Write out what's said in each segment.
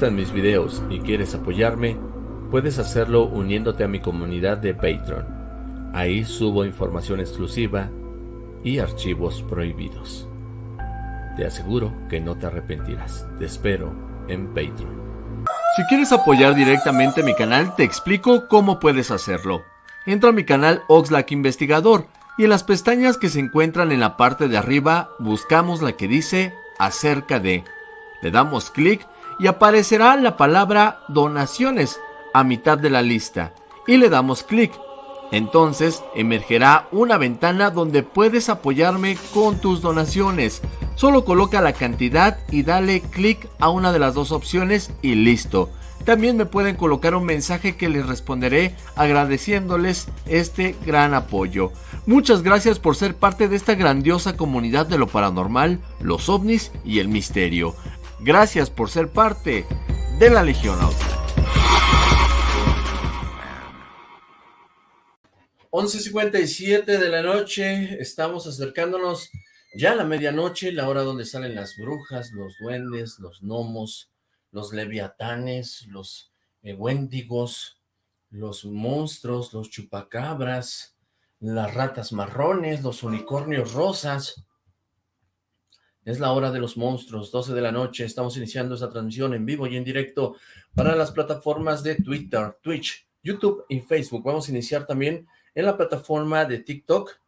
gustan mis videos y quieres apoyarme, puedes hacerlo uniéndote a mi comunidad de Patreon. Ahí subo información exclusiva y archivos prohibidos. Te aseguro que no te arrepentirás. Te espero en Patreon. Si quieres apoyar directamente mi canal, te explico cómo puedes hacerlo. Entra a mi canal Oxlack Investigador y en las pestañas que se encuentran en la parte de arriba buscamos la que dice acerca de. Le damos clic y aparecerá la palabra donaciones a mitad de la lista y le damos clic. Entonces emergerá una ventana donde puedes apoyarme con tus donaciones. Solo coloca la cantidad y dale clic a una de las dos opciones y listo. También me pueden colocar un mensaje que les responderé agradeciéndoles este gran apoyo. Muchas gracias por ser parte de esta grandiosa comunidad de lo paranormal, los ovnis y el misterio. Gracias por ser parte de la Legión Auto. 11.57 de la noche, estamos acercándonos ya a la medianoche, la hora donde salen las brujas, los duendes, los gnomos, los leviatanes, los eh, wendigos, los monstruos, los chupacabras, las ratas marrones, los unicornios rosas. Es la hora de los monstruos, 12 de la noche, estamos iniciando esta transmisión en vivo y en directo para las plataformas de Twitter, Twitch, YouTube y Facebook. Vamos a iniciar también en la plataforma de TikTok.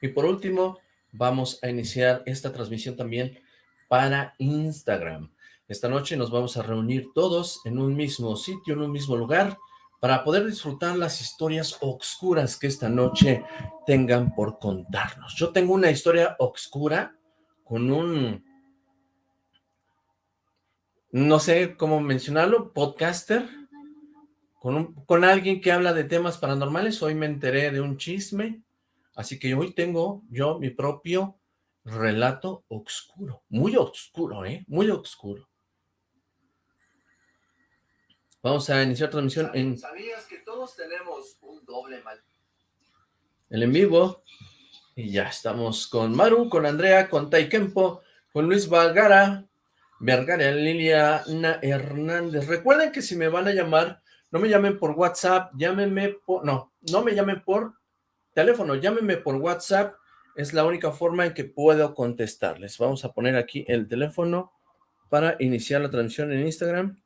Y por último, vamos a iniciar esta transmisión también para Instagram. Esta noche nos vamos a reunir todos en un mismo sitio, en un mismo lugar, para poder disfrutar las historias oscuras que esta noche tengan por contarnos. Yo tengo una historia oscura con un, no sé cómo mencionarlo, podcaster, con, con alguien que habla de temas paranormales. Hoy me enteré de un chisme, así que hoy tengo yo mi propio relato oscuro, muy oscuro, ¿eh? Muy oscuro. Vamos a iniciar transmisión en... ¿Sabías que todos tenemos un doble mal? El en vivo. Y ya estamos con Maru, con Andrea, con Taikempo, con Luis Valgara, Vergara, Liliana Hernández. Recuerden que si me van a llamar no me llamen por WhatsApp, llámenme por... No, no me llamen por teléfono, llámenme por WhatsApp. Es la única forma en que puedo contestarles. Vamos a poner aquí el teléfono para iniciar la transmisión en Instagram.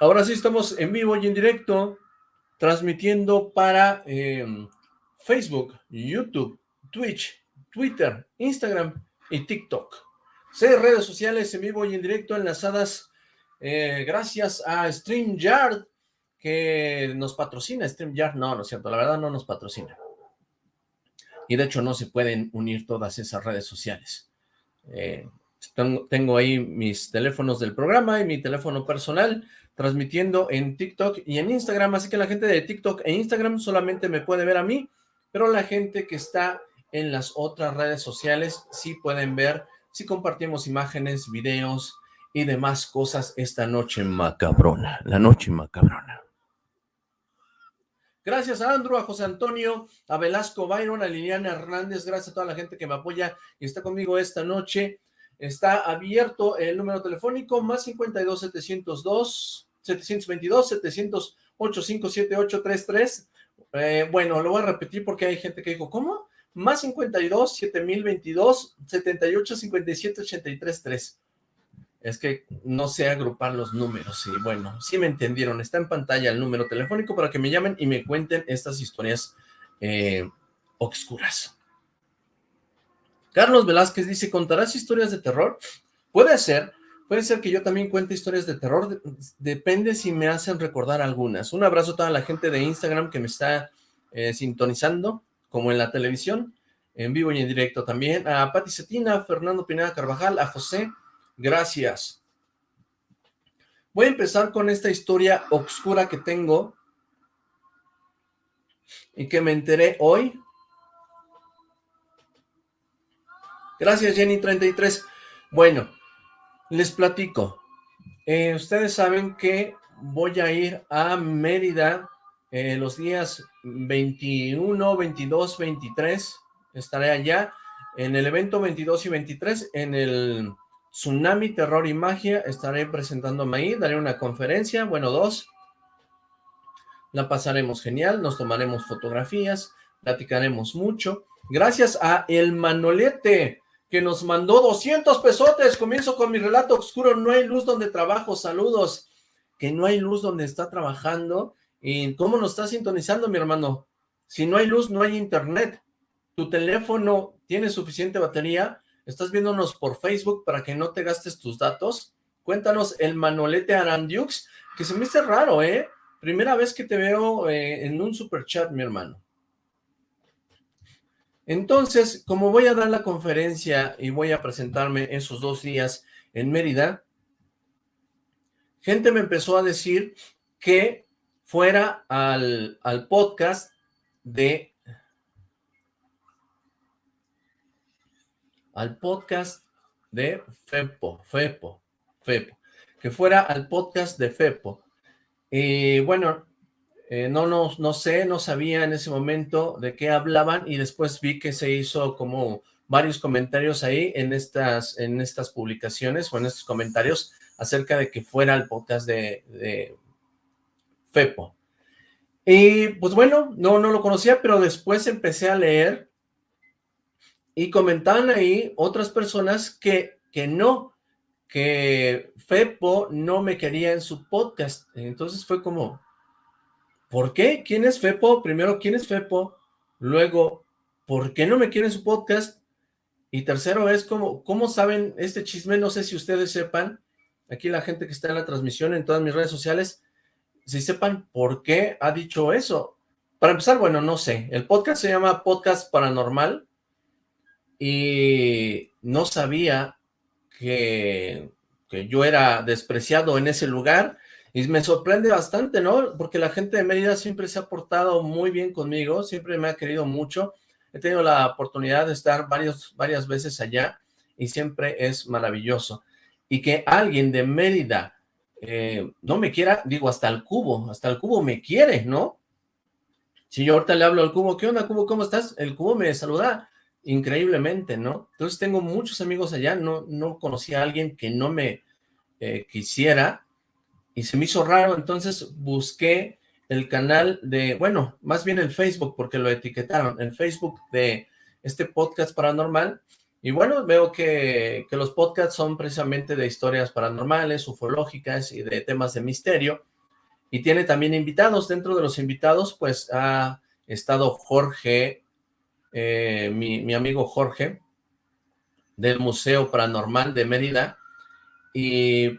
Ahora sí estamos en vivo y en directo, transmitiendo para em, Facebook, YouTube, Twitch, Twitter, Instagram y TikTok. Seis redes sociales en vivo y en directo enlazadas eh, gracias a StreamYard, que nos patrocina. StreamYard, no, no es cierto, la verdad no nos patrocina. Y de hecho no se pueden unir todas esas redes sociales. Eh, tengo, ahí mis teléfonos del programa y mi teléfono personal transmitiendo en TikTok y en Instagram, así que la gente de TikTok e Instagram solamente me puede ver a mí, pero la gente que está en las otras redes sociales sí pueden ver si compartimos imágenes, videos, y demás cosas esta noche macabrona, la noche macabrona. Gracias a Andrew, a José Antonio, a Velasco Byron, a Liliana Hernández, gracias a toda la gente que me apoya y está conmigo esta noche. Está abierto el número telefónico más 52 702 722 708 57833. Eh, bueno, lo voy a repetir porque hay gente que dijo, ¿cómo? Más 52 7022 78 57 83 3 es que no sé agrupar los números y bueno, sí me entendieron, está en pantalla el número telefónico para que me llamen y me cuenten estas historias eh, obscuras. Carlos Velázquez dice, ¿contarás historias de terror? Puede ser, puede ser que yo también cuente historias de terror, depende si me hacen recordar algunas. Un abrazo a toda la gente de Instagram que me está eh, sintonizando, como en la televisión, en vivo y en directo también, a Pati Cetina, a Fernando Pineda Carvajal, a José, Gracias. Voy a empezar con esta historia oscura que tengo y que me enteré hoy. Gracias, Jenny33. Bueno, les platico. Eh, ustedes saben que voy a ir a Mérida eh, los días 21, 22, 23. Estaré allá En el evento 22 y 23, en el Tsunami, Terror y Magia, estaré presentándome ahí, daré una conferencia, bueno, dos. La pasaremos genial, nos tomaremos fotografías, platicaremos mucho. Gracias a El Manolete, que nos mandó 200 pesotes. Comienzo con mi relato oscuro, no hay luz donde trabajo, saludos. Que no hay luz donde está trabajando. ¿Y cómo nos está sintonizando, mi hermano? Si no hay luz, no hay internet. Tu teléfono tiene suficiente batería. Estás viéndonos por Facebook para que no te gastes tus datos. Cuéntanos el Manolete Arandiux, que se me hace raro, ¿eh? Primera vez que te veo eh, en un super chat, mi hermano. Entonces, como voy a dar la conferencia y voy a presentarme esos dos días en Mérida, gente me empezó a decir que fuera al, al podcast de... Al podcast de FEPO, FEPO, FEPO, que fuera al podcast de FEPO. Y bueno, eh, no, no, no sé, no sabía en ese momento de qué hablaban y después vi que se hizo como varios comentarios ahí en estas, en estas publicaciones o en estos comentarios acerca de que fuera el podcast de, de Fepo. Y pues bueno, no, no lo conocía, pero después empecé a leer y comentaban ahí otras personas que, que no, que Fepo no me quería en su podcast. Entonces fue como, ¿Por qué? ¿Quién es Fepo? Primero, ¿quién es Fepo? Luego, ¿por qué no me quieren su podcast? Y tercero es, ¿cómo, ¿cómo saben este chisme? No sé si ustedes sepan, aquí la gente que está en la transmisión en todas mis redes sociales, si sepan por qué ha dicho eso. Para empezar, bueno, no sé, el podcast se llama Podcast Paranormal y no sabía que, que yo era despreciado en ese lugar y me sorprende bastante, ¿no? Porque la gente de Mérida siempre se ha portado muy bien conmigo, siempre me ha querido mucho. He tenido la oportunidad de estar varios, varias veces allá y siempre es maravilloso. Y que alguien de Mérida eh, no me quiera, digo, hasta el cubo, hasta el cubo me quiere, ¿no? Si yo ahorita le hablo al cubo, ¿qué onda, cubo? ¿Cómo estás? El cubo me saluda increíblemente, ¿no? Entonces tengo muchos amigos allá, no, no conocí a alguien que no me eh, quisiera, y se me hizo raro, entonces busqué el canal de, bueno, más bien el Facebook, porque lo etiquetaron, el Facebook de este podcast paranormal, y bueno, veo que, que los podcasts son precisamente de historias paranormales, ufológicas y de temas de misterio, y tiene también invitados, dentro de los invitados, pues ha estado Jorge, eh, mi, mi amigo Jorge, del Museo Paranormal de Mérida, y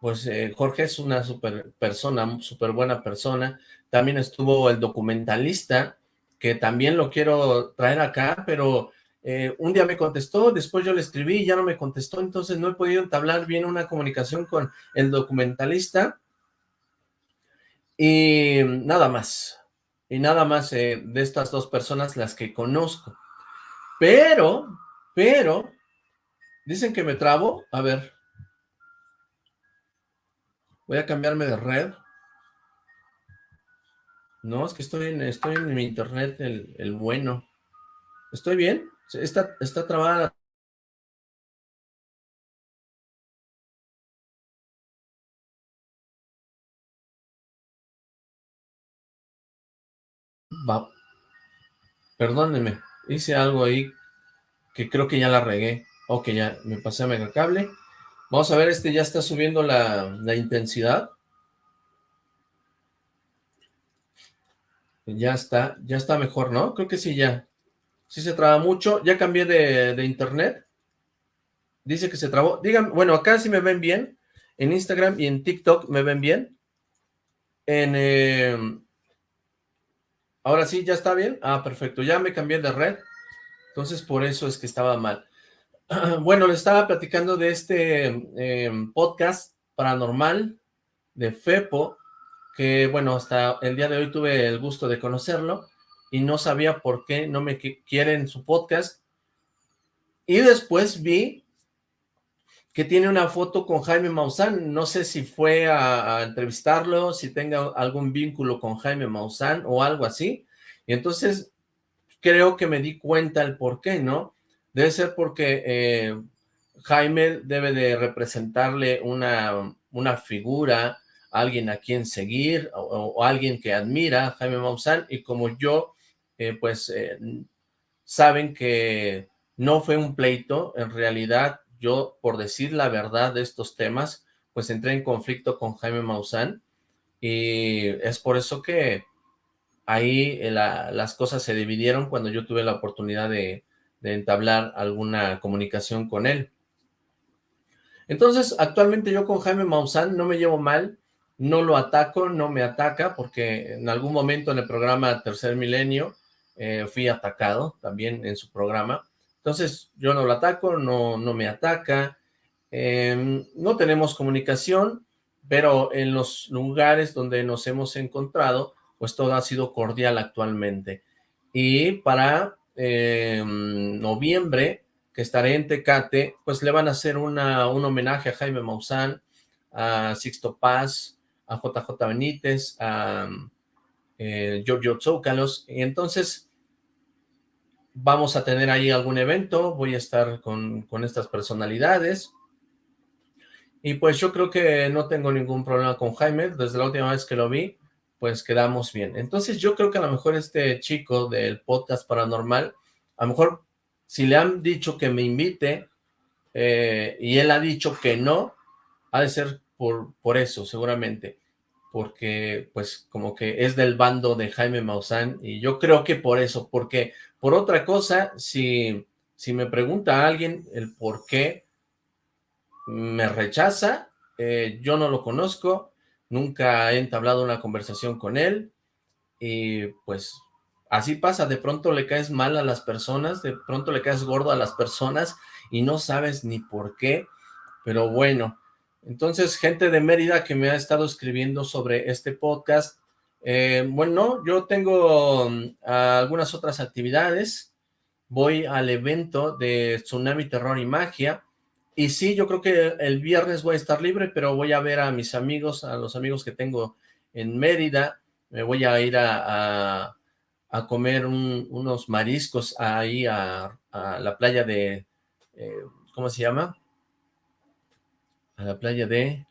pues eh, Jorge es una super persona, súper buena persona. También estuvo el documentalista, que también lo quiero traer acá, pero eh, un día me contestó, después yo le escribí y ya no me contestó, entonces no he podido entablar bien una comunicación con el documentalista. Y nada más, y nada más eh, de estas dos personas las que conozco. Pero, pero, dicen que me trabo, a ver, Voy a cambiarme de red. No, es que estoy en, estoy en mi internet, el, bueno. ¿Estoy bien? Está, está trabada Va. Perdónenme, hice algo ahí que creo que ya la regué. Ok, ya me pasé a mega cable. Vamos a ver, este ya está subiendo la, intensidad. Ya está, ya está mejor, ¿no? Creo que sí, ya. Sí se traba mucho. Ya cambié de, internet. Dice que se trabó. Digan, bueno, acá sí me ven bien. En Instagram y en TikTok me ven bien. En... Em, ahora sí, ¿ya está bien? Ah, perfecto. Ya me cambié de red. Entonces, por eso es que estaba mal. Bueno, les estaba platicando de este em, podcast paranormal de FEPO, que bueno, hasta el día de hoy tuve el gusto de conocerlo y no sabía por qué no me quieren su podcast. Y después vi que tiene una foto con Jaime Maussan, no sé si fue a, a entrevistarlo, si tenga algún vínculo con Jaime Maussan o algo así, y entonces creo que me di cuenta el por qué, ¿no? Debe ser porque eh, Jaime debe de representarle una, una figura, alguien a quien seguir o, alguien que admira Jaime Maussan y como yo, eh, pues eh, saben que no fue un pleito, en realidad yo por decir la verdad de estos temas, pues entré en conflicto con Jaime Maussan y es por eso que ahí las cosas se dividieron cuando yo tuve la oportunidad de, de entablar alguna comunicación con él. Entonces, actualmente yo con Jaime Maussan no me llevo mal, no lo ataco, no me ataca, porque en algún momento en el programa Tercer Milenio eh, fui atacado también en su programa. Entonces, yo no lo ataco, no, no me ataca, em, no tenemos comunicación, pero en los lugares donde nos hemos encontrado, pues todo ha sido cordial actualmente. Y para em, noviembre que estaré en Tecate, pues le van a hacer una, un homenaje a Jaime Maussan, a Sixto Paz, a JJ Benítez, a eh, Giorgio y entonces vamos a tener ahí algún evento, voy a estar con, con estas personalidades, y pues yo creo que no tengo ningún problema con Jaime, desde la última vez que lo vi, pues quedamos bien. Entonces yo creo que a lo mejor este chico del podcast paranormal, a lo mejor si le han dicho que me invite eh, y él ha dicho que no, ha de ser por, por eso, seguramente, porque pues como que es del bando de Jaime Maussan y yo creo que por eso, porque por otra cosa, si, si me pregunta alguien el por qué me rechaza, eh, yo no lo conozco, nunca he entablado una conversación con él y pues Así pasa, de pronto le caes mal a las personas, de pronto le caes gordo a las personas y no sabes ni por qué, pero bueno. Entonces, gente de Mérida que me ha estado escribiendo sobre este podcast, eh, bueno, yo tengo mm, algunas otras actividades, voy al evento de Tsunami Terror y Magia, y sí, yo creo que el viernes voy a estar libre, pero voy a ver a mis amigos, a los amigos que tengo en Mérida, me voy a ir a a comer unos mariscos ahí a, la playa de, eh, ¿cómo se llama? A la playa de,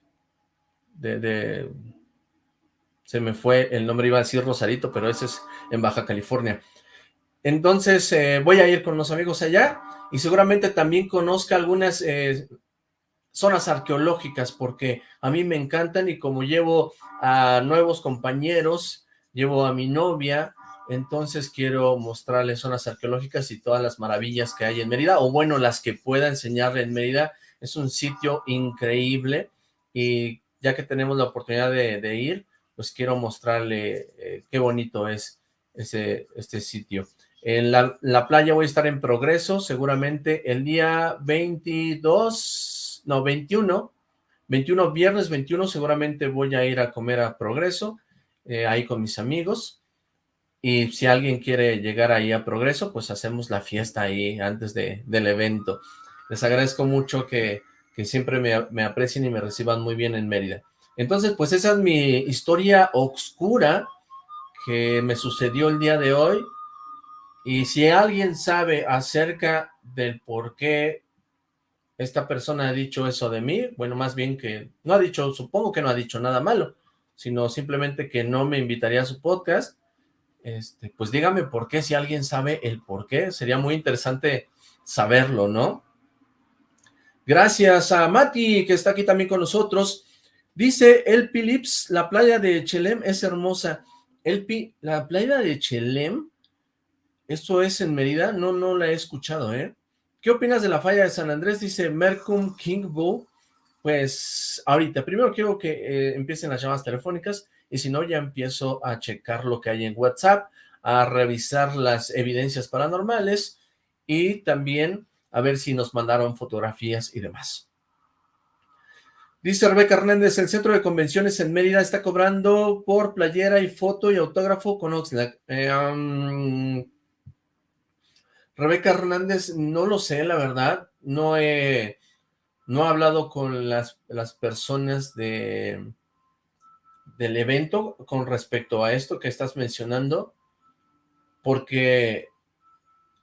de, se me fue el nombre, iba a decir Rosarito, pero ese es en Baja California. Entonces eh, voy a ir con los amigos allá y seguramente también conozca algunas eh, zonas arqueológicas porque a mí me encantan y como llevo a nuevos compañeros, llevo a mi novia, entonces quiero mostrarles zonas arqueológicas y todas las maravillas que hay en Mérida, o bueno, las que pueda enseñarle en Mérida. Es un sitio increíble y ya que tenemos la oportunidad de, ir, pues quiero mostrarle eh, qué bonito es ese, este sitio. En la, la, playa voy a estar en Progreso, seguramente el día 22, no, 21, 21, viernes 21, seguramente voy a ir a comer a Progreso, eh, ahí con mis amigos, y si alguien quiere llegar ahí a Progreso, pues hacemos la fiesta ahí antes de, del evento. Les agradezco mucho que, que siempre me, me, aprecien y me reciban muy bien en Mérida. Entonces, pues esa es mi historia oscura que me sucedió el día de hoy. Y si alguien sabe acerca del por qué esta persona ha dicho eso de mí, bueno, más bien que no ha dicho, supongo que no ha dicho nada malo, sino simplemente que no me invitaría a su podcast, este, pues dígame por qué, si alguien sabe el por qué, sería muy interesante saberlo, ¿no? Gracias a Mati, que está aquí también con nosotros. Dice El Philips, la playa de Chelem es hermosa. El la playa de Chelem, ¿esto es en Mérida? No, no la he escuchado, ¿eh? ¿Qué opinas de la falla de San Andrés? Dice Mercum King Bull. Pues ahorita, primero quiero que eh, empiecen las llamadas telefónicas y si no ya empiezo a checar lo que hay en WhatsApp, a revisar las evidencias paranormales y también a ver si nos mandaron fotografías y demás. Dice Rebeca Hernández, el centro de convenciones en Mérida está cobrando por playera y foto y autógrafo con Oxlack. Eh, Rebeca Hernández, no lo sé, la verdad, no he, no he hablado con las, las personas de, del evento con respecto a esto que estás mencionando, porque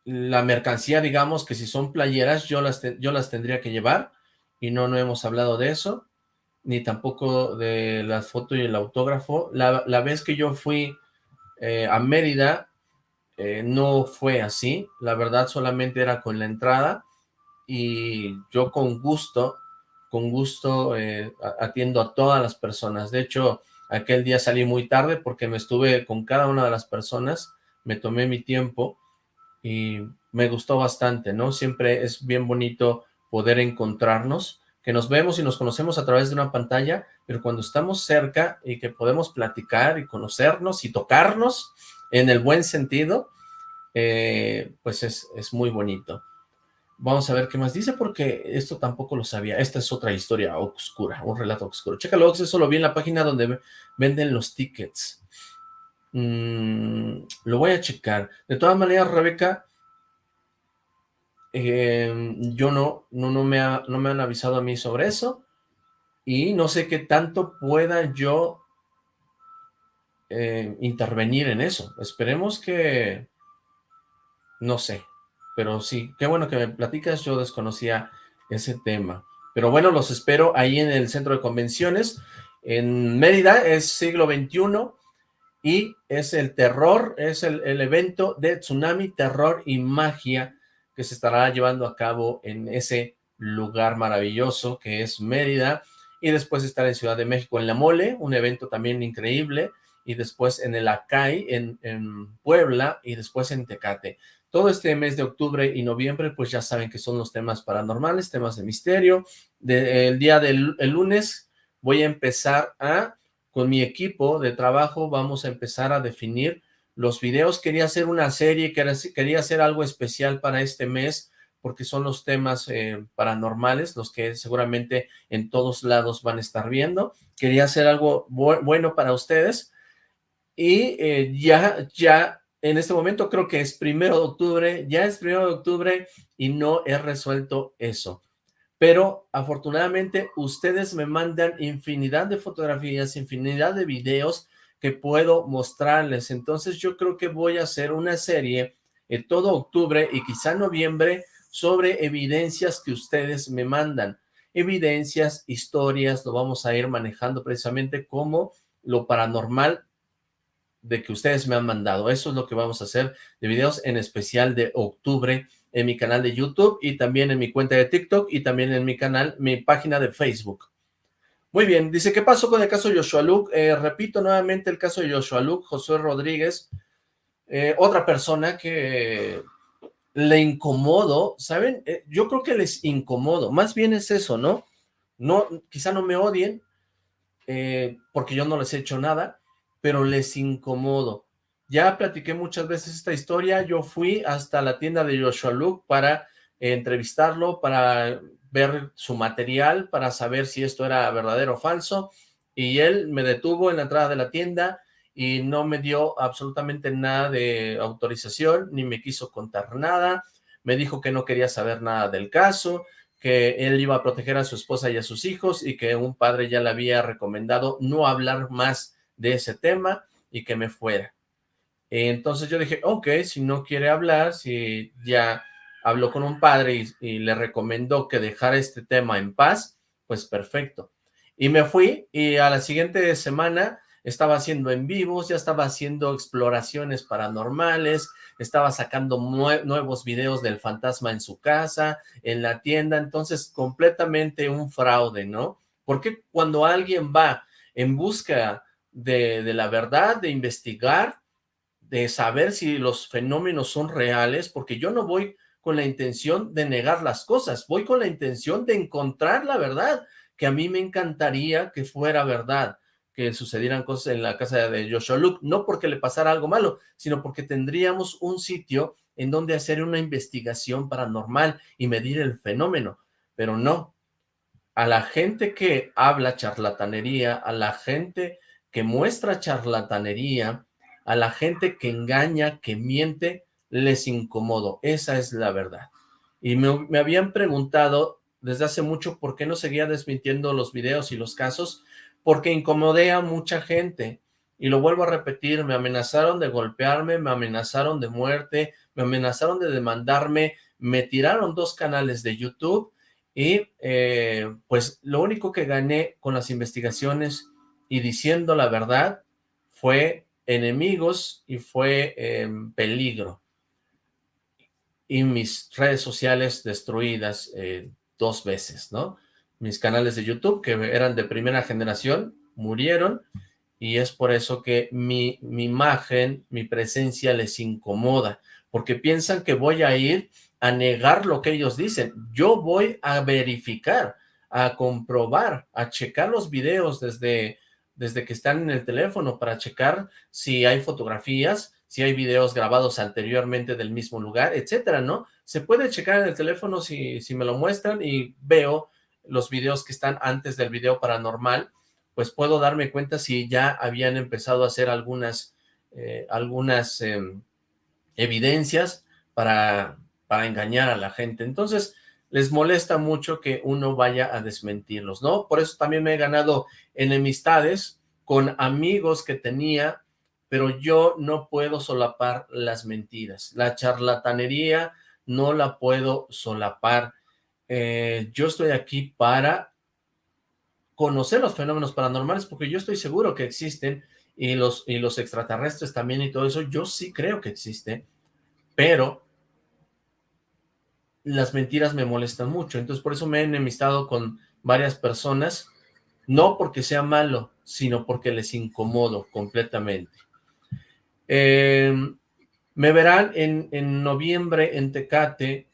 la mercancía, digamos que si son playeras, yo las, yo las tendría que llevar, y no, no hemos hablado de eso, ni tampoco de las fotos y el autógrafo. La, vez que yo fui eh, a Mérida, eh, no fue así, la verdad solamente era con la entrada, y yo con gusto, con gusto eh, atiendo a todas las personas. De hecho, aquel día salí muy tarde porque me estuve con cada una de las personas, me tomé mi tiempo, y me gustó bastante, ¿no? Siempre es bien bonito poder encontrarnos, que nos vemos y nos conocemos a través de una pantalla, pero cuando estamos cerca y que podemos platicar y conocernos y tocarnos en el buen sentido, eh, pues es, es muy bonito. Vamos a ver qué más dice, porque esto tampoco lo sabía. Esta es otra historia oscura, un relato oscuro. Chécalo, eso lo vi en la página donde venden los tickets. Mm, lo voy a checar. De todas maneras, Rebeca, em, yo no, no, no, me no me han avisado a mí sobre eso y no sé qué tanto pueda yo eh, intervenir en eso. Esperemos que... No sé, pero sí, qué bueno que me platicas, yo desconocía ese tema. Pero bueno, los espero ahí en el centro de convenciones, en Mérida, es siglo XXI, y es el terror, es el, evento de Tsunami, Terror y Magia que se estará llevando a cabo en ese lugar maravilloso que es Mérida, y después estar en Ciudad de México en La Mole, un evento también increíble, y después en el Acay, en, Puebla, y después en Tecate. Todo este mes de octubre y noviembre, pues ya saben que son los temas paranormales, temas de misterio. el día del lunes voy a empezar a con mi equipo de trabajo vamos a empezar a definir los videos. Quería hacer una serie, quería hacer algo especial para este mes, porque son los temas eh, paranormales, los que seguramente en todos lados van a estar viendo. Quería hacer algo bueno para ustedes. Y eh, ya, ya, en este momento creo que es primero de octubre, ya es primero de octubre y no he resuelto eso pero afortunadamente ustedes me mandan infinidad de fotografías, infinidad de videos que puedo mostrarles, entonces yo creo que voy a hacer una serie en todo octubre y quizá noviembre sobre evidencias que ustedes me mandan, evidencias, historias, lo vamos a ir manejando precisamente como lo paranormal de que ustedes me han mandado, eso es lo que vamos a hacer de videos en especial de octubre en mi canal de YouTube y también en mi cuenta de TikTok y también en mi canal, mi página de Facebook. Muy bien, dice, ¿qué pasó con el caso de Joshua Luke? Eh, repito nuevamente el caso de Joshua Luke, Josué Rodríguez, eh, otra persona que le incomodo, ¿saben? Eh, yo creo que les incomodo, más bien es eso, ¿no? no quizá no me odien, porque yo no les he hecho nada, pero les incomodo. Ya platiqué muchas veces esta historia, yo fui hasta la tienda de Joshua Luke para entrevistarlo, para ver su material, para saber si esto era verdadero o falso, y él me detuvo en la entrada de la tienda y no me dio absolutamente nada de autorización, ni me quiso contar nada, me dijo que no quería saber nada del caso, que él iba a proteger a su esposa y a sus hijos, y que un padre ya le había recomendado no hablar más de ese tema, y que me fuera. Entonces yo dije, ok, si no quiere hablar, si ya habló con un padre y, le recomendó que dejara este tema en paz, pues perfecto. Y me fui y a la siguiente semana estaba haciendo en vivos, ya estaba haciendo exploraciones paranormales, estaba sacando nuevos videos del fantasma en su casa, en la tienda, entonces completamente un fraude, ¿no? Porque cuando alguien va en busca de, la verdad, de investigar, de saber si los fenómenos son reales, porque yo no voy con la intención de negar las cosas, voy con la intención de encontrar la verdad, que a mí me encantaría que fuera verdad, que sucedieran cosas en la casa de Joshua Luke, no porque le pasara algo malo, sino porque tendríamos un sitio en donde hacer una investigación paranormal y medir el fenómeno, pero no, a la gente que habla charlatanería, a la gente que muestra charlatanería, a la gente que engaña, que miente, les incomodo. Esa es la verdad. Y me, habían preguntado desde hace mucho por qué no seguía desmintiendo los videos y los casos, porque incomodé a mucha gente. Y lo vuelvo a repetir, me amenazaron de golpearme, me amenazaron de muerte, me amenazaron de demandarme, me tiraron dos canales de YouTube y eh, pues lo único que gané con las investigaciones y diciendo la verdad fue enemigos y fue em, peligro. Y mis redes sociales destruidas eh, dos veces, ¿no? Mis canales de YouTube, que eran de primera generación, murieron y es por eso que mi, mi imagen, mi presencia les incomoda, porque piensan que voy a ir a negar lo que ellos dicen. Yo voy a verificar, a comprobar, a checar los videos desde, desde que están en el teléfono para checar si hay fotografías, si hay videos grabados anteriormente del mismo lugar, etcétera, ¿no? Se puede checar en el teléfono si, si me lo muestran y veo los videos que están antes del video paranormal, pues puedo darme cuenta si ya habían empezado a hacer algunas, eh, algunas em, evidencias para, para engañar a la gente. Entonces, les molesta mucho que uno vaya a desmentirlos, ¿no? Por eso también me he ganado enemistades con amigos que tenía, pero yo no puedo solapar las mentiras. La charlatanería no la puedo solapar. Eh, yo estoy aquí para conocer los fenómenos paranormales, porque yo estoy seguro que existen, y los, y los extraterrestres también y todo eso, yo sí creo que existen, pero las mentiras me molestan mucho, entonces por eso me he enemistado con varias personas, no porque sea malo, sino porque les incomodo completamente. Em, me verán en, en noviembre en Tecate,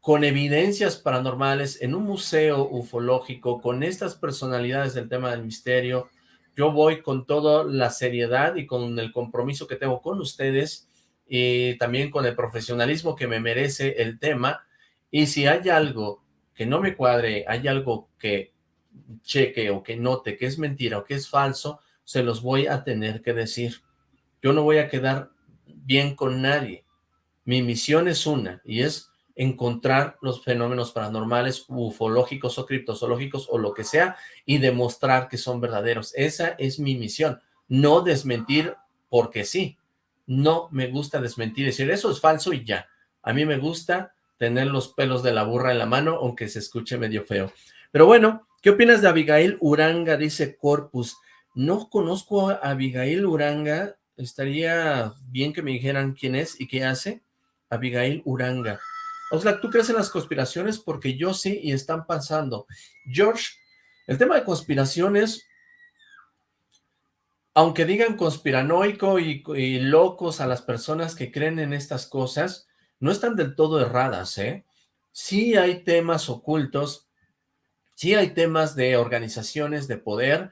con evidencias paranormales, en un museo ufológico, con estas personalidades del tema del misterio, yo voy con toda la seriedad y con el compromiso que tengo con ustedes y también con el profesionalismo que me merece el tema. Y si hay algo que no me cuadre, hay algo que cheque o que note que es mentira o que es falso, se los voy a tener que decir. Yo no voy a quedar bien con nadie. Mi misión es una y es encontrar los fenómenos paranormales, ufológicos o criptozoológicos o lo que sea y demostrar que son verdaderos. Esa es mi misión, no desmentir porque sí no me gusta desmentir, decir eso es falso y ya. A mí me gusta tener los pelos de la burra en la mano, aunque se escuche medio feo. Pero bueno, ¿qué opinas de Abigail Uranga? Dice Corpus. No conozco a Abigail Uranga, estaría bien que me dijeran quién es y qué hace. Abigail Uranga. Oxlack, ¿tú crees en las conspiraciones? Porque yo sí y están pasando. George, el tema de conspiraciones aunque digan conspiranoico y, locos a las personas que creen en estas cosas, no están del todo erradas, ¿eh? Sí hay temas ocultos, sí hay temas de organizaciones de poder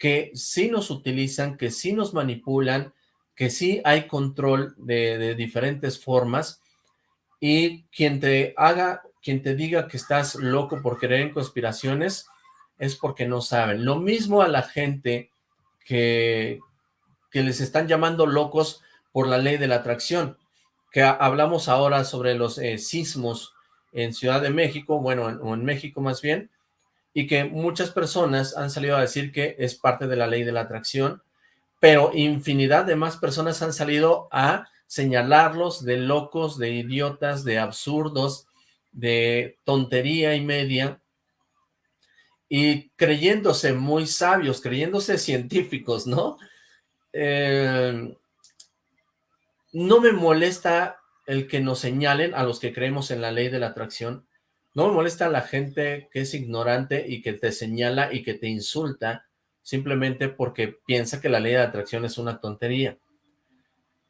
que sí nos utilizan, que sí nos manipulan, que sí hay control de, diferentes formas, y quien te haga, quien te diga que estás loco por creer en conspiraciones, es porque no saben. Lo mismo a la gente que, que les están llamando locos por la ley de la atracción, que hablamos ahora sobre los eh, sismos en Ciudad de México, bueno, o en México más bien, y que muchas personas han salido a decir que es parte de la ley de la atracción, pero infinidad de más personas han salido a señalarlos de locos, de idiotas, de absurdos, de tontería y media, y creyéndose muy sabios, creyéndose científicos, ¿no? Eh, no me molesta el que nos señalen a los que creemos en la ley de la atracción, no me molesta la gente que es ignorante y que te señala y que te insulta simplemente porque piensa que la ley de atracción es una tontería.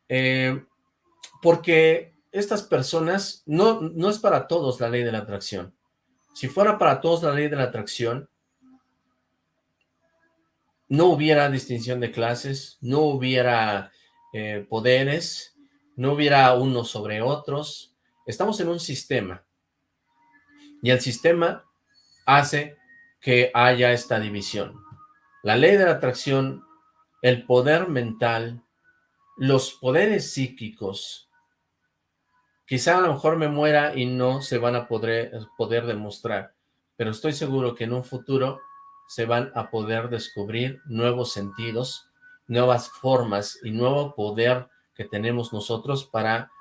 Eh, porque estas personas, no, no es para todos la ley de la atracción. Si fuera para todos la ley de la atracción, no hubiera distinción de clases, no hubiera eh, poderes, no hubiera unos sobre otros. Estamos en un sistema y el sistema hace que haya esta división. La ley de la atracción, el poder mental, los poderes psíquicos, quizá a lo mejor me muera y no se van a poder, poder demostrar, pero estoy seguro que en un futuro se van a poder descubrir nuevos sentidos, nuevas formas y nuevo poder que tenemos nosotros para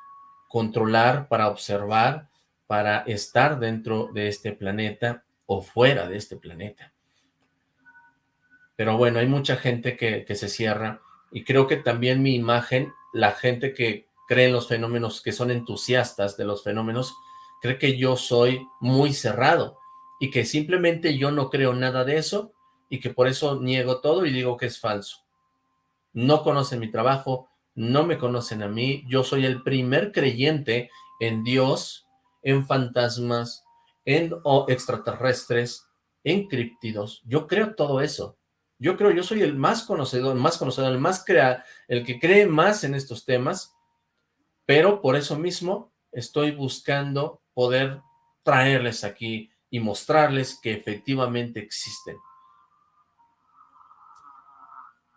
controlar, para observar, para estar dentro de este planeta o fuera de este planeta. Pero bueno, hay mucha gente que, se cierra y creo que también mi imagen, la gente que cree en los fenómenos, que son entusiastas de los fenómenos, cree que yo soy muy cerrado y que simplemente yo no creo nada de eso y que por eso niego todo y digo que es falso. No conocen mi trabajo, no me conocen a mí, yo soy el primer creyente en Dios, en fantasmas, en extraterrestres, en criptidos. Yo creo todo eso. Yo creo, yo soy el más conocedor, el más conocedor, el más crea, el que cree más en estos temas, pero por eso mismo estoy buscando poder traerles aquí y mostrarles que efectivamente existen.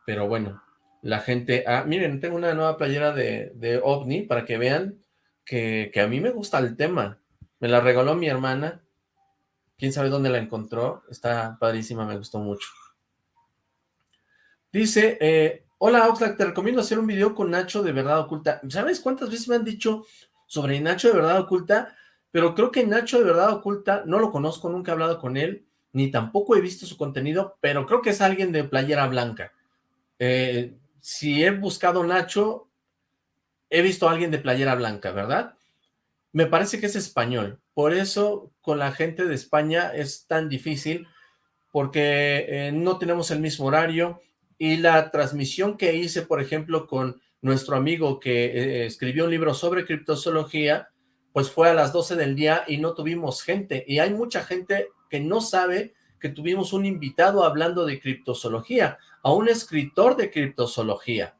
Pero bueno, la gente... Ah, miren, tengo una nueva playera de, de OVNI para que vean que, a mí me gusta el tema. Me la regaló mi hermana. Quién sabe dónde la encontró. Está padrísima, me gustó mucho. Dice, eh, hola Oxlack, te recomiendo hacer un video con Nacho de Verdad Oculta. ¿Sabes cuántas veces me han dicho sobre Nacho de Verdad Oculta? Pero creo que Nacho de Verdad Oculta, no lo conozco, nunca he hablado con él, ni tampoco he visto su contenido, pero creo que es alguien de playera blanca. Eh, si he buscado Nacho, he visto a alguien de playera blanca, ¿verdad? Me parece que es español, por eso con la gente de España es tan difícil, porque eh, no tenemos el mismo horario, y la transmisión que hice, por ejemplo, con nuestro amigo que eh, escribió un libro sobre criptozoología, pues fue a las 12 del día y no tuvimos gente, y hay mucha gente que no sabe que tuvimos un invitado hablando de criptozoología, a un escritor de criptozoología.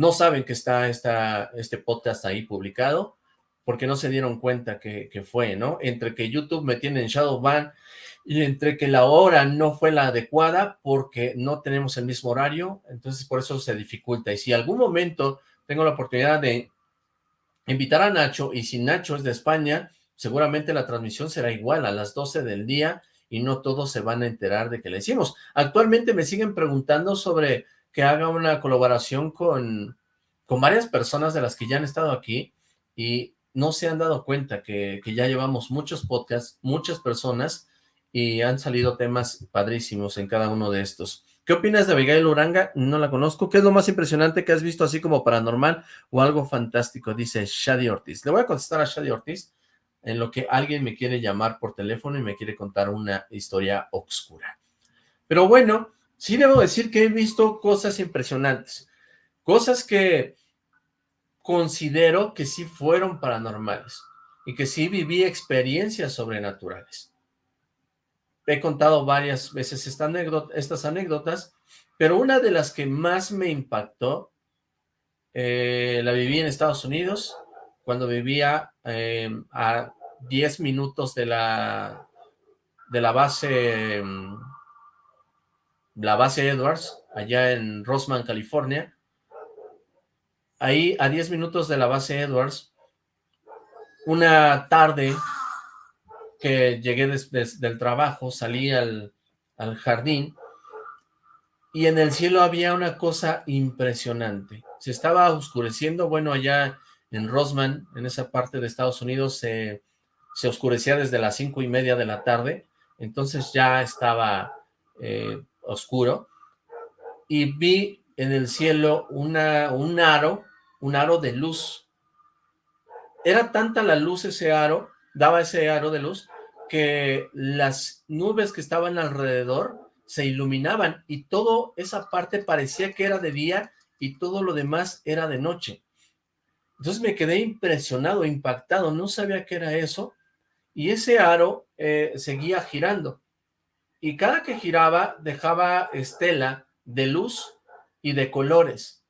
No saben que está este podcast ahí publicado, porque no se dieron cuenta que, que, fue, ¿no? Entre que YouTube me tiene en Shadowban y entre que la hora no fue la adecuada porque no tenemos el mismo horario, entonces por eso se dificulta. Y si algún momento tengo la oportunidad de invitar a Nacho, y si Nacho es de España, seguramente la transmisión será igual a las 12 del día y no todos se van a enterar de que le hicimos. Actualmente me siguen preguntando sobre que haga una colaboración con, con varias personas de las que ya han estado aquí y no se han dado cuenta que, que ya llevamos muchos podcasts, muchas personas y han salido temas padrísimos en cada uno de estos. ¿Qué opinas de Abigail Uranga? No la conozco. ¿Qué es lo más impresionante que has visto así como paranormal o algo fantástico? Dice Shady Ortiz. Le voy a contestar a Shady Ortiz en lo que alguien me quiere llamar por teléfono y me quiere contar una historia oscura. Pero bueno, sí debo decir que he visto cosas impresionantes, cosas que considero que sí fueron paranormales y que sí viví experiencias sobrenaturales. He contado varias veces esta anécdota, estas anécdotas, pero una de las que más me impactó, eh, la viví en Estados Unidos, cuando vivía em, a 10 minutos de la, de la base, em, la base Edwards, allá en Rosman, California. Ahí, a 10 minutos de la base Edwards, una tarde que llegué del trabajo, salí al, al jardín, y en el cielo había una cosa impresionante. Se estaba oscureciendo, bueno, allá en Rosman, en esa parte de Estados Unidos, se, se oscurecía desde las cinco y media de la tarde, entonces ya estaba eh, oscuro, y vi en el cielo una, un aro, un aro de luz. Era tanta la luz ese aro, daba ese aro de luz, que las nubes que estaban alrededor se iluminaban y toda esa parte parecía que era de día y todo lo demás era de noche. Entonces me quedé impresionado, impactado, no sabía qué era eso, y ese aro eh, seguía girando, y cada que giraba dejaba estela de luz y de colores.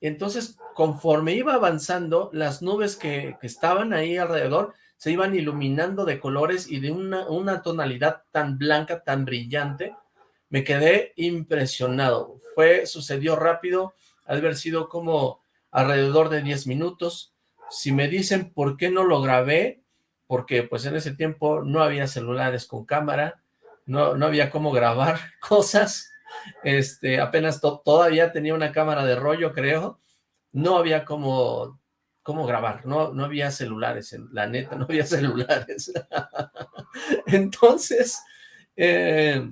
Entonces, conforme iba avanzando, las nubes que, que estaban ahí alrededor se iban iluminando de colores y de una, una tonalidad tan blanca, tan brillante, me quedé impresionado. Fue, sucedió rápido, al haber sido como alrededor de 10 minutos. Si me dicen por qué no lo grabé, porque pues en ese tiempo no había celulares con cámara, no, no había cómo grabar cosas, este, apenas todavía tenía una cámara de rollo, creo, no había como, cómo grabar, no, no había celulares, la neta, no había celulares. Entonces, eh,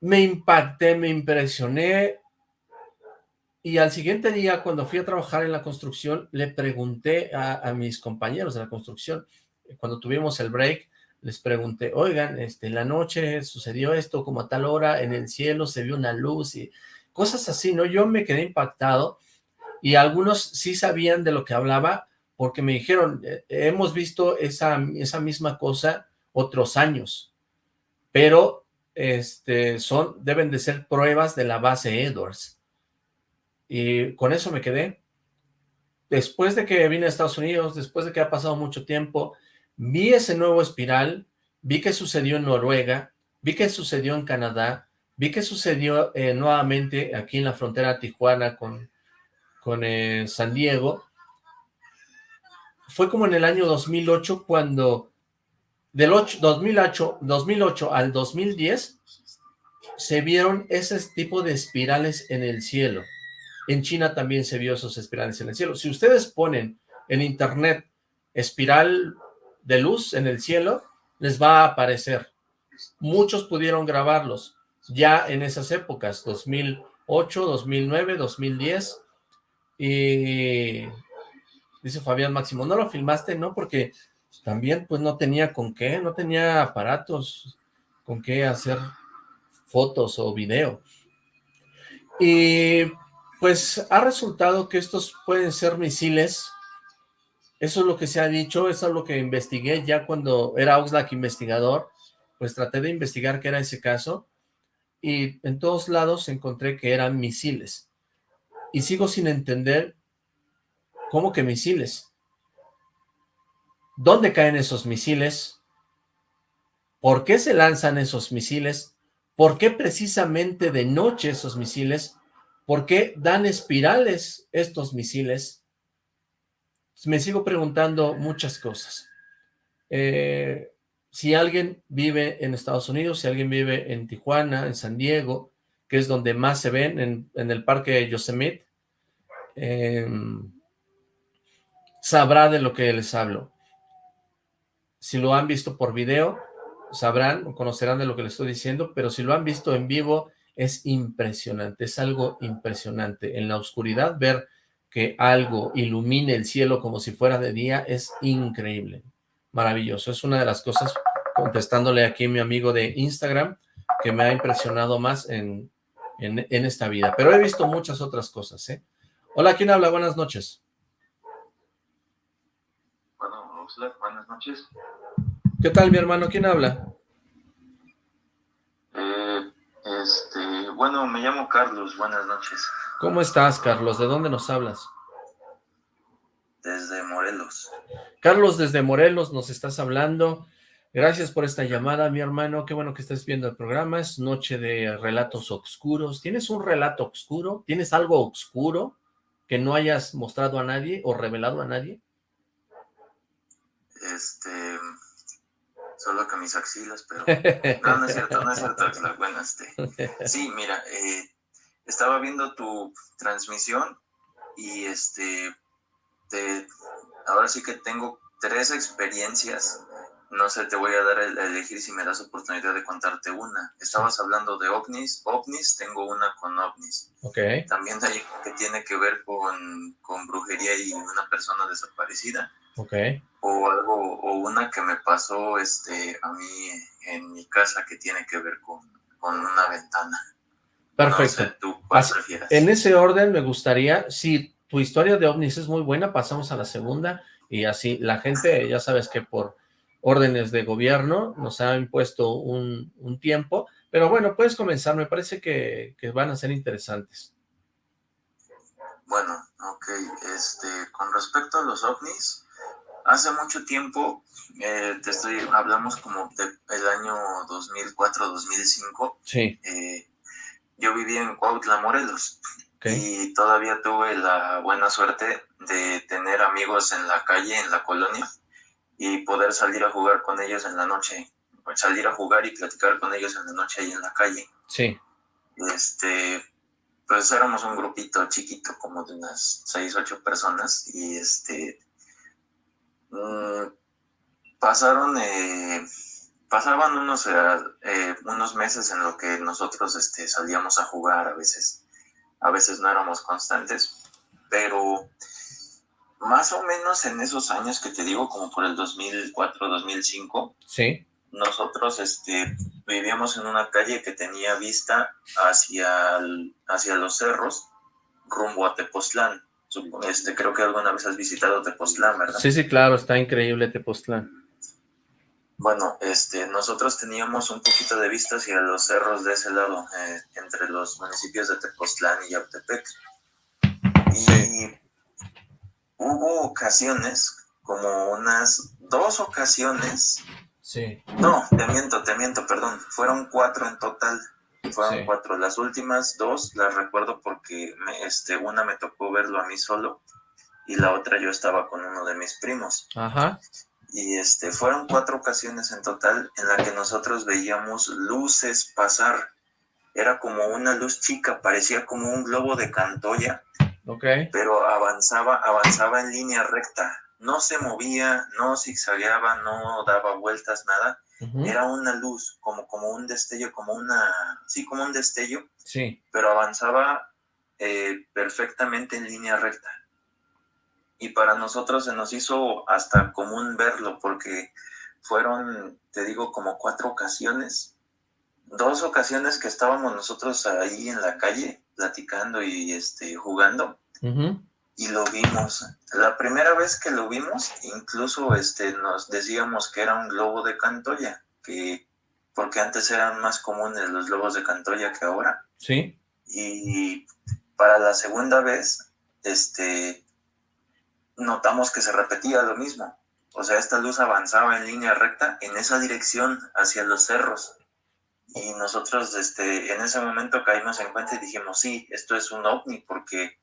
me impacté, me impresioné, y al siguiente día, cuando fui a trabajar en la construcción, le pregunté a, mis compañeros de la construcción, cuando tuvimos el break, les pregunté, oigan, este, en la noche sucedió esto, como a tal hora, en el cielo se vio una luz y cosas así, ¿no? Yo me quedé impactado y algunos sí sabían de lo que hablaba porque me dijeron, eh, hemos visto esa, esa misma cosa otros años, pero este, son, deben de ser pruebas de la base Edwards. Y con eso me quedé. Después de que vine a Estados Unidos, después de que ha pasado mucho tiempo, vi ese nuevo espiral, vi que sucedió en Noruega, vi que sucedió en Canadá, vi que sucedió eh, nuevamente aquí en la frontera Tijuana con, con eh, San Diego. Fue como en el año 2008 cuando del 2008, 2008 al 2010 se vieron ese tipo de espirales en el cielo. En China también se vio esos espirales en el cielo. Si ustedes ponen en internet espiral de luz en el cielo, les va a aparecer. Muchos pudieron grabarlos ya en esas épocas, 2008, 2009, 2010, y dice Fabián Máximo, ¿no lo filmaste? No, porque también pues no tenía con qué, no tenía aparatos con qué hacer fotos o video. Y pues ha resultado que estos pueden ser misiles, eso es lo que se ha dicho, eso es lo que investigué ya cuando era Oxlack investigador, pues traté de investigar qué era ese caso, y en todos lados encontré que eran misiles, y sigo sin entender cómo que misiles. ¿Dónde caen esos misiles? ¿Por qué se lanzan esos misiles? ¿Por qué precisamente de noche esos misiles? ¿Por qué dan espirales estos misiles? Me sigo preguntando muchas cosas. Eh, si alguien vive en Estados Unidos, si alguien vive en Tijuana, en San Diego, que es donde más se ven, en, el parque Yosemite, em, sabrá de lo que les hablo. Si lo han visto por video, sabrán o conocerán de lo que les estoy diciendo, pero si lo han visto en vivo, es impresionante, es algo impresionante. En la oscuridad ver que algo ilumine el cielo como si fuera de día es increíble, maravilloso. Es una de las cosas, contestándole aquí a mi amigo de Instagram, que me ha impresionado más en, en, esta vida. Pero he visto muchas otras cosas, ¿eh? Hola, ¿quién habla? Buenas noches. Bueno, buenas noches. ¿Qué tal, mi hermano? ¿Quién habla? Este, bueno, me llamo Carlos, buenas noches. ¿Cómo estás, Carlos? ¿De dónde nos hablas? Desde Morelos. Carlos, desde Morelos nos estás hablando. Gracias por esta llamada, mi hermano. Qué bueno que estés viendo el programa. Es noche de relatos oscuros. ¿Tienes un relato oscuro? ¿Tienes algo oscuro que no hayas mostrado a nadie o revelado a nadie? Este, solo que mis axilas, pero no, no es cierto, no es cierto, bueno, este, sí, mira, eh, estaba viendo tu transmisión y este, te, ahora sí que tengo tres experiencias, no sé, te voy a dar a elegir si me das oportunidad de contarte una. Estabas hablando de ovnis, ovnis, tengo una con ovnis. Ok. También hay que tiene que ver con, con brujería y una persona desaparecida. Ok o algo, o una que me pasó este, a mí en mi casa que tiene que ver con, una ventana. Perfecto. en ese orden me gustaría, si tu historia de ovnis es muy buena, pasamos a la segunda y así la gente, ya sabes que por órdenes de gobierno nos ha impuesto un, tiempo, pero bueno, puedes comenzar, me parece que, que van a ser interesantes. Bueno, ok, este, con respecto a los ovnis, Hace mucho tiempo, eh, te estoy, hablamos como del año 2004-2005. Sí. Eh, yo vivía en Cuautla, Morelos. Y todavía tuve la buena suerte de tener amigos en la calle, en la colonia, y poder salir a jugar con ellos en la noche. Salir a jugar y platicar con ellos en la noche ahí en la calle. Sí. Este, pues éramos un grupito chiquito, como de unas seis, ocho personas, y este, mm, pasaron, eh, pasaban unos, eh, unos meses en lo que nosotros este, salíamos a jugar a veces, a veces no éramos constantes, pero más o menos en esos años que te digo, como por el 2004, 2005, sí nosotros este, vivíamos en una calle que tenía vista hacia, hacia los cerros, rumbo a Tepoztlán. Este, creo que alguna vez has visitado Tepoztlán, ¿verdad? Sí, sí, claro, está increíble Tepoztlán. Bueno, este, nosotros teníamos un poquito de vista hacia los cerros de ese lado, eh, entre los municipios de Tepoztlán y Yautepec. Y hubo ocasiones, como unas dos ocasiones, Sí. No, te miento, te miento, perdón. Fueron cuatro en total. Fueron cuatro. Las últimas dos las recuerdo porque me, este, una me tocó verlo a mí solo y la otra yo estaba con uno de mis primos. Ajá. Y este, fueron cuatro ocasiones en total en la que nosotros veíamos luces pasar. Era como una luz chica, parecía como un globo de cantoya. Ok. Pero avanzaba, avanzaba en línea recta no se movía, no zigzagueaba, no daba vueltas, nada. Era una luz, como, como un destello, como una, sí, como un destello. Sí. Pero avanzaba eh, perfectamente en línea recta. Y para nosotros se nos hizo hasta común verlo, porque fueron, te digo, como cuatro ocasiones. Dos ocasiones que estábamos nosotros ahí en la calle, platicando y este, jugando y lo vimos. La primera vez que lo vimos, incluso este, nos decíamos que era un globo de Cantoya, que, porque antes eran más comunes los globos de Cantoya que ahora. Sí. Y para la segunda vez, este, notamos que se repetía lo mismo. O sea, esta luz avanzaba en línea recta en esa dirección hacia los cerros. Y nosotros este, en ese momento caímos en cuenta y dijimos, sí, esto es un ovni porque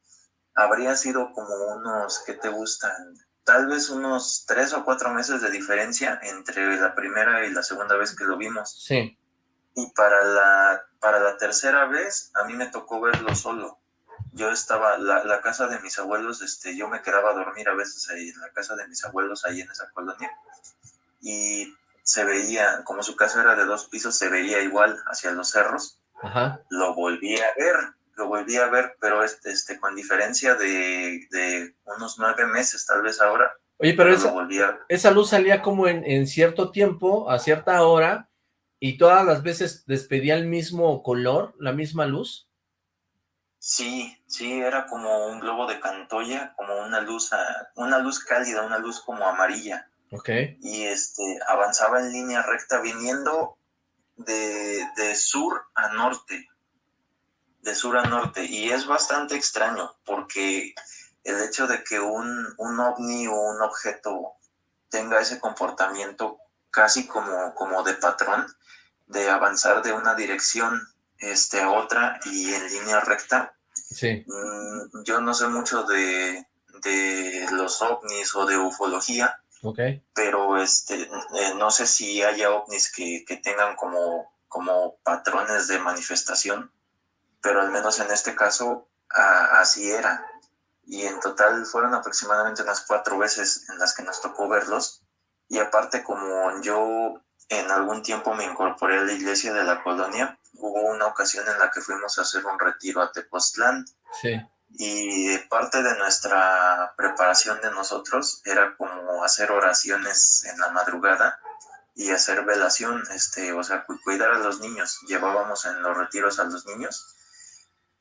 habría sido como unos, ¿qué te gustan? Tal vez unos tres o cuatro meses de diferencia entre la primera y la segunda vez que lo vimos. Sí. Y para la, para la tercera vez, a mí me tocó verlo solo. Yo estaba, la, la casa de mis abuelos, este, yo me quedaba a dormir a veces ahí en la casa de mis abuelos, ahí en esa colonia. Y se veía, como su casa era de dos pisos, se veía igual hacia los cerros. Ajá. Lo volví a ver lo volví a ver, pero este, este con diferencia de, unos nueve meses, tal vez ahora. Oye, pero, esa, esa, luz salía como en, en, cierto tiempo, a cierta hora, y todas las veces despedía el mismo color, la misma luz. Sí, sí, era como un globo de Cantoya, como una luz, una luz cálida, una luz como amarilla. Ok. Y este, avanzaba en línea recta viniendo de, de sur a norte, de sur a norte y es bastante extraño porque el hecho de que un, un ovni o un objeto tenga ese comportamiento casi como, como de patrón, de avanzar de una dirección este, a otra y en línea recta. Sí. Mm, yo no sé mucho de, de los ovnis o de ufología, okay. pero este, eh, no sé si haya ovnis que, que tengan como, como patrones de manifestación pero al menos en este caso así era. Y en total fueron aproximadamente unas cuatro veces en las que nos tocó verlos. Y aparte, como yo en algún tiempo me incorporé a la iglesia de la colonia, hubo una ocasión en la que fuimos a hacer un retiro a Tepoztlán. Sí. Y parte de nuestra preparación de nosotros era como hacer oraciones en la madrugada y hacer velación, este, o sea, cuidar a los niños. Llevábamos en los retiros a los niños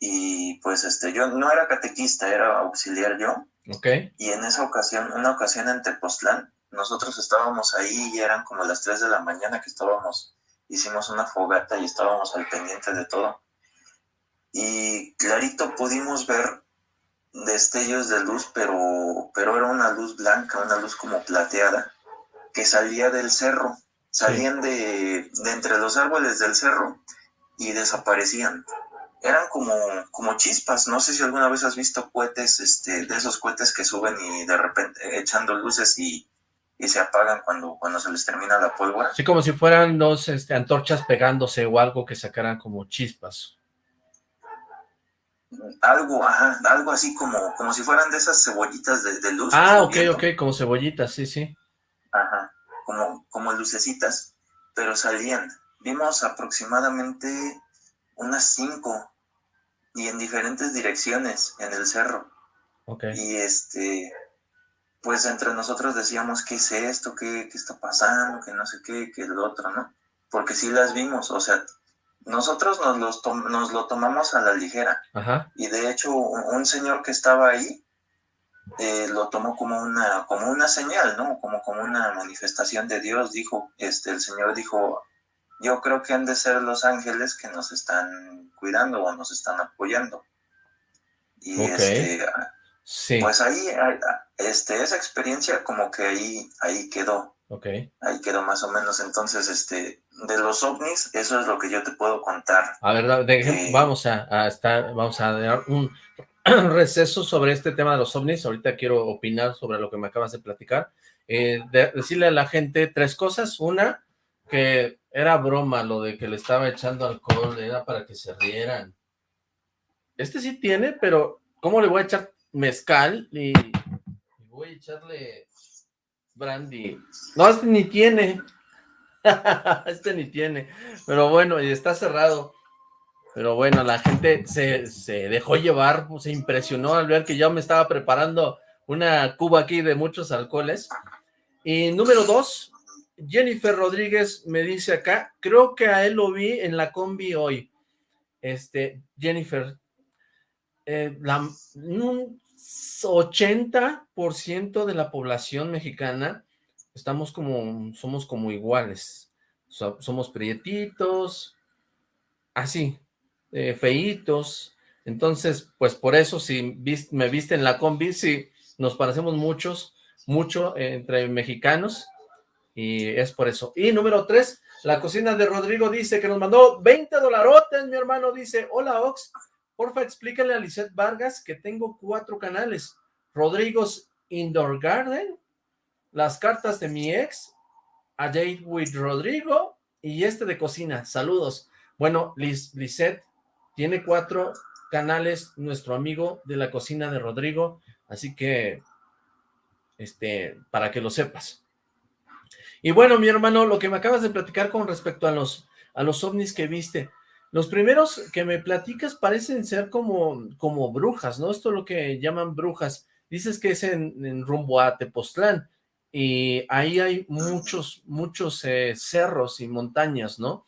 y pues este, yo no era catequista, era auxiliar yo. Ok. Y en esa ocasión, una ocasión en Tepoztlán, nosotros estábamos ahí y eran como las 3 de la mañana que estábamos, hicimos una fogata y estábamos al pendiente de todo. Y clarito pudimos ver destellos de luz, pero, pero era una luz blanca, una luz como plateada, que salía del cerro, salían de, de entre los árboles del cerro y desaparecían eran como, como chispas. No sé si alguna vez has visto cohetes, este, de esos cohetes que suben y de repente echando luces y, y se apagan cuando, cuando se les termina la pólvora. Sí, como si fueran dos este, antorchas pegándose o algo que sacaran como chispas. algo, ajá, algo así como, como si fueran de esas cebollitas de, luz. Ah, ok, ok, como cebollitas, sí, sí. Ajá, como, como lucecitas, pero salían. Vimos aproximadamente unas cinco y en diferentes direcciones en el cerro. Ok. Y este, pues entre nosotros decíamos, ¿qué es esto? ¿Qué, qué está pasando? Que no sé qué, que el otro, ¿no? Porque sí las vimos, o sea, nosotros nos, los nos lo tomamos a la ligera. Y de hecho, un, señor que estaba ahí eh, lo tomó como una, como una señal, ¿no? Como, como una manifestación de Dios. Dijo, este, el Señor dijo, yo creo que han de ser los ángeles que nos están cuidando o nos están apoyando. Y este, sí. pues ahí, este, esa experiencia como que ahí, ahí quedó. Okay. Ahí quedó más o menos. Entonces, este, de los ovnis, eso es lo que yo te puedo contar. A ver, eh, vamos a, estar, vamos a dar un receso sobre este tema de los ovnis. Ahorita quiero opinar sobre lo que me acabas de platicar. Eh, decirle a la gente tres cosas. Una, que era broma lo de que le estaba echando alcohol, era para que se rieran. Este sí tiene, pero ¿cómo le voy a echar mezcal? Y, voy a echarle Brandy. No, este ni tiene. este ni tiene. Pero bueno, y está cerrado. Pero bueno, la gente se, se dejó llevar, se impresionó al ver que yo me estaba preparando una cuba aquí de muchos alcoholes. Y número dos, Jennifer Rodríguez me dice acá, creo que a él lo vi en la combi hoy. Este, Jennifer, eh, la, 80% de la población mexicana estamos como, somos como iguales. somos prietitos, así, eh, feitos. Entonces, pues por eso, si me viste en la combi, sí, nos parecemos muchos, mucho entre mexicanos, y es por eso. Y número tres, la cocina de Rodrigo dice que nos mandó 20 dolarotes, mi hermano dice, hola Ox, Porfa, explícale a Lisette Vargas que tengo cuatro canales. Rodrigo's Indoor Garden, las cartas de mi ex, A Date with Rodrigo y este de cocina. Saludos. Bueno, Lisette tiene cuatro canales, nuestro amigo de la cocina de Rodrigo, así que, este, para que lo sepas. Y bueno, mi hermano, lo que me acabas de platicar con respecto a los, a los ovnis que viste, los primeros que me platicas parecen ser como, como brujas, ¿no? Esto es lo que llaman brujas. Dices que es en, rumbo a Tepoztlán y ahí hay muchos, muchos eh, cerros y montañas, ¿no?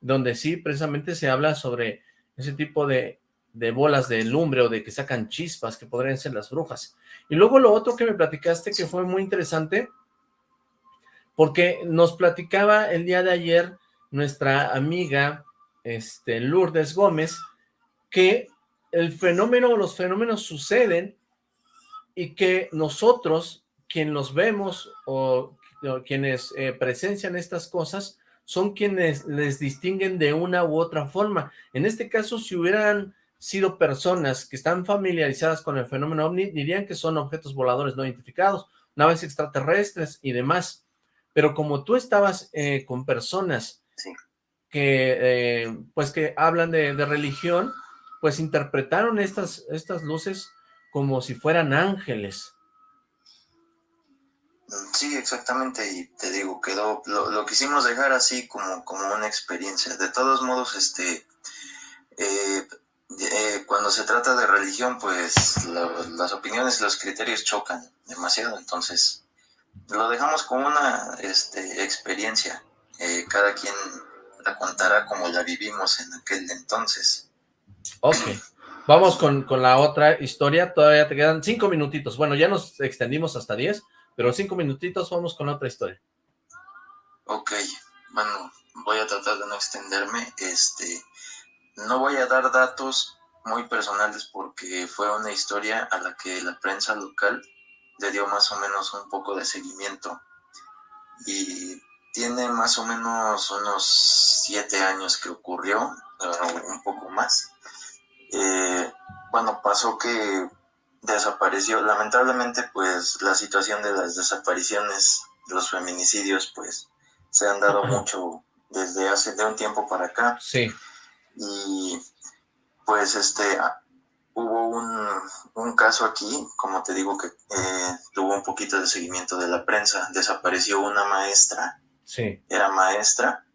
Donde sí, precisamente se habla sobre ese tipo de, de bolas de lumbre o de que sacan chispas que podrían ser las brujas. Y luego lo otro que me platicaste que fue muy interesante, porque nos platicaba el día de ayer nuestra amiga este, Lourdes Gómez, que el fenómeno o los fenómenos suceden y que nosotros, quien los vemos o, quienes eh, presencian estas cosas, son quienes les distinguen de una u otra forma. En este caso, si hubieran sido personas que están familiarizadas con el fenómeno OVNI, dirían que son objetos voladores no identificados, naves extraterrestres y demás. Pero como tú estabas eh, con personas que, eh, pues que hablan de, religión, pues interpretaron estas, estas luces como si fueran ángeles. Sí, exactamente, y te digo, quedó, lo, quisimos dejar así como, como una experiencia. De todos modos, este, eh, eh, cuando se trata de religión, pues las opiniones y los criterios chocan demasiado, entonces lo dejamos como una este, experiencia. cada quien la contará como la vivimos en aquel entonces. Ok, vamos con, la otra historia, todavía te quedan cinco minutitos, bueno, ya nos extendimos hasta diez, pero cinco minutitos vamos con otra historia. Ok, bueno, voy a tratar de no extenderme, este, no voy a dar datos muy personales porque fue una historia a la que la prensa local le dio más o menos un poco de seguimiento y tiene más o menos unos siete años que ocurrió, un poco más. Eh, bueno, pasó que desapareció, lamentablemente pues la situación de las desapariciones, los feminicidios pues se han dado mucho desde hace de un tiempo para acá. Sí. Y pues este, hubo un, caso aquí, como te digo, que eh, tuvo un poquito de seguimiento de la prensa. Desapareció una maestra. Sí. Era maestra.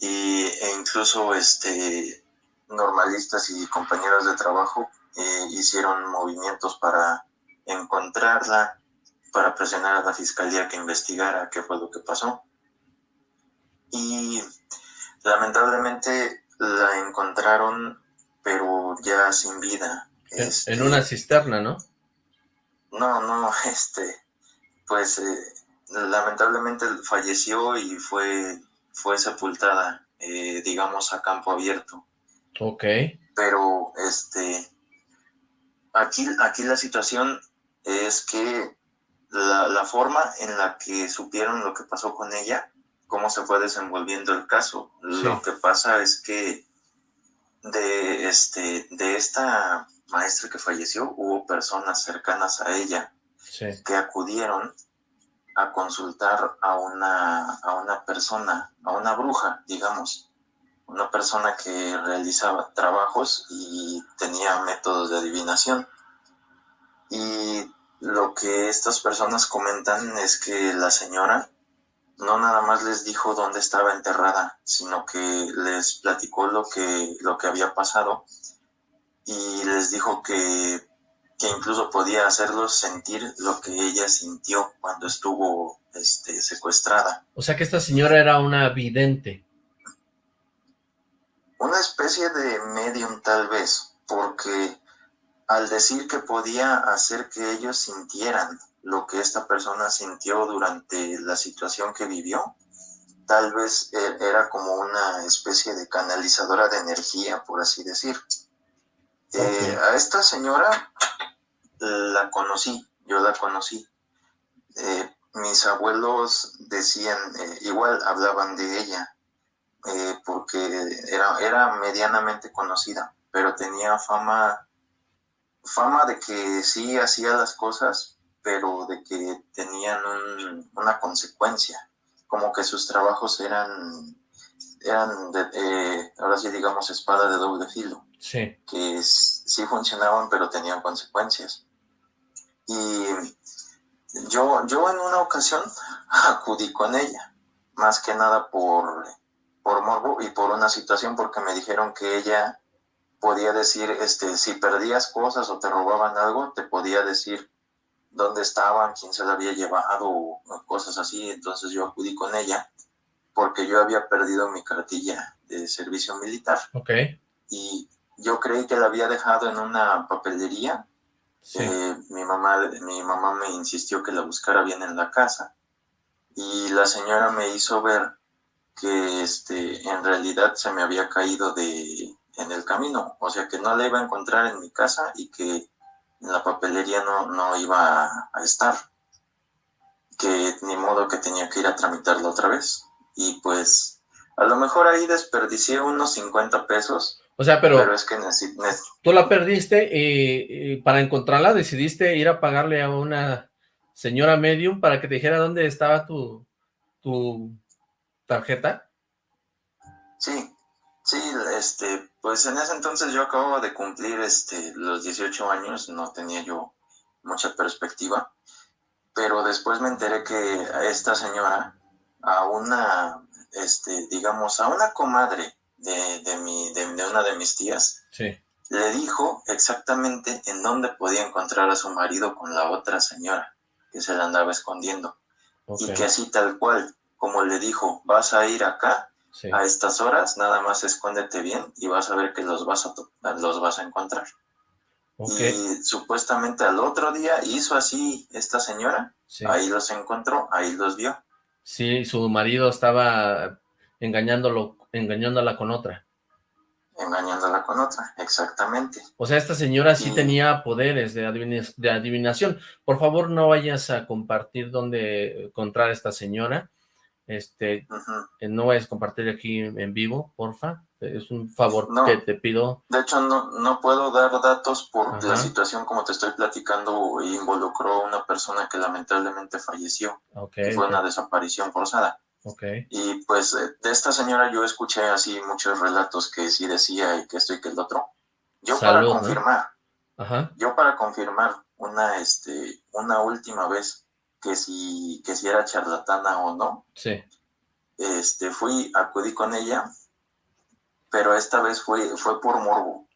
Y, e incluso este, normalistas y compañeros de trabajo eh, hicieron movimientos para encontrarla, para presionar a la fiscalía que investigara qué fue lo que pasó. Y lamentablemente la encontraron pero ya sin vida. En, este, una cisterna, ¿no? No, no, este, pues eh, lamentablemente falleció y fue, fue sepultada, eh, digamos, a campo abierto. Ok. Pero, este, aquí, aquí la situación es que la, la forma en la que supieron lo que pasó con ella, cómo se fue desenvolviendo el caso. Lo que pasa es que de, este, de esta maestra que falleció, hubo personas cercanas a ella que acudieron a consultar a una, a una persona, a una bruja, digamos, una persona que realizaba trabajos y tenía métodos de adivinación. Y lo que estas personas comentan es que la señora no nada más les dijo dónde estaba enterrada, sino que les platicó lo que, lo que había pasado y les dijo que, que incluso podía hacerlos sentir lo que ella sintió cuando estuvo este, secuestrada. O sea que esta señora era una vidente. Una especie de medium tal vez, porque al decir que podía hacer que ellos sintieran lo que esta persona sintió durante la situación que vivió. Tal vez e, era como una especie de canalizadora de energía, por así decir. Eh, a esta señora la conocí, yo la conocí. Eh, mis abuelos decían, eh, igual hablaban de ella, porque era, era medianamente conocida, pero tenía fama, fama de que sí hacía las cosas, pero de que tenían una consecuencia, como que sus trabajos eran, eran de, ahora sí digamos, espada de doble filo, sí. que sí funcionaban, pero tenían consecuencias. Y yo, yo en una ocasión acudí con ella, más que nada por, por morbo y por una situación, porque me dijeron que ella podía decir, este, si perdías cosas o te robaban algo, te podía decir dónde estaban, quién se la había llevado, cosas así. Entonces yo acudí con ella porque yo había perdido mi cartilla de servicio militar. Ok. Y yo creí que la había dejado en una papelería. Eh, mi, mamá, mi mamá me insistió que la buscara bien en la casa. Y la señora me hizo ver que este, en realidad se me había caído de, en el camino. O sea, que no la iba a encontrar en mi casa y que la papelería no, no iba a, estar, que ni modo que tenía que ir a tramitarla otra vez. Y pues a lo mejor ahí desperdicié unos 50 pesos. O sea, pero, pero es que tú la perdiste y, para encontrarla decidiste ir a pagarle a una señora medium para que te dijera dónde estaba tu, tu tarjeta. Sí, Sí, este, pues en ese entonces yo acababa de cumplir este, los 18 años, no tenía yo mucha perspectiva, pero después me enteré que a esta señora, a una, este, digamos, a una comadre de, de, mi, de, una de mis tías, le dijo exactamente en dónde podía encontrar a su marido con la otra señora que se la andaba escondiendo. Y que así tal cual, como le dijo, vas a ir acá a estas horas, nada más escóndete bien y vas a ver que los vas a, los vas a encontrar. Y supuestamente al otro día hizo así esta señora, ahí los encontró, ahí los vio. Sí, su marido estaba engañándolo, engañándola con otra. Engañándola con otra, exactamente. O sea, esta señora sí tenía poderes de, adivinación. Por favor, no vayas a compartir dónde encontrar a esta señora este, eh, no vayas a compartir aquí en vivo, porfa. Es un favor que te pido. De hecho, no, no puedo dar datos por la situación como te estoy platicando. Involucró a una persona que lamentablemente falleció. fue una desaparición forzada. Okay. Y pues eh, de esta señora yo escuché así muchos relatos que sí decía y que esto y que el otro. Yo para confirmar, Ajá. Yo para confirmar una, este, una última vez que si, que si era charlatana o no, sí. este, fui, acudí con ella, pero esta vez fue, fue por morbo.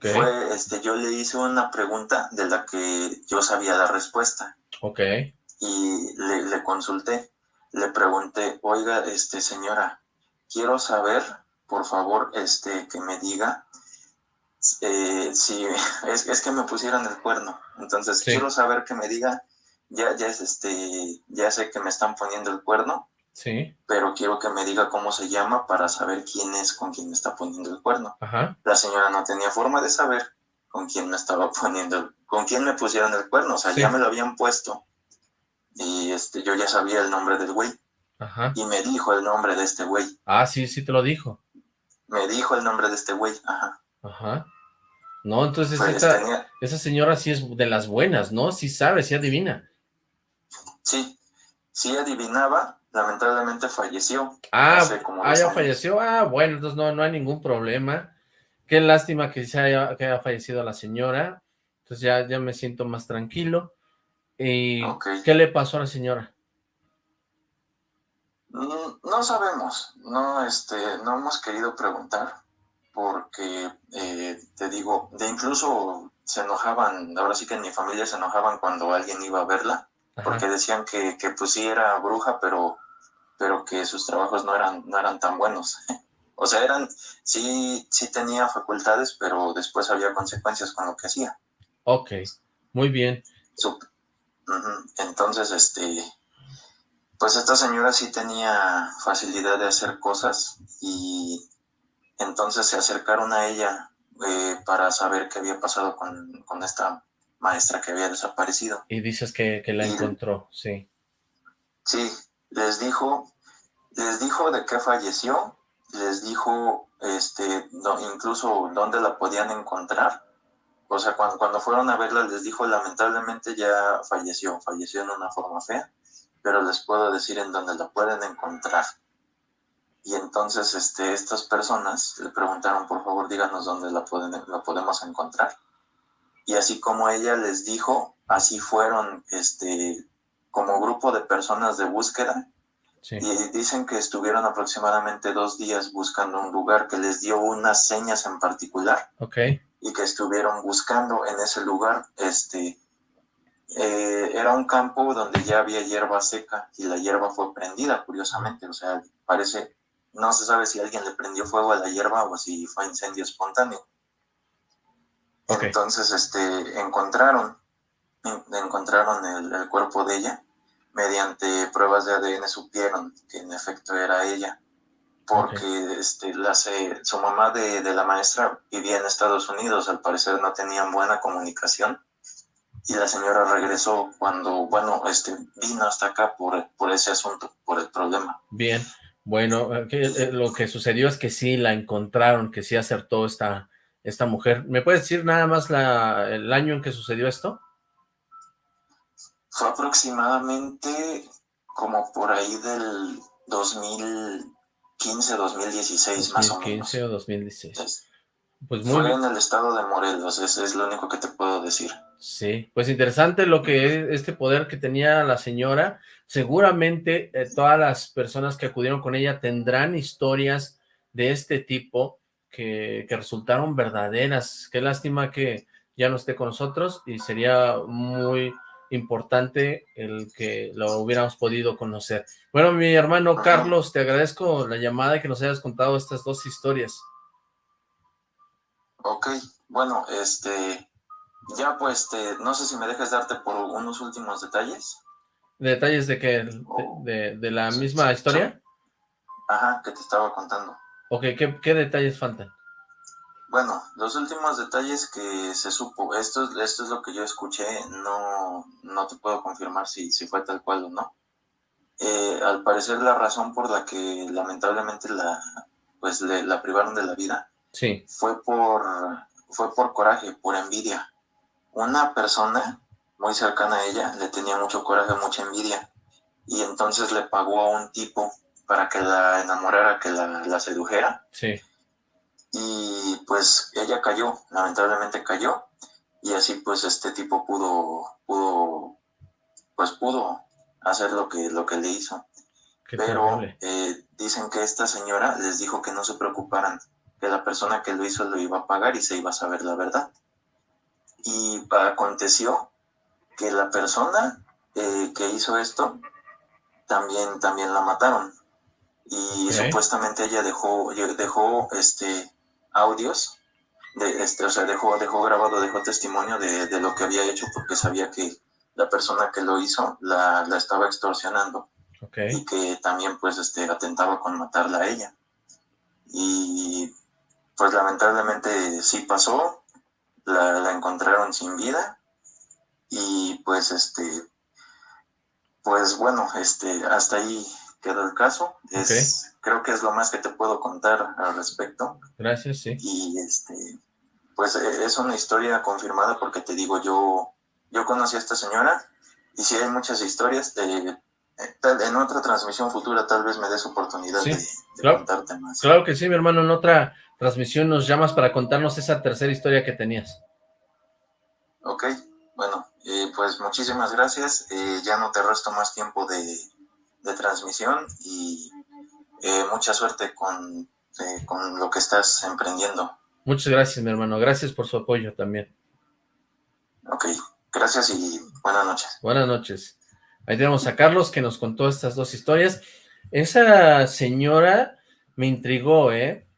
Fue, este, yo le hice una pregunta de la que yo sabía la respuesta. Ok. Y le, le consulté, le pregunté, oiga, este, señora, quiero saber, por favor, este, que me diga eh, si es, es, que me pusieron el cuerno. Entonces, quiero saber que me diga, ya, ya es este, ya sé que me están poniendo el cuerno, Sí. Pero quiero que me diga cómo se llama para saber quién es con quien me está poniendo el cuerno. Ajá. La señora no tenía forma de saber con quién me estaba poniendo, con quién me pusieron el cuerno. O sea, ya me lo habían puesto. Y este, yo ya sabía el nombre del güey. Ajá. Y me dijo el nombre de este güey. Ah, sí, sí te lo dijo. Me dijo el nombre de este güey. Ajá. Ajá. No, entonces pues esa señora sí es de las buenas, ¿no? Sí sabe, sí adivina. Sí, sí adivinaba, lamentablemente falleció. Ah, ah ya falleció. Ah, bueno, entonces no, no hay ningún problema. Qué lástima que, se haya, que haya fallecido la señora. Entonces ya, ya me siento más tranquilo. ¿Y qué le pasó a la señora? Mm, no sabemos, no, este, no hemos querido preguntar, porque eh, te digo, de incluso se enojaban, ahora sí que en mi familia se enojaban cuando alguien iba a verla, porque decían que, que pues sí era bruja, pero pero que sus trabajos no eran, no eran tan buenos. o sea, eran, sí, sí tenía facultades, pero después había consecuencias con lo que hacía. Ok, muy bien. Entonces, este, pues esta señora sí tenía facilidad de hacer cosas y entonces se acercaron a ella eh, para saber qué había pasado con, con, esta maestra que había desaparecido. Y dices que, que la encontró, sí. Sí, les dijo, les dijo de qué falleció, les dijo este, incluso dónde la podían encontrar. O sea, cuando, cuando fueron a verla les dijo, lamentablemente ya falleció, falleció en una forma fea, pero les puedo decir en dónde la pueden encontrar. Y entonces este, estas personas le preguntaron, por favor, díganos dónde la, pueden, la podemos encontrar. Y así como ella les dijo, así fueron este, como grupo de personas de búsqueda y dicen que estuvieron aproximadamente dos días buscando un lugar que les dio unas señas en particular. Okay. Y que estuvieron buscando en ese lugar, este, eh, era un campo donde ya había hierba seca y la hierba fue prendida, curiosamente. O sea, parece, no se sabe si alguien le prendió fuego a la hierba o si fue incendio espontáneo. Entonces, este, encontraron, encontraron el cuerpo de ella mediante pruebas de ADN supieron que en efecto era ella, porque este, la, su mamá de, la maestra vivía en Estados Unidos, al parecer no tenían buena comunicación, y la señora regresó cuando, bueno, este, vino hasta acá por, por ese asunto, por el problema. Bien, bueno, eh, eh, lo que sucedió es que sí la encontraron, que sí acertó esta, esta mujer. ¿Me puedes decir nada más la, el año en que sucedió esto? Fue aproximadamente como por ahí del 2015, 2016 más o menos. 2015 o 2016. pues muy Fue en el estado de Morelos, ese es lo único que te puedo decir. Sí, pues interesante lo que es este poder que tenía la señora. Seguramente eh, todas las personas que acudieron con ella tendrán historias de este tipo que, que resultaron verdaderas. Qué lástima que ya no esté con nosotros y sería muy importante el que lo hubiéramos podido conocer. Bueno, mi hermano Carlos, te agradezco la llamada y que nos hayas contado estas dos historias. Ok, bueno, este, ya pues, este, no sé si me dejas darte por unos últimos detalles. ¿Detalles de qué? ¿De, de, la misma historia? Ajá, que te estaba contando. Ok, ¿qué, qué detalles faltan? Bueno, los últimos detalles que se supo, esto, esto es lo que yo escuché, no, no te puedo confirmar si, si fue tal cual o no. Eh, al parecer la razón por la que lamentablemente la, pues la privaron de la vida sí. fue, por, fue por coraje, por envidia. Una persona muy cercana a ella le tenía mucho coraje, mucha envidia, y entonces le pagó a un tipo para que la enamorara, que la, la sedujera. Sí y pues ella cayó, lamentablemente cayó, y así pues este tipo pudo, pudo, pues pudo hacer lo que, lo que le hizo. Pero eh, dicen que esta señora les dijo que no se preocuparan, que la persona que lo hizo lo iba a pagar y se iba a saber la verdad. Y aconteció que la persona eh, que hizo esto también, también la mataron. Y supuestamente ella dejó, dejó este, audios, de, este, o sea, dejó, dejó grabado, dejó testimonio de, de, lo que había hecho porque sabía que la persona que lo hizo la, la estaba extorsionando. Y que también pues este, atentaba con matarla a ella. Y pues lamentablemente sí pasó, la, la encontraron sin vida y pues este pues bueno, este, hasta ahí quedó el caso. Es, Creo que es lo más que te puedo contar al respecto. Gracias, sí. Y este, pues e, es una historia confirmada porque te digo, yo, yo conocí a esta señora y si hay muchas historias, de, en otra transmisión futura tal vez me des oportunidad de, contarte más. Claro que sí, mi hermano, en otra transmisión nos llamas para contarnos esa tercera historia que tenías. Ok, bueno, eh, pues muchísimas gracias. Eh, ya no te resto más tiempo de, transmisión y eh, mucha suerte con, con lo que estás emprendiendo. Muchas gracias, mi hermano. Gracias por su apoyo también. Ok, gracias y buenas noches. Buenas noches. Ahí tenemos a Carlos que nos contó estas dos historias. Esa señora me intrigó, ¿eh?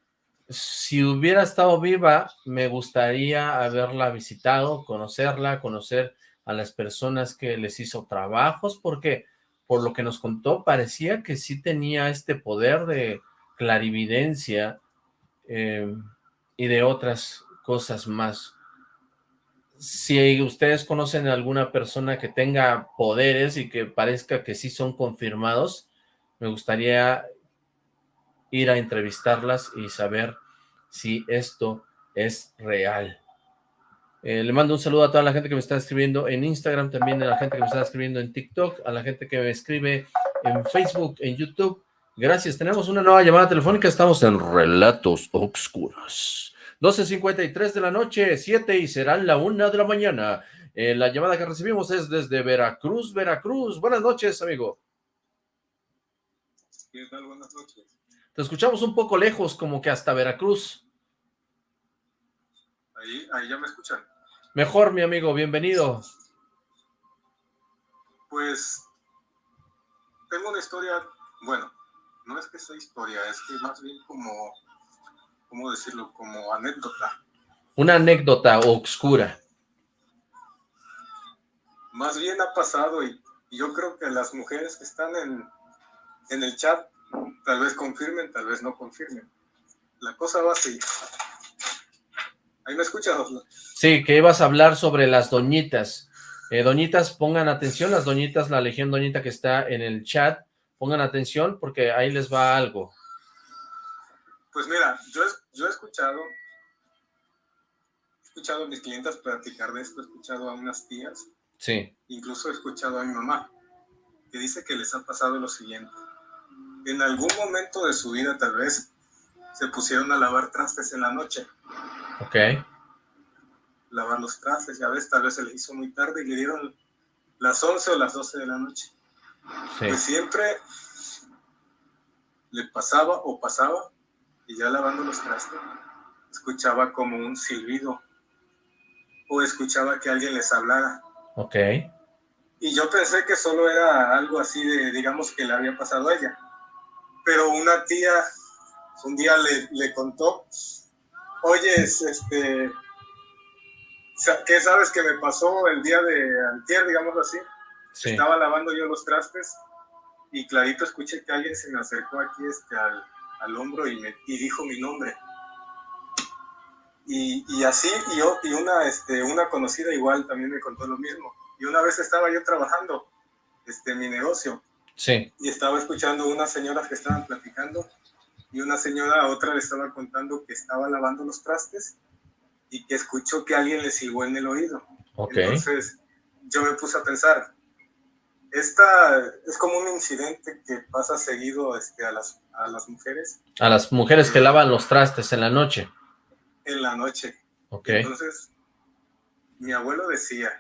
Si hubiera estado viva, me gustaría haberla visitado, conocerla, conocer a las personas que les hizo trabajos, porque por lo que nos contó, parecía que sí tenía este poder de clarividencia eh, y de otras cosas más. Si ustedes conocen a alguna persona que tenga poderes y que parezca que sí son confirmados, me gustaría ir a entrevistarlas y saber si esto es real. Eh, le mando un saludo a toda la gente que me está escribiendo en Instagram, también a la gente que me está escribiendo en TikTok, a la gente que me escribe en Facebook, en YouTube. Gracias, tenemos una nueva llamada telefónica, estamos en Relatos Oscuros. 12.53 de la noche, 7 y serán la 1 de la mañana. Eh, la llamada que recibimos es desde Veracruz, Veracruz. Buenas noches, amigo. ¿Qué tal? Buenas noches. Te escuchamos un poco lejos, como que hasta Veracruz. Ahí, ahí ya me escuchan. Mejor, mi amigo, bienvenido. Pues tengo una historia, bueno, no es que sea historia, es que más bien como, ¿cómo decirlo? Como anécdota. Una anécdota oscura. Más bien ha pasado y, yo creo que las mujeres que están en, en el chat tal vez confirmen, tal vez no confirmen. La cosa va así. ¿Ahí me escuchas, Sí, que ibas a hablar sobre las doñitas. Eh, doñitas, pongan atención, las doñitas, la legión doñita que está en el chat, pongan atención porque ahí les va algo. Pues mira, yo, yo he escuchado, he escuchado a mis clientes platicar de esto, he escuchado a unas tías, sí. incluso he escuchado a mi mamá, que dice que les ha pasado lo siguiente. En algún momento de su vida tal vez se pusieron a lavar trastes en la noche Ok. Lavar los trastes, ya ves, tal vez se les hizo muy tarde y le dieron las 11 o las 12 de la noche. Pues siempre le pasaba o pasaba y ya lavando los trastes, escuchaba como un silbido o escuchaba que alguien les hablara. Ok. Y yo pensé que solo era algo así de, digamos, que le había pasado a ella. Pero una tía un día le, le contó oye, este, ¿qué sabes que me pasó el día de antier, digámoslo así? Estaba lavando yo los trastes y clarito escuché que alguien se me acercó aquí este, al, al hombro y, me, y dijo mi nombre. Y, y, así, y, yo, y una, este, una conocida igual también me contó lo mismo. Y una vez estaba yo trabajando este, mi negocio. Sí. Y estaba escuchando unas señoras que estaban platicando y una señora a otra le estaba contando que estaba lavando los trastes y que escuchó que alguien le silbó en el oído. Entonces yo me puse a pensar, esta es como un incidente que pasa seguido este, a, las, a las mujeres. A las mujeres que lavan los trastes en la noche. En la noche. Ok. Entonces, mi abuelo decía,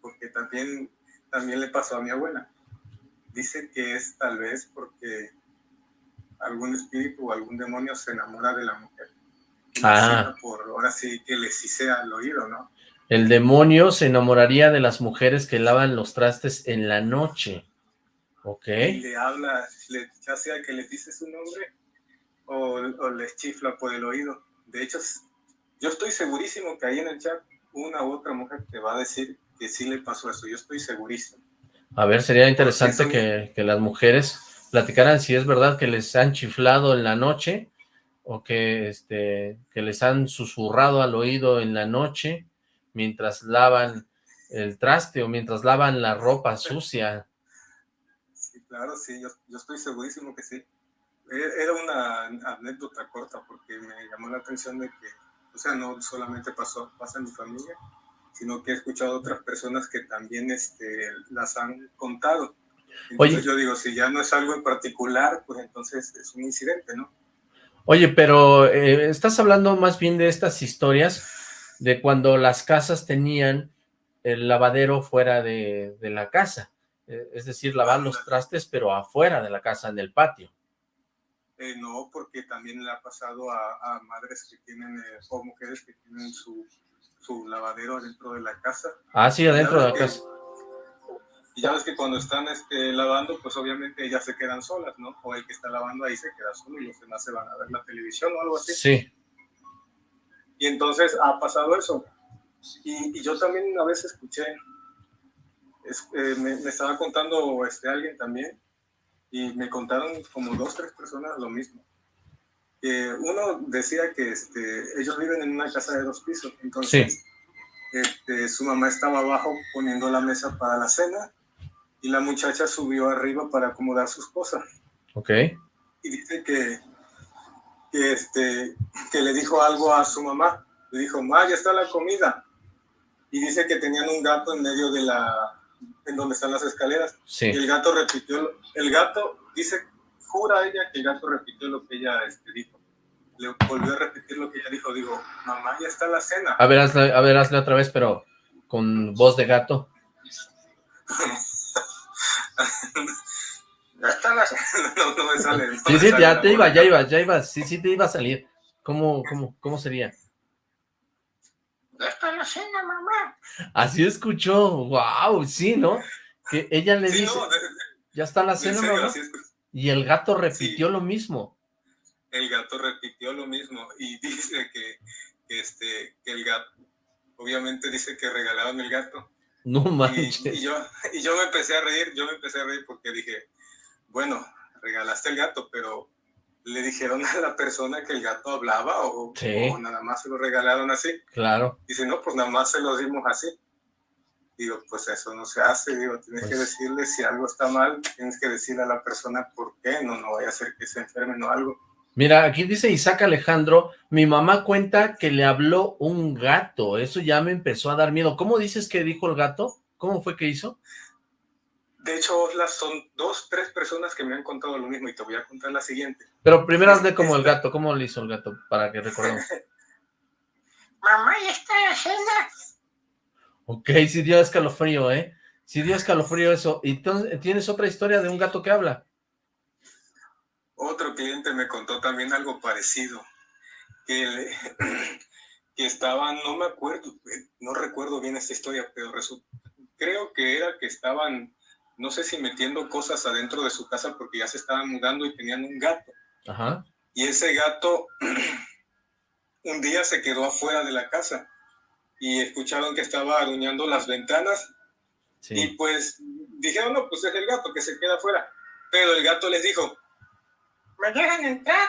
porque también, también le pasó a mi abuela, dice que es tal vez porque algún espíritu o algún demonio se enamora de la mujer. Ah. Por, ahora sí que le sisea al oído, ¿no? El demonio se enamoraría de las mujeres que lavan los trastes en la noche. Ok. Y le habla, ya sea que le dice su nombre o, o les chifla por el oído. De hecho, yo estoy segurísimo que ahí en el chat una u otra mujer te va a decir que sí le pasó eso. Yo estoy segurísimo. A ver, sería interesante que, que las mujeres platicaran si es verdad que les han chiflado en la noche o que, este, que les han susurrado al oído en la noche mientras lavan el traste o mientras lavan la ropa sucia. Sí, claro, sí, yo, yo estoy segurísimo que sí. E, era una anécdota corta porque me llamó la atención de que, o sea, no solamente pasó, pasa en mi familia, sino que he escuchado otras personas que también este, las han contado. Entonces yo digo, si ya no es algo en particular, pues entonces es un incidente, ¿no? Oye, pero eh, estás hablando más bien de estas historias de cuando las casas tenían el lavadero fuera de, la casa, eh, es decir, lavar los trastes, pero afuera de la casa, en el patio. Eh, no, porque también le ha pasado a, madres que tienen, o mujeres que tienen su, su lavadero dentro de la casa. Ah, sí, adentro de la casa. Y ya ves que cuando están este, lavando, pues obviamente ellas se quedan solas, ¿no? O el que está lavando ahí se queda solo y los demás se van a ver la televisión o algo así. Sí. Y entonces ha pasado eso. Y, yo también a veces escuché, eh, me, estaba contando este, alguien también, y me contaron como dos, tres personas lo mismo. uno decía que este, ellos viven en una casa de dos pisos, entonces este, su mamá estaba abajo poniendo la mesa para la cena y la muchacha subió arriba para acomodar sus cosas. Ok. Y dice que, que, este, que le dijo algo a su mamá. Le dijo, ma, ya está la comida. Y dice que tenían un gato en medio de la, en donde están las escaleras. Sí. Y el gato repitió, el gato dice, jura ella que el gato repitió lo que ella este, dijo. Le volvió a repetir lo que ella dijo. Digo, mamá, ya está la cena. A ver, hazle, a ver, otra vez, pero con voz de gato. ya está la no, no me sale. sí, sí, ya te iba, ya iba, ya iba, sí, sí te iba a salir. ¿Cómo, cómo, cómo sería? Ya está la cena, mamá. Así escuchó, wow, sí, ¿no? Que ella le dice, ya está la cena, mamá. Y el gato repitió lo mismo. El gato repitió lo mismo y dice que, este, que el gato, obviamente dice que regalaban el gato no manches. Y, yo, y yo me empecé a reír, yo me empecé a reír porque dije, bueno, regalaste el gato, pero le dijeron a la persona que el gato hablaba o, nada más se lo regalaron así. Claro. Dice, no, pues nada más se lo dimos así. Digo, pues eso no se hace, digo, tienes que pues decirle si algo está mal, tienes que decirle a la persona por qué, no, no vaya a ser que se enfermen o algo. Mira, aquí dice Isaac Alejandro, mi mamá cuenta que le habló un gato, eso ya me empezó a dar miedo. ¿Cómo dices que dijo el gato? ¿Cómo fue que hizo? De hecho, las son dos, tres personas que me han contado lo mismo y te voy a contar la siguiente. Pero primero hazle como el gato, ¿cómo le hizo el gato? Para que recordemos. mamá, ¿ya está la cena? Ok, sí dio escalofrío, ¿eh? Sí dio escalofrío eso. ¿Y tienes otra historia de un gato que habla? Otro cliente me contó también algo parecido, que, que estaban, no me acuerdo, no recuerdo bien esta historia, pero creo que era que estaban, no sé si metiendo cosas adentro de su casa porque ya se estaban mudando y tenían un gato. Y ese gato un día se quedó afuera de la casa y escucharon que estaba aruñando las ventanas y pues dijeron, no, pues es el gato que se queda afuera. Pero el gato les dijo, ¿Me dejan entrar?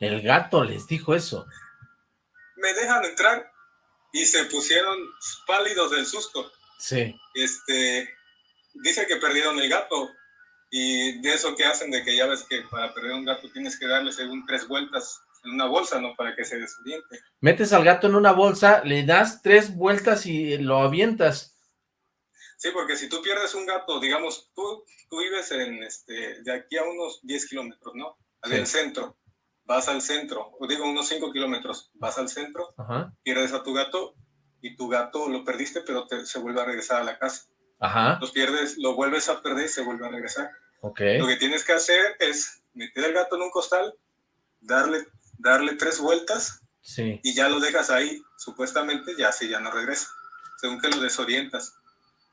El gato les dijo eso. Me dejan entrar. Y se pusieron pálidos del susto. Sí. Este, dice que perdieron el gato. Y de eso que hacen, de que ya ves que para perder un gato tienes que darle según tres vueltas en una bolsa, ¿no? Para que se desoriente. Metes al gato en una bolsa, le das tres vueltas y lo avientas. Sí, porque si tú pierdes un gato, digamos, tú, tú vives en, este, de aquí a unos 10 kilómetros, ¿no? Del centro. Vas al centro, o digo unos 5 kilómetros, vas al centro, pierdes a tu gato y tu gato lo perdiste, pero se vuelve a regresar a la casa. Ajá. Los pierdes, lo vuelves a perder y se vuelve a regresar. Ok. Lo que tienes que hacer es meter al gato en un costal, darle, darle tres vueltas Sí. y ya lo dejas ahí. Supuestamente ya así ya no regresa, según que lo desorientas.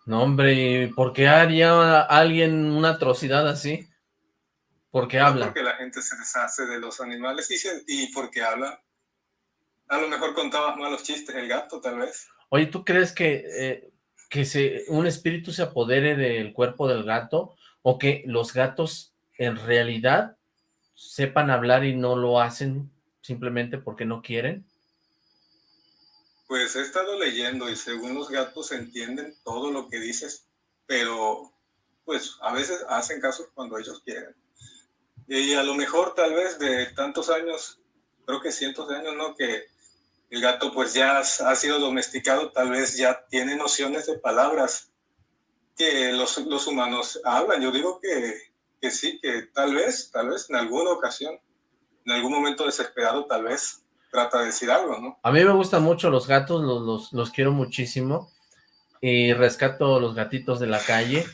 No, hombre, ¿y ¿por qué haría alguien una atrocidad así? Porque habla. Porque la gente se deshace de los animales y, se- y porque habla. A lo mejor contabas malos chistes el gato, tal vez. Oye, ¿tú crees que, eh, que se, un espíritu se apodere del cuerpo del gato o que los gatos en realidad sepan hablar y no lo hacen simplemente porque no quieren? Pues he estado leyendo y según los gatos entienden todo lo que dices, pero pues a veces hacen caso cuando ellos quieren. Y a lo mejor tal vez de tantos años, creo que cientos de años, ¿no? Que el gato pues ya ha sido domesticado, tal vez ya tiene nociones de palabras que los, los humanos hablan. Yo digo que, que sí, que tal vez, tal vez en alguna ocasión, en algún momento desesperado, tal vez trata de decir algo, ¿no? A mí me gustan mucho los gatos, los, los, los quiero muchísimo y rescato los gatitos de la calle,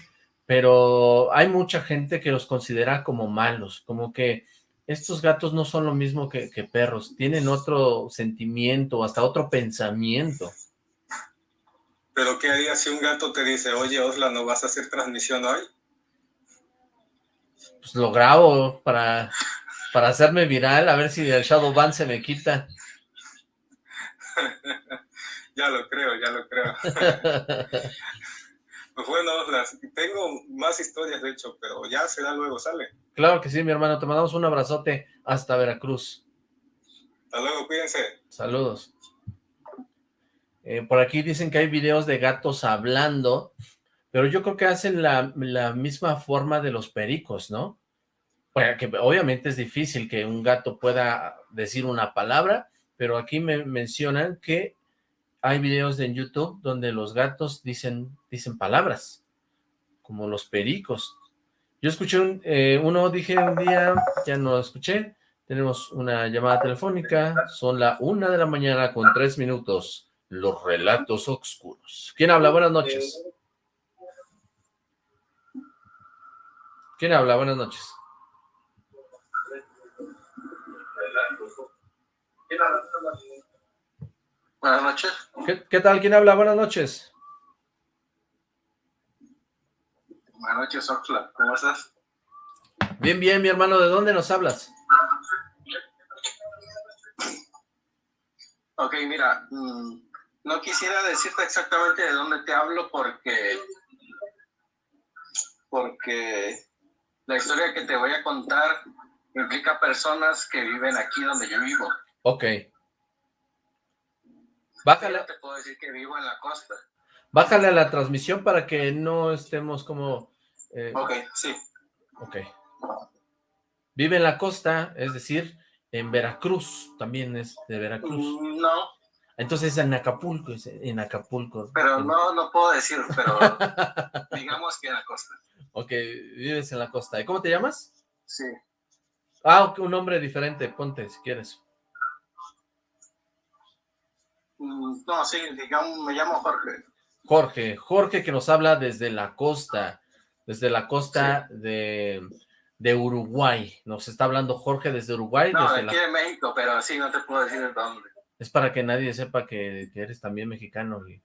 pero hay mucha gente que los considera como malos, como que estos gatos no son lo mismo que, que perros, tienen otro sentimiento, hasta otro pensamiento. Pero ¿qué harías si un gato te dice, oye, Osla, ¿no vas a hacer transmisión hoy? Pues lo grabo para, para hacerme viral, a ver si el Shadowban se me quita. ya lo creo, ya lo creo. pues bueno, Osla, tengo más historias de hecho, pero ya será luego, sale. Claro que sí, mi hermano, te mandamos un abrazote hasta Veracruz. Hasta luego, cuídense. Saludos. Eh, por aquí dicen que hay videos de gatos hablando, pero yo creo que hacen la, la misma forma de los pericos, ¿no? Que obviamente es difícil que un gato pueda decir una palabra, pero aquí me mencionan que hay videos en YouTube donde los gatos dicen, dicen palabras, como los pericos. Yo escuché un, eh, uno, dije un día, ya no lo escuché, tenemos una llamada telefónica, son la una de la mañana con tres minutos, los relatos oscuros. ¿Quién habla? Buenas noches. ¿Quién habla? Buenas noches. Buenas noches. ¿Qué, qué tal? ¿Quién habla? Buenas noches. Buenas noches, Oxla. ¿Cómo estás? Bien, bien, mi hermano, ¿de dónde nos hablas? Ok, mira, mm, no quisiera decirte exactamente de dónde te hablo porque porque la historia que te voy a contar implica personas que viven aquí donde yo vivo. Ok. Yo Bájale, te puedo decir que vivo en la costa. bájale a la transmisión para que no estemos como... eh, Ok, sí. ok. Vive en la costa, es decir, en Veracruz, también es de Veracruz. Mm, No, Entonces en Acapulco, en Acapulco. pero En- no, no puedo decir, pero digamos que en la costa. Ok, vives en la costa. ¿Y cómo te llamas? Sí. Ah, un nombre diferente, ponte si quieres. Mm, No, sí, digamos, me llamo Jorge. Jorge, Jorge que nos habla desde la costa, desde la costa de, de Uruguay. Nos está hablando Jorge desde Uruguay. No, desde la- aquí de México, pero sí, no te puedo decir de dónde. Es para que nadie sepa que, que eres también mexicano y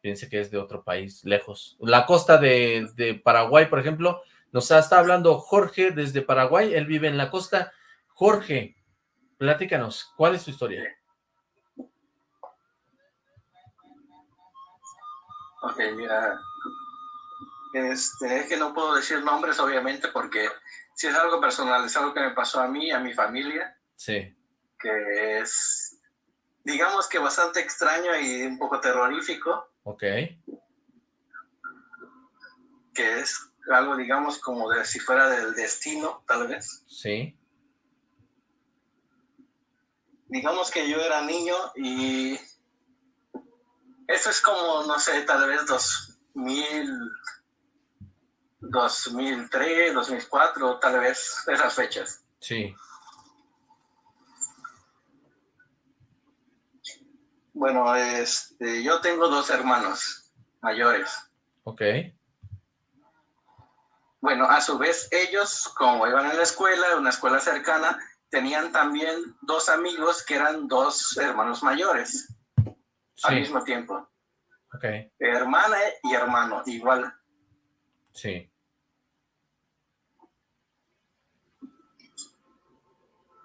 piense que es de otro país, lejos. La costa de, de Paraguay, por ejemplo, nos está hablando Jorge desde Paraguay, él vive en la costa. Jorge, platícanos, ¿cuál es tu historia? Ok, mira. Este, es que no puedo decir nombres, obviamente, porque si es algo personal, es algo que me pasó a mí, a mi familia, Sí, que es, digamos que bastante extraño y un poco terrorífico, ok, que es algo, digamos, como de si fuera del destino, tal vez. sí, Digamos que yo era niño y eso es como, no sé, tal vez 2000, 2003, 2004, tal vez esas fechas. sí, Bueno, este, yo tengo dos hermanos mayores. Ok. Bueno, a su vez ellos, como iban en la escuela, una escuela cercana, tenían también dos amigos que eran dos hermanos mayores al mismo tiempo. Ok. Hermana y hermano, igual. Sí.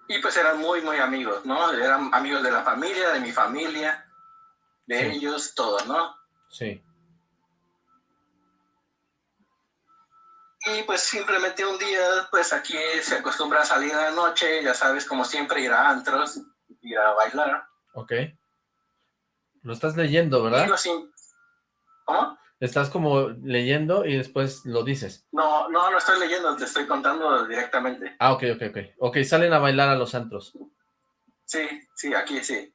Y pues eran muy, muy amigos, ¿no? Eran amigos de la familia, de mi familia, de ellos, todo, ¿no? Sí. Y pues simplemente un día, pues aquí se acostumbra a salir a la noche, ya sabes, como siempre, ir a antros, ir a bailar. Ok. Lo estás leyendo, ¿verdad? ¿Cómo? Estás como leyendo y después lo dices. No, no, no estoy leyendo, te estoy contando directamente. Ah, ok, ok, ok. Ok, salen a bailar a los antros. Sí, sí, aquí sí.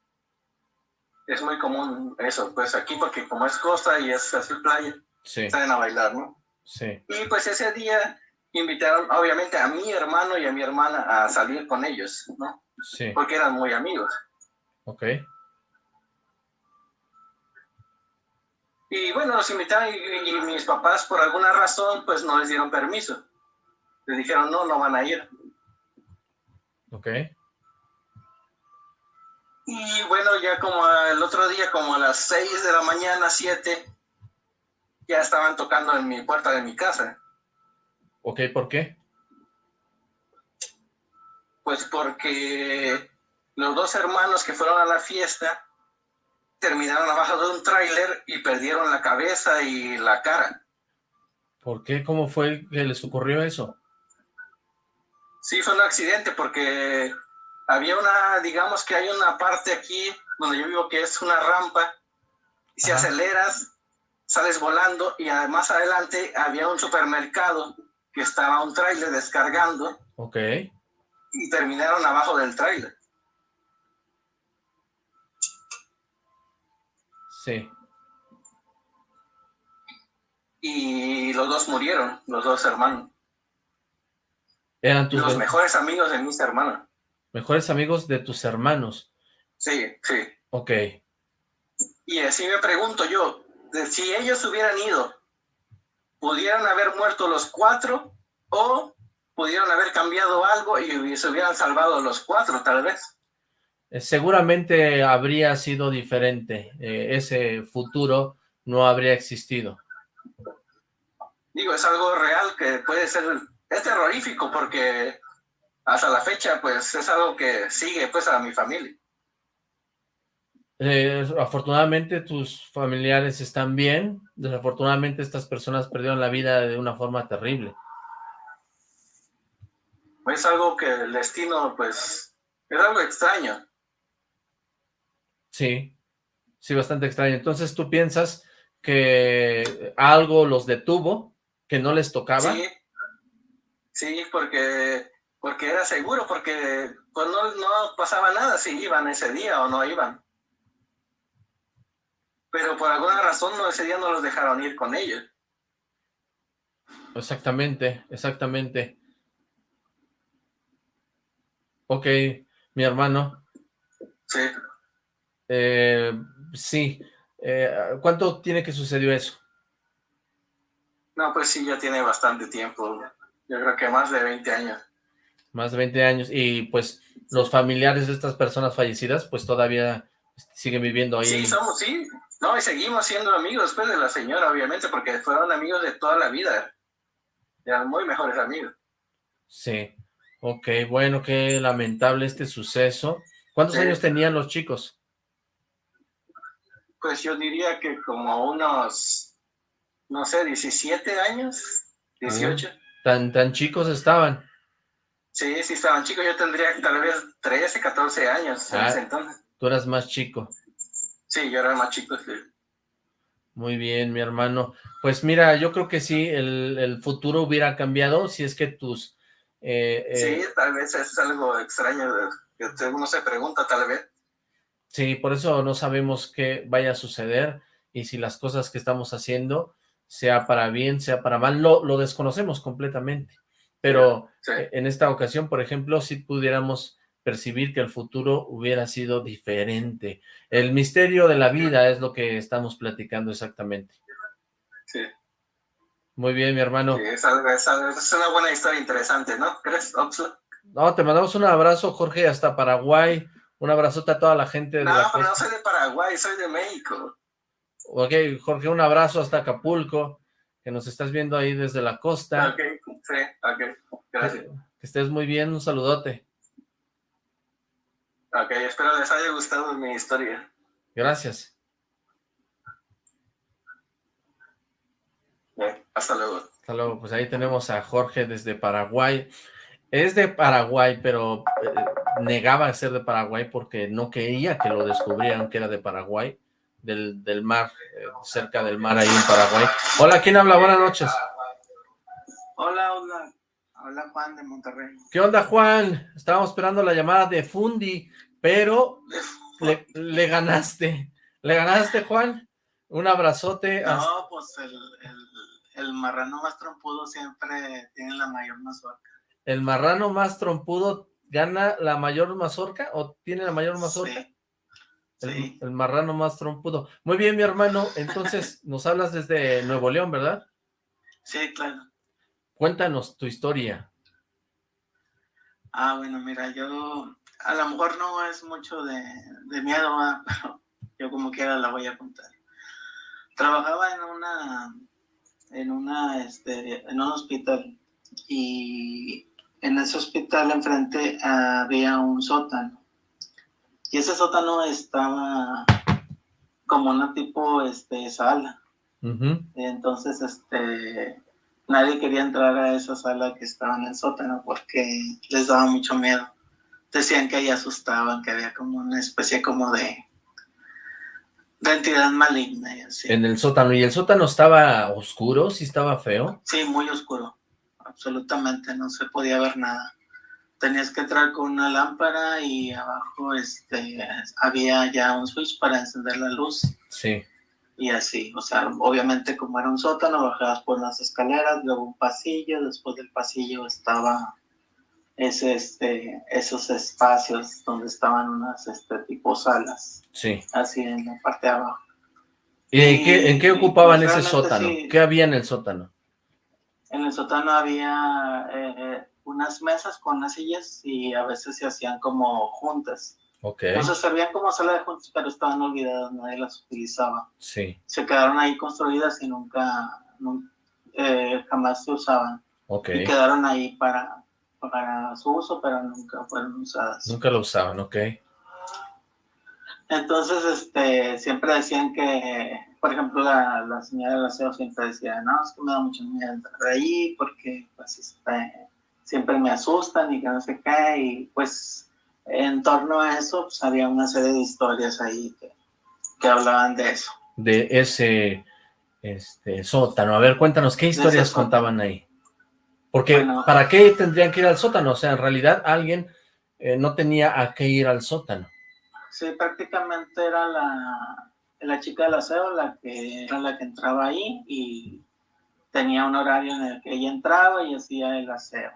Es muy común eso, pues aquí porque como es costa y es así playa, sí. salen a bailar, ¿no? Sí. Y pues ese día invitaron obviamente a mi hermano y a mi hermana a salir con ellos, ¿no? Sí. Porque eran muy amigos. Ok. Y bueno, los invitaron y, mis papás por alguna razón pues no les dieron permiso. Les dijeron, no, no van a ir. Ok. Y bueno, ya como el otro día, como a las 6 de la mañana, 7, ya estaban tocando en mi puerta de mi casa. Ok, ¿por qué? Pues porque los dos hermanos que fueron a la fiesta terminaron abajo de un tráiler y perdieron la cabeza y la cara. ¿Por qué? ¿Cómo fue que les ocurrió eso? Sí, fue un accidente porque había una, digamos que hay una parte aquí donde yo vivo que es una rampa y si aceleras sales volando y además adelante había un supermercado que estaba un tráiler descargando. Ok. Y terminaron abajo del tráiler. Sí. Y los dos murieron, los dos hermanos. Eran tus... Los mejores amigos de mis hermanos. Mejores amigos de tus hermanos. Sí, sí. Ok. Y así me pregunto yo, si ellos hubieran ido, ¿pudieran haber muerto los cuatro o pudieron haber cambiado algo y se hubieran salvado los cuatro, tal vez? Eh, seguramente habría sido diferente, eh, ese futuro no habría existido. Digo, es algo real que puede ser, es terrorífico porque hasta la fecha pues es algo que sigue pues a mi familia. Eh, afortunadamente tus familiares están bien, desafortunadamente estas personas perdieron la vida de una forma terrible. Es algo que el destino pues es algo extraño. Sí, sí, bastante extraño. Entonces, ¿tú piensas que algo los detuvo, que no les tocaba? Sí, sí porque, porque era seguro, porque pues no, no pasaba nada si iban ese día o no iban. Pero por alguna razón no, ese día no los dejaron ir con ellos. Exactamente, exactamente. Ok, mi hermano. Sí. Eh, sí. Eh, ¿Cuánto tiene que sucedió eso? No, pues sí, ya tiene bastante tiempo. Yo creo que más de 20 años. Más de 20 años. Y pues los familiares de estas personas fallecidas, pues todavía siguen viviendo ahí. Sí, somos, sí. No, y seguimos siendo amigos después de la señora, obviamente, porque fueron amigos de toda la vida. Eran muy mejores amigos. Sí. Ok, bueno, qué lamentable este suceso. ¿Cuántos años tenían los chicos? Pues yo diría que como unos, no sé, 17 años, 18. ¿Tan, tan chicos estaban? Sí, sí estaban chicos. Yo tendría tal vez 13, 14 años en Ah, ese entonces. Tú eras más chico. Sí, yo era más chico. sí. Muy bien, mi hermano. Pues mira, yo creo que sí, el, el futuro hubiera cambiado si es que tus... eh, eh, Sí, tal vez es algo extraño que uno se pregunta, tal vez. Sí, por eso no sabemos qué vaya a suceder y si las cosas que estamos haciendo, sea para bien, sea para mal, lo, lo desconocemos completamente. Pero Sí. eh, en esta ocasión, por ejemplo, si pudiéramos percibir que el futuro hubiera sido diferente. El misterio de la vida es lo que estamos platicando exactamente. Sí. Muy bien, mi hermano. Sí, es, una buena historia interesante, ¿no? ¿Crees, No, te mandamos un abrazo, Jorge, hasta Paraguay. Un abrazote a toda la gente de no, la pero no soy de Paraguay, soy de México. Ok, Jorge, un abrazo hasta Acapulco, que nos estás viendo ahí desde la costa. Ok, sí, ok, gracias. Que estés muy bien, un saludote. Ok, espero les haya gustado mi historia. Gracias. Bien, hasta luego. Hasta luego, pues ahí tenemos a Jorge desde Paraguay. Es de Paraguay, pero eh, negaba ser de Paraguay porque no quería que lo descubrieran que era de Paraguay, del, del mar, eh, cerca del mar ahí en Paraguay. Hola, ¿quién habla? Buenas noches. Hola, hola. Hola Juan de Monterrey. ¿Qué onda Juan? Estábamos esperando la llamada de Fundi, pero le, le ganaste. ¿Le ganaste Juan? Un abrazote. No, pues el, el, el marrano más trompudo siempre tiene la mayor mazorca. ¿El marrano más trompudo gana la mayor mazorca o tiene la mayor mazorca? Sí. El, Sí. el marrano más trompudo. Muy bien, mi hermano. Entonces, nos hablas desde Nuevo León, ¿verdad? Sí, claro. Cuéntanos tu historia. Ah, bueno, mira, yo a lo mejor no es mucho de, de miedo, ¿va? pero yo como quiera la voy a contar. Trabajaba en una, en una, este, en un hospital y en ese hospital enfrente había un sótano y ese sótano estaba como una tipo, este, sala. Ujú. Entonces, este, nadie quería entrar a esa sala que estaba en el sótano porque les daba mucho miedo. Decían que ahí asustaban, que había como una especie como de, de entidad maligna y así. En el sótano. ¿Y el sótano estaba oscuro? ¿Sí estaba feo? Sí, muy oscuro. Absolutamente, no se podía ver nada. Tenías que entrar con una lámpara y abajo este, había ya un switch para encender la luz. Sí. y así, o sea, obviamente como era un sótano, bajabas por las escaleras, luego un pasillo, después del pasillo estaba ese, este, esos espacios donde estaban unas este, tipo salas, Sí. así en la parte de abajo. ¿Y en qué, en qué ocupaban pues, ese sótano? sí. ¿Qué había en el sótano? En el sótano había eh, unas mesas con unas sillas y a veces se hacían como juntas. Ok. O sea, servían como sala de juntas, pero estaban olvidadas, nadie las utilizaba. Sí. Se quedaron ahí construidas y nunca, nun- eh, jamás se usaban. Ok. y quedaron ahí para, para su uso, pero nunca fueron usadas. Nunca lo usaban, ok. Entonces, este, siempre decían que, por ejemplo, la, la señora del aseo siempre decía, no, es que me da mucho miedo entrar ahí porque, pues, este, siempre me asustan y que no sé qué, y pues, en torno a eso, pues, había una serie de historias ahí que, que hablaban de eso. De ese este, sótano. A ver, cuéntanos, ¿qué historias contaban ahí? Porque, Bueno. ¿para qué tendrían que ir al sótano? O sea, en realidad alguien eh, no tenía a qué ir al sótano. Sí, prácticamente era la, la chica del aseo la que era la que entraba ahí y tenía un horario en el que ella entraba y hacía el aseo.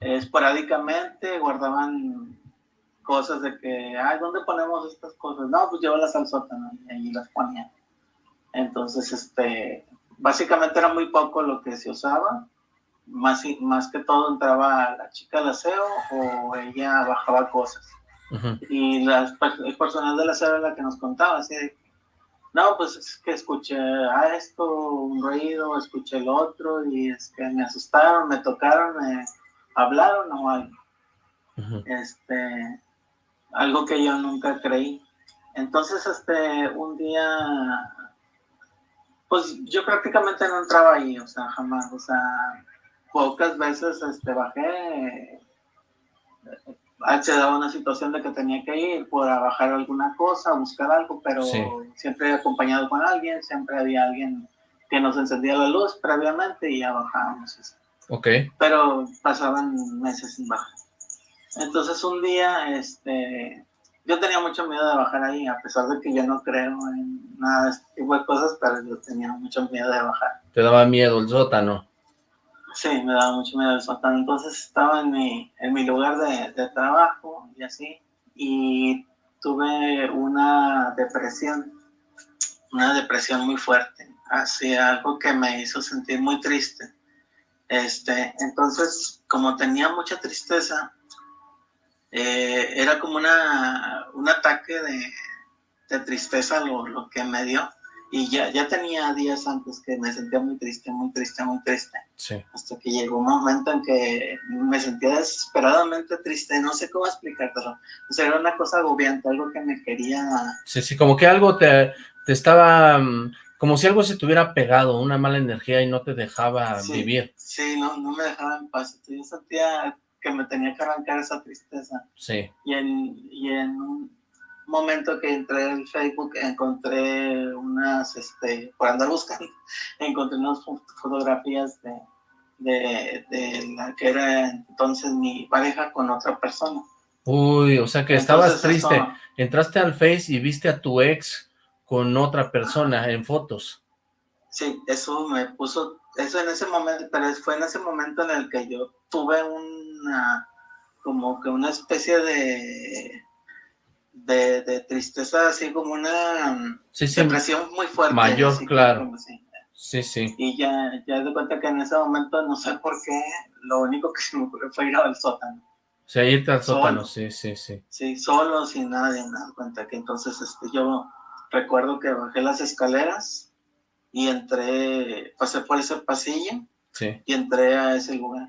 Esporádicamente guardaban cosas de que, ay, ¿dónde ponemos estas cosas? No, pues llévalas al sótano y ahí las ponían. Entonces, este, básicamente era muy poco lo que se usaba. Más, más que todo entraba la chica del aseo o ella bajaba cosas Y las, el personal de la sala era la que nos contaba, así de, no, pues es que escuché a esto, un ruido, escuché el otro, y es que me asustaron, me tocaron, me hablaron o algo, este, algo que yo nunca creí. Entonces, este, un día, pues yo prácticamente no entraba ahí, o sea, jamás, o sea, pocas veces, este, bajé, se daba una situación de que tenía que ir por a bajar alguna cosa, buscar algo, pero Sí. siempre acompañado con alguien, siempre había alguien que nos encendía la luz previamente y ya bajábamos. así. Ok. Pero pasaban meses sin bajar. Entonces un día, este, yo tenía mucho miedo de bajar ahí, a pesar de que yo no creo en nada de este tipo de cosas, pero yo tenía mucho miedo de bajar. Te daba miedo el sótano. Sí, me daba mucho miedo el. Entonces estaba en mi, en mi lugar de, de trabajo y así, y tuve una depresión, una depresión muy fuerte, así algo que me hizo sentir muy triste. Este, entonces, como tenía mucha tristeza, eh, era como una, un ataque de, de tristeza lo, lo, que me dio. Y ya, ya tenía días antes que me sentía muy triste, muy triste, muy triste. Sí. Hasta que llegó un momento en que me sentía desesperadamente triste. No sé cómo explicártelo. O sea, era una cosa agobiante, algo que me quería... Sí, sí, como que algo te, te estaba... mm, Como si algo se te hubiera pegado, una mala energía y no te dejaba Sí, vivir. Sí, no, no me dejaba en paz. Yo sentía que me tenía que arrancar esa tristeza. Sí, Y en, y en un momento que entré en Facebook encontré unas, este, por andar buscando, encontré unas fo- fotografías de, de, de la que era entonces mi pareja con otra persona. Uy, o sea que estabas triste. eso- Entraste al Face y viste a tu ex con otra persona en fotos. Sí, eso me puso, eso en ese momento, pero fue en ese momento en el que yo tuve una, como que una especie de, de, de tristeza, así como una Sí, sí, depresión muy fuerte. mayor, claro. como sí, sí. Y ya, ya de cuenta que en ese momento, no sé por qué, lo único que se me ocurrió fue ir al sótano. O sea, irte al Solo. sótano, sí, sí, sí. Sí, solo, sin nadie, me das cuenta que entonces este, yo recuerdo que bajé las escaleras y entré, pasé por ese pasillo Sí, y entré a ese lugar.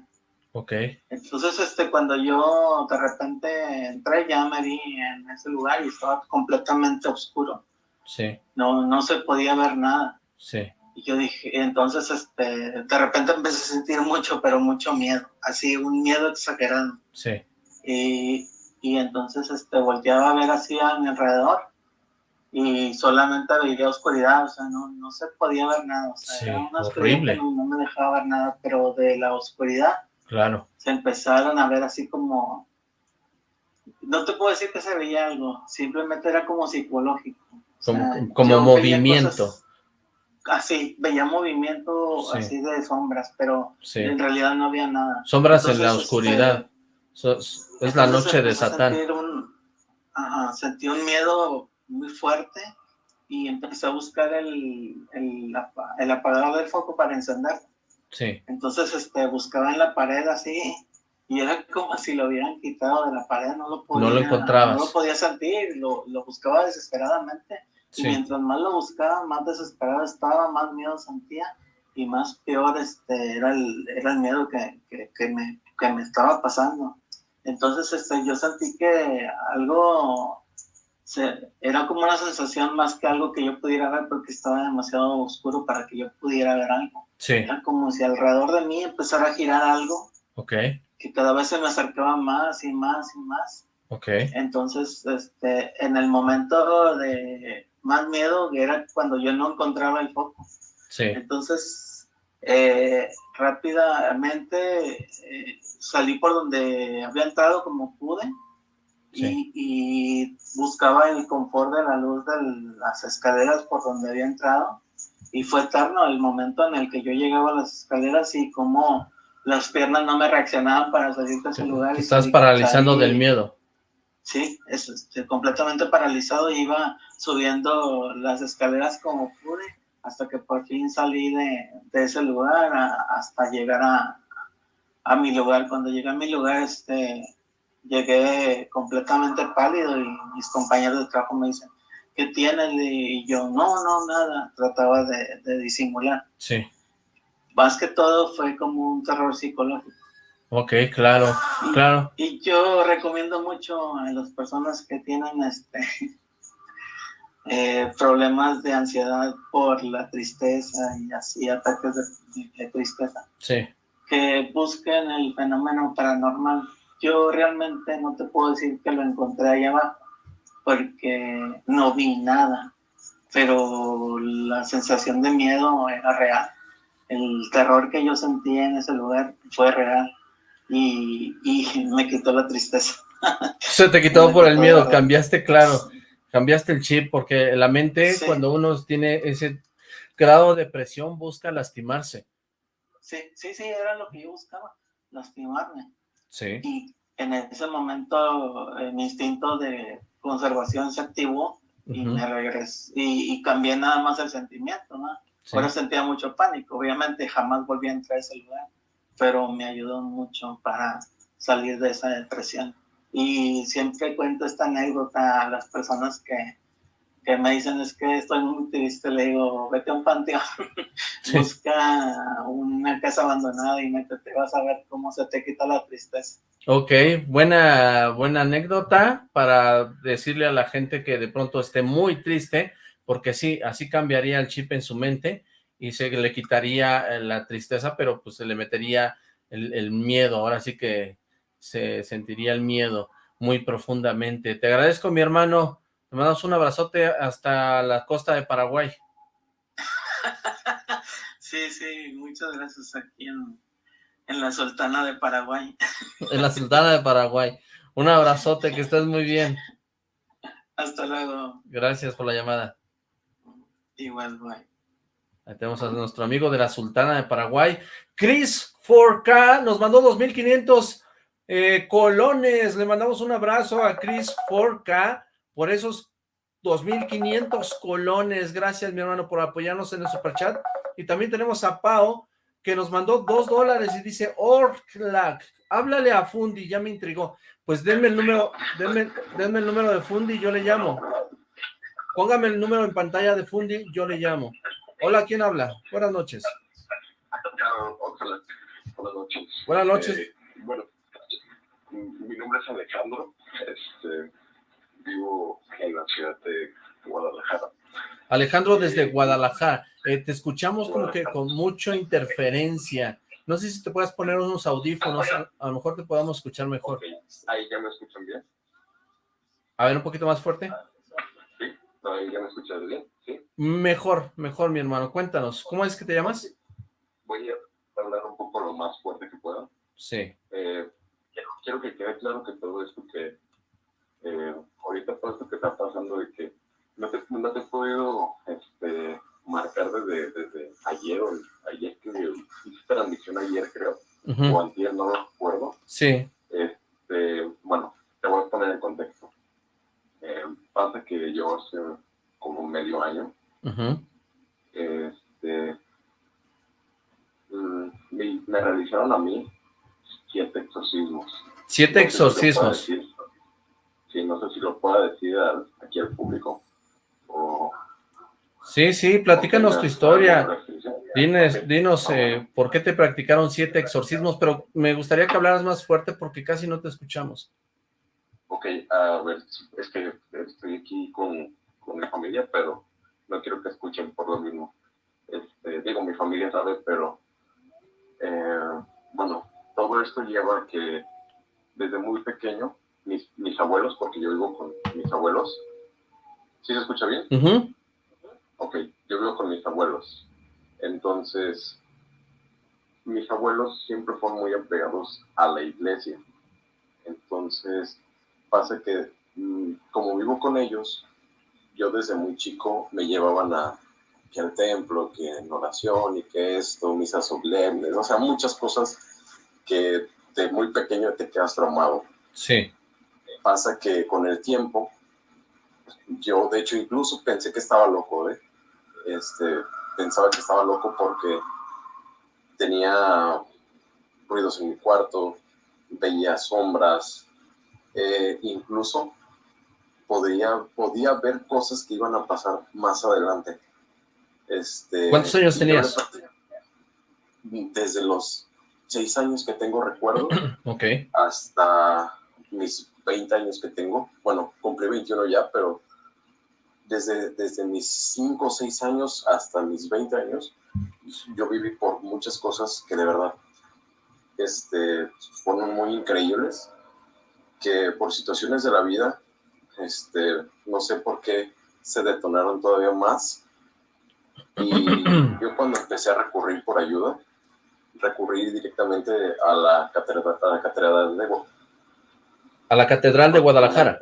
Ok. Entonces, este, cuando yo de repente entré, ya me vi en ese lugar y estaba completamente oscuro. Sí, No, no se podía ver nada. sí. Y yo dije, entonces, este, de repente empecé a sentir mucho, pero mucho miedo, así un miedo exagerado. Sí, Y, y entonces, este, volteaba a ver así a mi alrededor y solamente veía oscuridad, o sea, no, no se podía ver nada. O sea, Sí, era una oscuridad horrible. que no, no me dejaba ver nada, pero de la oscuridad claro. se empezaron a ver así como, no te puedo decir que se veía algo, simplemente era como psicológico. O Como, sea, movimiento. cosas Así, veía movimiento Sí. así de sombras, pero Sí. en realidad no había nada. Sombras en la Entonces, oscuridad. Es la Entonces noche de Satán. sentir un- ajá, sentí un miedo muy fuerte y empecé a buscar el, el, el apagador del foco para encender. Sí, Entonces este, buscaba en la pared así y era como si lo hubieran quitado de la pared, no lo podía, No lo encontrabas. no lo podía sentir, lo, lo buscaba desesperadamente. Y mientras más lo buscaba, más desesperado estaba, más miedo sentía y más peor este, era, el, era el miedo que, que, que me, que me estaba pasando. Entonces este, yo sentí que algo se, era como una sensación más que algo que yo pudiera ver porque estaba demasiado oscuro para que yo pudiera ver algo. sí, Era como si alrededor de mí empezara a girar algo ok, que cada vez se me acercaba más y más y más. ok, Entonces, este, en el momento de más miedo era cuando yo no encontraba el foco. sí, Entonces, eh, rápidamente eh, salí por donde había entrado como pude Sí. y buscaba el confort de la luz de las escaleras por donde había entrado. Y fue eterno el momento en el que yo llegaba a las escaleras y como las piernas no me reaccionaban para salir de ese lugar. Te y estás salí- paralizando del miedo. Sí, es, este, completamente paralizado y iba subiendo las escaleras como pude hasta que por fin salí de, de ese lugar a- hasta llegar a, a mi lugar. Cuando llegué a mi lugar, este, llegué completamente pálido y mis compañeros de trabajo me dicen, ¿qué tienes? Y yo, no, no, nada, trataba de, de disimular. Sí, Más que todo fue como un terror psicológico. ok, claro, claro. Y yo recomiendo mucho a las personas que tienen este eh, problemas de ansiedad por la tristeza y así ataques de, de tristeza, Sí, que busquen el fenómeno paranormal. Yo realmente no te puedo decir que lo encontré ahí abajo, porque no vi nada, pero la sensación de miedo era real. El terror que yo sentí en ese lugar fue real y, y me quitó la tristeza. se te quitó Me por el miedo, cambiaste, claro, cambiaste el chip, porque la mente, Sí. cuando uno tiene ese grado de presión, busca lastimarse. sí, sí, sí, era lo que yo buscaba, lastimarme. Sí. Y en ese momento eh, mi instinto de conservación se activó y me regresé, y, cambié nada más el sentimiento, ¿no? Ahora sentía mucho pánico, obviamente jamás volví a entrar a ese lugar, pero me ayudó mucho para salir de esa depresión. Y siempre cuento esta anécdota a las personas que, que me dicen es que estoy muy triste, le digo, vete a un panteón, busca una casa abandonada y métete, vas a ver cómo se te quita la tristeza. Ok, buena, buena anécdota para decirle a la gente que de pronto esté muy triste, porque sí, así cambiaría el chip en su mente y se le quitaría eh, la tristeza, pero pues se le metería el, el miedo, ahora sí que se sentiría el miedo muy profundamente. Te agradezco, mi hermano, te mandamos un abrazote hasta la costa de Paraguay. Sí, sí, muchas gracias aquí en, la Sultana de Paraguay. En la Sultana de Paraguay. Un abrazote, que estés muy bien. Hasta luego. Gracias por la llamada. Igual, bye. Ahí tenemos a nuestro amigo de la Sultana de Paraguay. Chris 4K nos mandó 2.500 eh, colones. Le mandamos un abrazo a Chris 4K por esos 2.500 colones. Gracias, mi hermano, por apoyarnos en el superchat. Y también tenemos a Pau, que nos mandó dos dólares y dice, Orklac, háblale a Fundi, ya me intrigó. Pues denme el número, denme, denme el número de Fundi, yo le llamo. Póngame el número en pantalla de Fundi, yo le llamo. Hola, ¿quién habla? Buenas noches. Buenas noches. Buenas noches. Eh, bueno, mi nombre es Alejandro. Este, vivo en la ciudad de Guadalajara. Alejandro desde Guadalajara. Eh, te escuchamos como que con mucha interferencia. No sé si te puedes poner unos audífonos, a, lo mejor te podamos escuchar mejor. Ahí ya me escuchan bien. A ver, un poquito más fuerte. Sí, ahí ya me escuchas bien, sí. Mejor, mejor, mi hermano. Cuéntanos, ¿cómo es que te llamas? Voy a hablar un poco lo más fuerte que pueda. Sí. Eh, quiero que quede claro que todo esto que eh, ahorita todo esto que está pasando de que no te, no te he podido este, marcar desde, desde ayer o ayer que hice transmisión ayer creo. O antes no lo recuerdo. Sí. Este, bueno te voy a poner en contexto. Eh, pasa que yo hace como medio año este mm, me, me realizaron a mí siete exorcismos. Siete exorcismos. Sí, no sé si lo puedo decir aquí al público. sí, sí, platícanos tu historia. Dinos, dinos eh, por qué te practicaron siete exorcismos, pero me gustaría que hablaras más fuerte porque casi no te escuchamos. Ok, a ver, es que estoy aquí con, con mi familia, pero no quiero que escuchen por lo mismo. Este, digo, mi familia sabe, pero eh, bueno, todo esto lleva a que desde muy pequeño, mis, mis abuelos, porque yo vivo con mis abuelos. ¿Sí se escucha bien? Ok, yo vivo con mis abuelos. Entonces, mis abuelos siempre fueron muy apegados a la iglesia. Entonces, pasa que mm, como vivo con ellos, yo desde muy chico me llevaban a que al templo, que en oración y que esto, misas solemnes, o sea, muchas cosas que de muy pequeño te quedas traumado. Sí. Pasa que con el tiempo, yo de hecho incluso pensé que estaba loco, ¿eh? Este, pensaba que estaba loco porque tenía ruidos en mi cuarto, veía sombras, eh, incluso podía, podía ver cosas que iban a pasar más adelante. Este, ¿Cuántos años tenías? Desde los seis años que tengo recuerdo okay. hasta mis 20 años que tengo. Bueno, cumplí 21 ya, pero desde, desde mis 5 o 6 años hasta mis 20 años, yo viví por muchas cosas que de verdad este, fueron muy increíbles, que por situaciones de la vida, este, no sé por qué se detonaron todavía más. Y yo cuando empecé a recurrir por ayuda, recurrir directamente a la catedral, a la catedral de a la catedral de Guadalajara.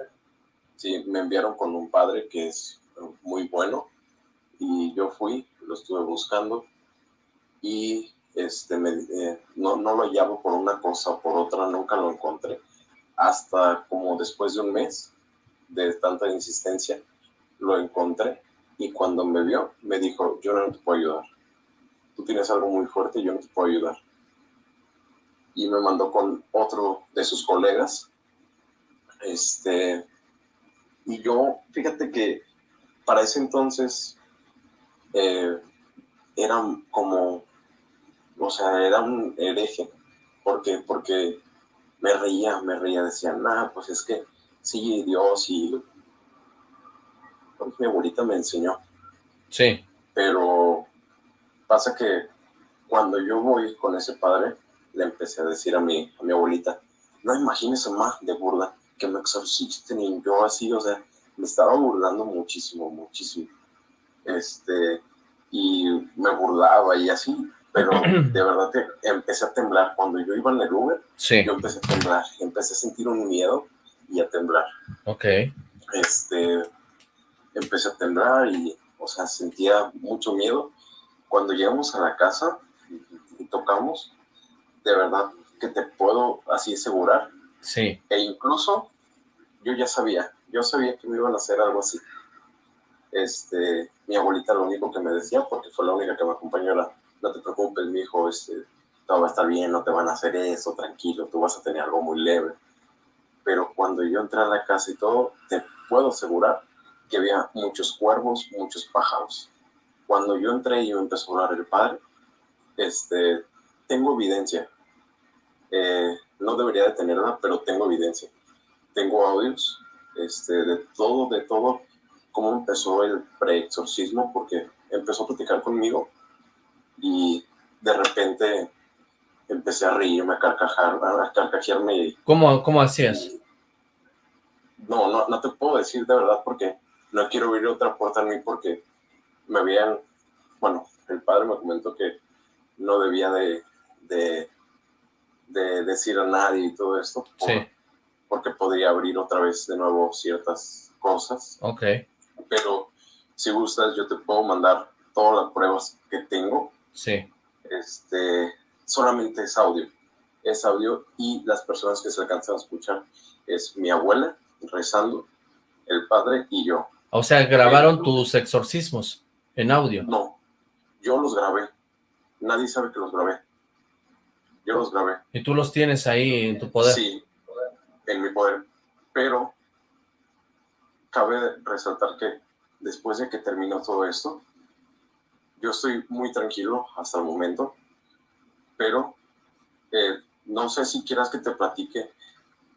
Sí, me enviaron con un padre que es muy bueno y yo fui, lo estuve buscando y este, eh, no, no lo hallaba por una cosa o por otra, nunca lo encontré. Hasta como después de un mes de tanta insistencia, lo encontré y cuando me vio, me dijo, yo no te puedo ayudar. Tú tienes algo muy fuerte, yo no te puedo ayudar. Y me mandó con otro de sus colegas. Este, y yo, fíjate que para ese entonces eh, era como, o sea, era un hereje. ¿Por qué? Porque me reía, me reía, decía, nada, pues es que sí, Dios y mi abuelita me enseñó. Sí. Pero pasa que cuando yo voy con ese padre, le empecé a decir a mi, a mi abuelita, no imagínese más de burla que me exorcisten y yo así, o sea, me estaba burlando muchísimo, muchísimo. Este, y me burlaba y así, pero de verdad que empecé a temblar. Cuando yo iba en el Uber, yo empecé a temblar, empecé a sentir un miedo y a temblar. Ok. Este, empecé a temblar y, o sea, sentía mucho miedo. Cuando llegamos a la casa y, tocamos, de verdad que te puedo así asegurar. Sí. E incluso yo ya sabía, yo sabía que me iban a hacer algo así. Este, mi abuelita lo único que me decía, porque fue la única que me acompañó, era, no te preocupes, mi hijo, este, todo va a estar bien, no te van a hacer eso, tranquilo, tú vas a tener algo muy leve. Pero cuando yo entré a la casa y todo, te puedo asegurar que había muchos cuervos, muchos pájaros. Cuando yo entré y me empezó a hablar el padre, este, tengo evidencia. Eh, no debería de tenerla, pero tengo evidencia. Tengo audios este, de todo, de todo, cómo empezó el pre-exorcismo, porque empezó a platicar conmigo y de repente empecé a reírme, a carcajar, a carcajearme. ¿Cómo, cómo hacías? No, no, no te puedo decir de verdad porque no quiero abrir otra puerta en mí porque me habían, bueno, el padre me comentó que no debía de, de, decir a nadie y todo esto. Porque podría abrir otra vez de nuevo ciertas cosas. Ok. Pero si gustas, yo te puedo mandar todas las pruebas que tengo. Sí. Este, solamente es audio. Es audio y las personas que se alcanzan a escuchar es mi abuela rezando, el padre y yo. O sea, grabaron tus exorcismos en audio. No, yo los grabé. Nadie sabe que los grabé. Yo los grabé. ¿Y tú los tienes ahí en tu poder? Sí, en mi poder. Pero cabe resaltar que después de que terminó todo esto, yo estoy muy tranquilo hasta el momento, pero eh, no sé si quieras que te platique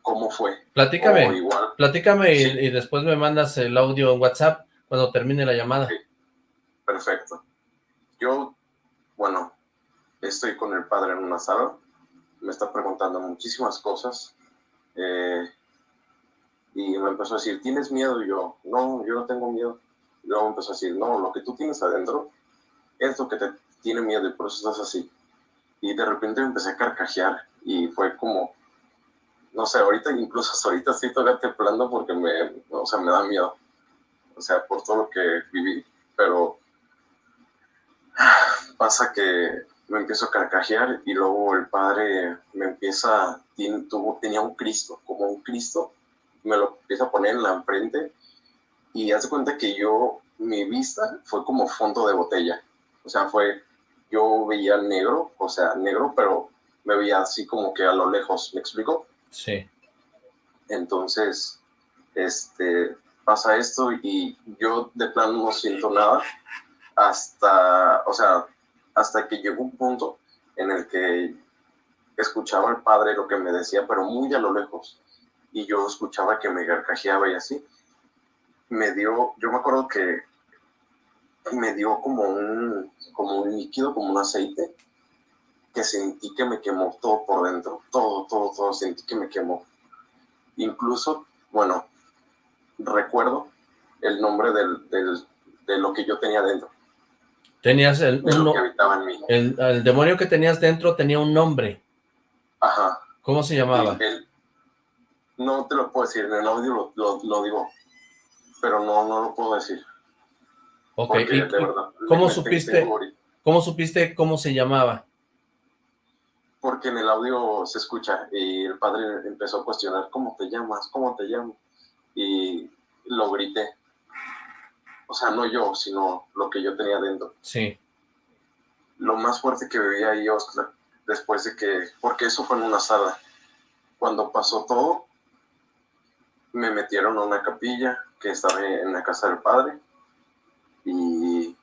cómo fue. Platícame, platícame y, después me mandas el audio en WhatsApp cuando termine la llamada. Perfecto. Yo, bueno, estoy con el padre en una sala, me está preguntando muchísimas cosas, eh, y me empezó a decir, ¿tienes miedo? Y yo, no, yo no tengo miedo. Y luego empezó a decir, no, lo que tú tienes adentro es lo que te tiene miedo y por eso estás así. Y de repente empecé a carcajear y fue como, no sé, ahorita incluso hasta ahorita estoy todavía temblando porque me, o sea, me da miedo. O sea, por todo lo que viví, pero pasa que me empiezo a carcajear y luego el padre me empieza, tuvo, tenía un Cristo, como un Cristo, me lo empieza a poner en la frente y hace cuenta que yo, mi vista fue como fondo de botella. O sea, fue, yo veía negro, o sea, negro, pero me veía así como que a lo lejos, ¿me explico? Sí. Entonces, este, pasa esto y yo de plano no siento nada hasta, o sea, hasta que llegó un punto en el que escuchaba al padre lo que me decía, pero muy a lo lejos, y yo escuchaba que me garcajeaba y así. Me dio, yo me acuerdo que me dio como un, como un líquido, como un aceite, que sentí que me quemó todo por dentro, todo, todo, todo, sentí que me quemó. Incluso, bueno, recuerdo el nombre del, del, de lo que yo tenía dentro. Tenías el, El, demonio que tenías dentro tenía un nombre. Ajá. ¿Cómo se llamaba? no te lo puedo decir, en el audio lo, lo, digo, pero no, no lo puedo decir. Ok, ¿cómo supiste, cómo supiste cómo se llamaba? porque en el audio se escucha y el padre empezó a cuestionar, ¿cómo te llamas? ¿Cómo te llamo? Y lo grité. O sea, no yo, sino lo que yo tenía dentro. Sí. Lo más fuerte que veía ahí, Oscar, después de que, porque eso fue en una sala. Cuando pasó todo, me metieron a una capilla que estaba en la casa del padre y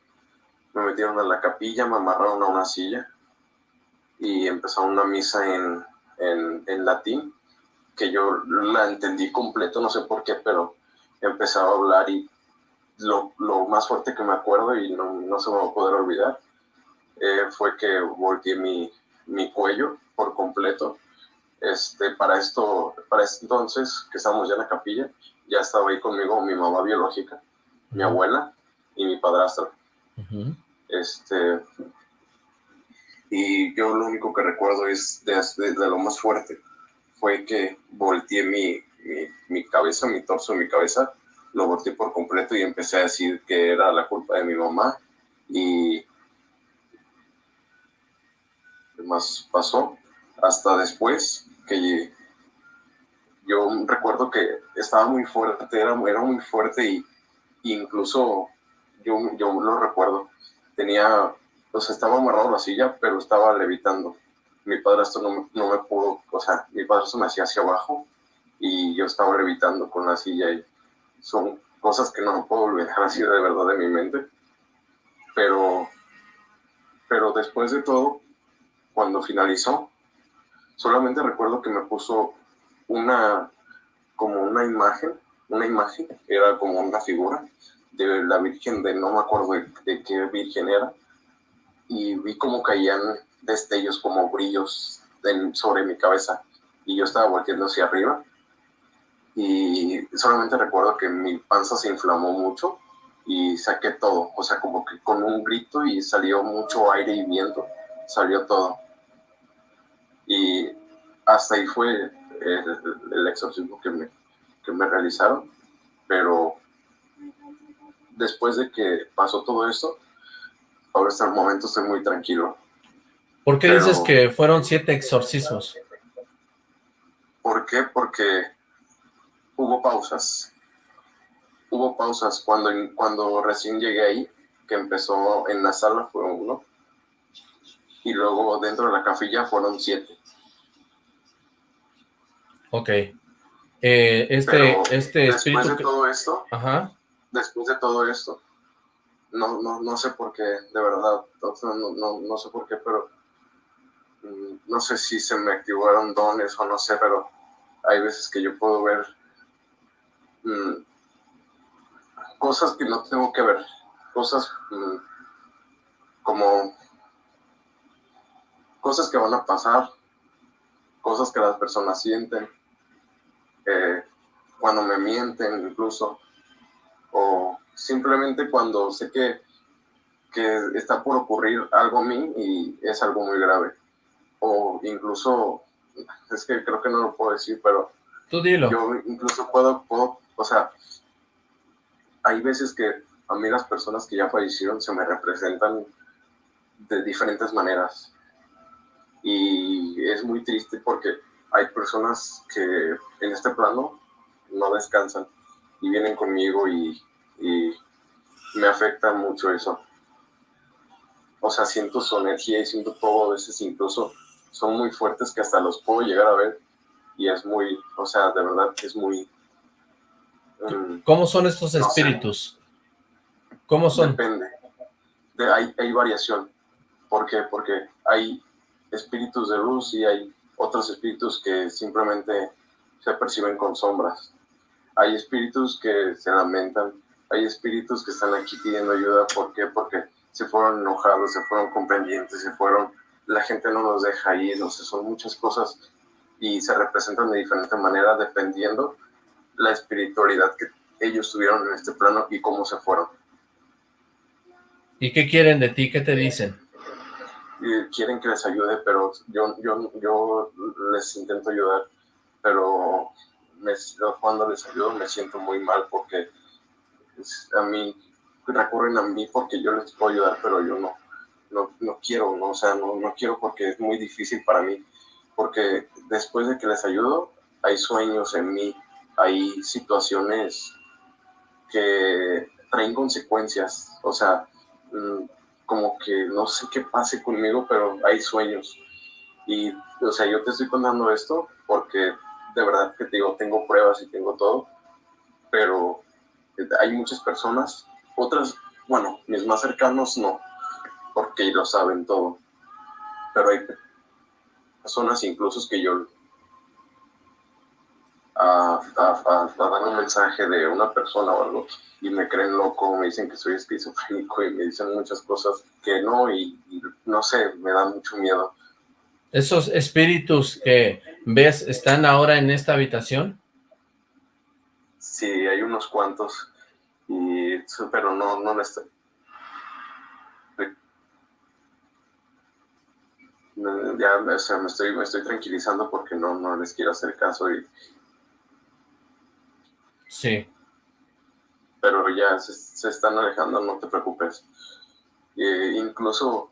me metieron a la capilla, me amarraron a una silla y empezaron una misa en, en, latín que yo la entendí completo, no sé por qué, pero empezaba a hablar y lo, lo más fuerte que me acuerdo y no, no se me va a poder olvidar eh, fue que volteé mi, mi cuello por completo. Este, para esto, para este entonces, que estábamos ya en la capilla, ya estaba ahí conmigo mi mamá biológica, mi abuela y mi padrastro. Este, y yo lo único que recuerdo es de, lo más fuerte, fue que volteé mi, mi, mi, cabeza, mi torso, mi cabeza, lo volteé por completo y empecé a decir que era la culpa de mi mamá y más pasó hasta después que yo recuerdo que estaba muy fuerte, era, era muy fuerte y incluso yo, yo lo recuerdo, tenía, pues estaba amarrado a la silla, pero estaba levitando. Mi padrastro no, no me pudo, o sea, mi padrastro me hacía hacia abajo y yo estaba levitando con la silla y son cosas que no puedo olvidar así de verdad de mi mente. Pero, pero después de todo, cuando finalizó, solamente recuerdo que me puso una, como una imagen, una imagen, era como una figura de la Virgen de, no me acuerdo de, qué Virgen era, y vi como caían destellos, como brillos sobre mi cabeza, y yo estaba volteando hacia arriba, y solamente recuerdo que mi panza se inflamó mucho, y saqué todo, o sea, como que con un grito y salió mucho aire y viento, salió todo. Y hasta ahí fue el, exorcismo que me, que me realizaron, pero después de que pasó todo esto, ahora hasta el momento estoy muy tranquilo. ¿Por qué dices que fueron siete exorcismos? ¿Por qué? Porque hubo pausas. Hubo pausas. Cuando, cuando recién llegué ahí, que empezó en la sala, fue uno. Y luego dentro de la capilla fueron siete. Ok. Eh, este, este espíritu... Después de todo esto, Ajá después de todo esto. No, no, no sé por qué, de verdad, no, no, no sé por qué, pero mm, no sé si se me activaron dones o no sé, pero hay veces que yo puedo ver mm, cosas que no tengo que ver, cosas mm, como cosas que van a pasar, cosas que las personas sienten, eh, cuando me mienten incluso, o simplemente cuando sé que, que está por ocurrir algo a mí y es algo muy grave. O incluso, es que creo que no lo puedo decir, pero Tú dilo. yo incluso puedo, puedo, o sea, hay veces que a mí las personas que ya fallecieron se me representan de diferentes maneras. Y es muy triste porque hay personas que en este plano no descansan y vienen conmigo y, me afecta mucho eso. O sea, siento su energía y siento todo, a veces incluso son muy fuertes que hasta los puedo llegar a ver y es muy, o sea, de verdad es muy... Mm, ¿Cómo son estos espíritus? ¿Cómo son? Depende. De, hay, hay variación. ¿Por qué? Porque hay espíritus de luz y hay otros espíritus que simplemente se perciben con sombras hay espíritus que se lamentan, hay espíritus que están aquí pidiendo ayuda, ¿por qué? Porque se fueron enojados, se fueron comprendientes, se fueron, la gente no los deja ir, no sé, son muchas cosas y se representan de diferente manera dependiendo la espiritualidad que ellos tuvieron en este plano y cómo se fueron. ¿Y qué quieren de ti? ¿Qué te dicen? quieren que les ayude, pero yo, yo, yo les intento ayudar, pero me, cuando les ayudo me siento muy mal porque a mí recurren a mí porque yo les puedo ayudar, pero yo no. no, no quiero, ¿no? o sea, no, no quiero porque es muy difícil para mí, porque después de que les ayudo, hay sueños en mí, hay situaciones que traen consecuencias, o sea, mm, como que no sé qué pase conmigo, pero hay sueños. Y, o sea, yo te estoy contando esto porque de verdad que te digo, tengo pruebas y tengo todo, pero hay muchas personas, otras, bueno, mis más cercanos no, porque lo saben todo, pero hay personas incluso que yo a, dar un mensaje de una persona o algo y me creen loco, me dicen que soy esquizofrénico y me dicen muchas cosas que no y, no sé, me da mucho miedo. ¿Esos espíritus que ves están ahora en esta habitación? Sí, hay unos cuantos, y, pero no, no estoy. Ya o sea, me, estoy, me estoy tranquilizando porque no, no les quiero hacer caso y, Sí. Pero ya se, están alejando, no te preocupes. incluso,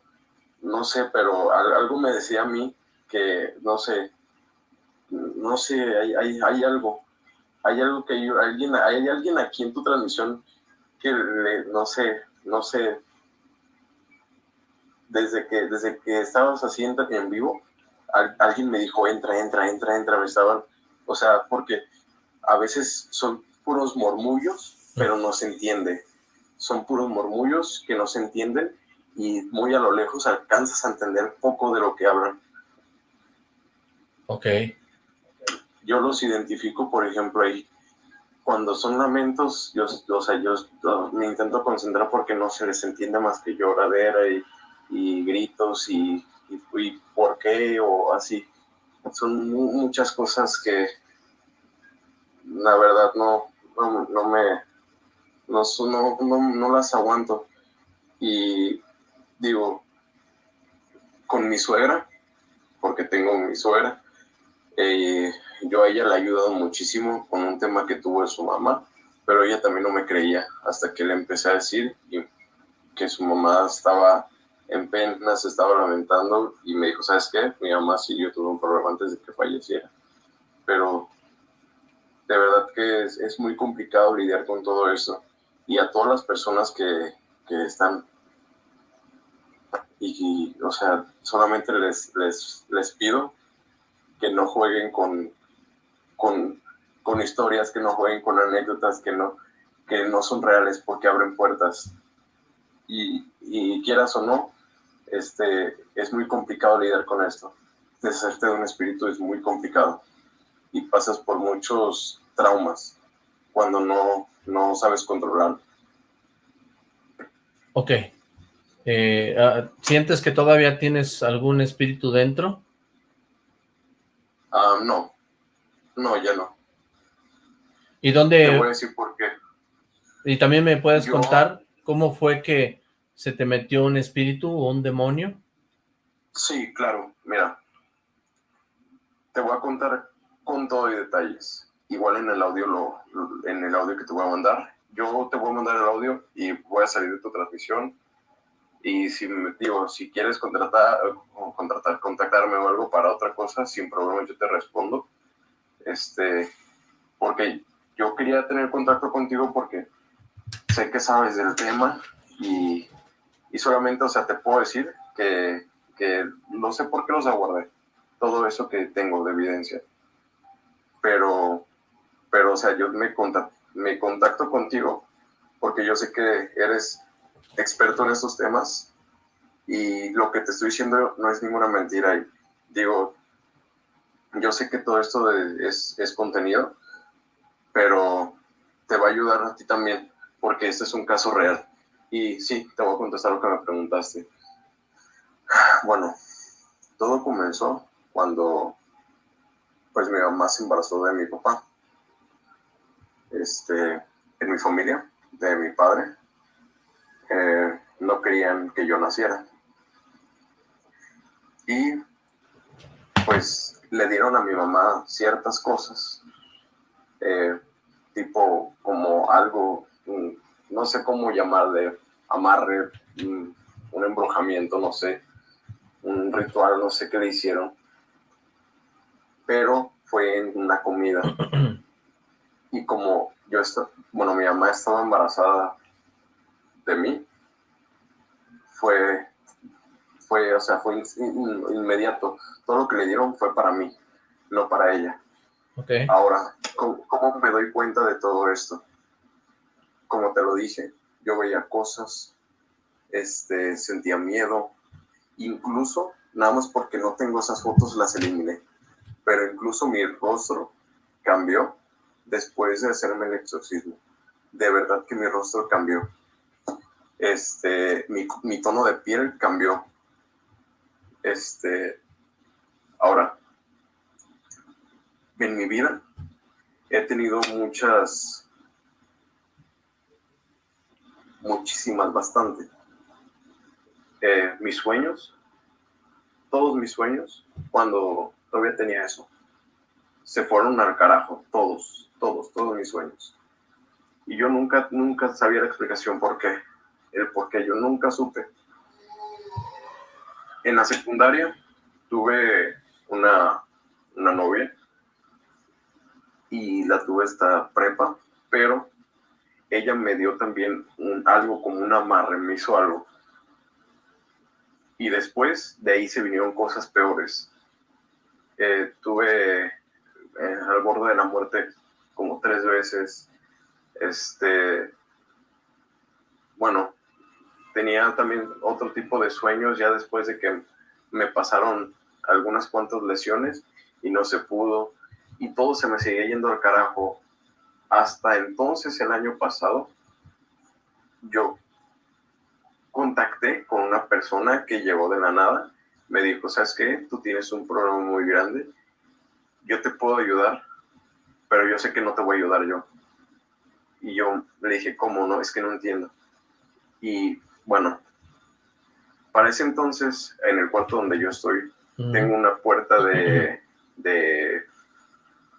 no sé, pero algo me decía a mí que, no sé, no sé, hay, hay, hay algo, hay algo que yo, alguien, hay alguien aquí en tu transmisión que, no sé, no sé, desde que, desde que estabas haciendo en vivo, alguien me dijo, entra, entra, entra, entra, me estaban, o sea, porque a veces son puros murmullos, pero no se entiende. Son puros murmullos que no se entienden y muy a lo lejos alcanzas a entender poco de lo que hablan. Ok. Yo los identifico, por ejemplo, ahí. Cuando son lamentos, yo, o sea, yo, me intento concentrar porque no se les entiende más que lloradera y, y gritos y, y, por qué o así. Son muchas cosas que la verdad no, no, me, no, no, no, las aguanto. Y digo, con mi suegra, porque tengo mi suegra, eh, yo a ella le he ayudado muchísimo con un tema que tuvo su mamá, pero ella también no me creía hasta que le empecé a decir que su mamá estaba en pena, se estaba lamentando y me dijo, ¿sabes qué? Mi mamá sí, yo tuve un problema antes de que falleciera, pero de verdad que es, muy complicado lidiar con todo eso. Y a todas las personas que, están, y, o sea, solamente les, les, les pido que no jueguen con, con, con, historias, que no jueguen con anécdotas que no, que no son reales porque abren puertas. Y, y quieras o no, este, es muy complicado lidiar con esto. Deshacerte de un espíritu es muy complicado y pasas por muchos traumas cuando no, no sabes controlar. Ok. Eh, ah, ¿Sientes que todavía tienes algún espíritu dentro? Ah, no. No, ya no. ¿Y dónde...? Te voy a decir por qué. ¿Y también me puedes contar cómo fue que se te metió un espíritu o un demonio? Sí, claro. Mira, te voy a contar con todo y detalles. Igual en el audio lo, en el audio que te voy a mandar. Yo te voy a mandar el audio y voy a salir de tu transmisión. Y si digo, si quieres contratar, o contratar, contactarme o algo para otra cosa, sin problema yo te respondo. Este, porque yo quería tener contacto contigo porque sé que sabes del tema y, y solamente, o sea, te puedo decir que, que no sé por qué los aguardé. Todo eso que tengo de evidencia pero, pero o sea, yo me contacto, me contacto contigo porque yo sé que eres experto en estos temas y lo que te estoy diciendo no es ninguna mentira. Y digo, yo sé que todo esto es, es contenido, pero te va a ayudar a ti también, porque este es un caso real. Y sí, te voy a contestar lo que me preguntaste. Bueno, todo comenzó cuando pues mi mamá se embarazó de mi papá. Este, en mi familia, de mi padre, eh, no querían que yo naciera. Y pues le dieron a mi mamá ciertas cosas, eh, tipo como algo, mm, no sé cómo llamarle, amarre, mm, un embrujamiento, no sé, un ritual, no sé qué le hicieron, pero fue en una comida. Y como yo estaba, bueno, mi mamá estaba embarazada de mí, fue, fue, o sea, fue inmediato. Todo lo que le dieron fue para mí, no para ella. Okay. Ahora, ¿cómo, ¿cómo, me doy cuenta de todo esto? Como te lo dije, yo veía cosas, este, sentía miedo, incluso, nada más porque no tengo esas fotos, las eliminé, pero incluso mi rostro cambió después de hacerme el exorcismo. De verdad que mi rostro cambió. Este, mi, tono de piel cambió. Este, ahora, en mi vida he tenido muchas, muchísimas, bastante. Eh, mis sueños, todos mis sueños, cuando todavía tenía eso, se fueron al carajo, todos, todos, todos mis sueños. Y yo nunca, nunca sabía la explicación por qué, el por qué, yo nunca supe. En la secundaria tuve una, una novia y la tuve esta prepa, pero ella me dio también algo como un amarre, me hizo algo. Y después de ahí se vinieron cosas peores. Eh, tuve eh, al borde de la muerte como tres veces. Este, bueno, tenía también otro tipo de sueños ya después de que me pasaron algunas cuantas lesiones y no se pudo y todo se me seguía yendo al carajo. Hasta entonces, el año pasado, yo contacté con una persona que llegó de la nada. Me dijo, ¿sabes qué? Tú tienes un problema muy grande. Yo te puedo ayudar, pero yo sé que no te voy a ayudar yo. Y yo le dije, ¿cómo no? Es que no entiendo. Y bueno, para ese entonces, en el cuarto donde yo estoy, tengo una puerta de, de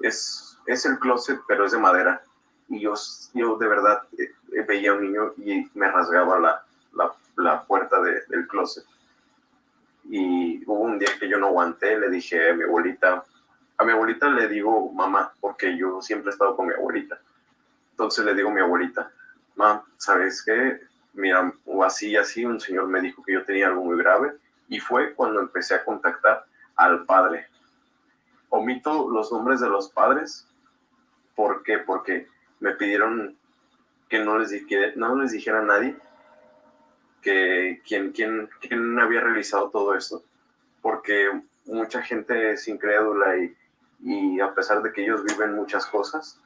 es, es el closet, pero es de madera. Y yo, yo de verdad eh, veía a un niño y me rasgaba la, la, la puerta de, del closet. Y hubo un día que yo no aguanté, le dije a mi abuelita, a mi abuelita le digo mamá, porque yo siempre he estado con mi abuelita. Entonces le digo a mi abuelita, mamá, ¿sabes qué? Mira, o así, así, un señor me dijo que yo tenía algo muy grave y fue cuando empecé a contactar al padre, omito los nombres de los padres. ¿Por qué? Porque me pidieron que no les, no les dijera a nadie que quién, quién, quién había realizado todo esto. Porque mucha gente es incrédula y, y a pesar de que ellos viven muchas cosas,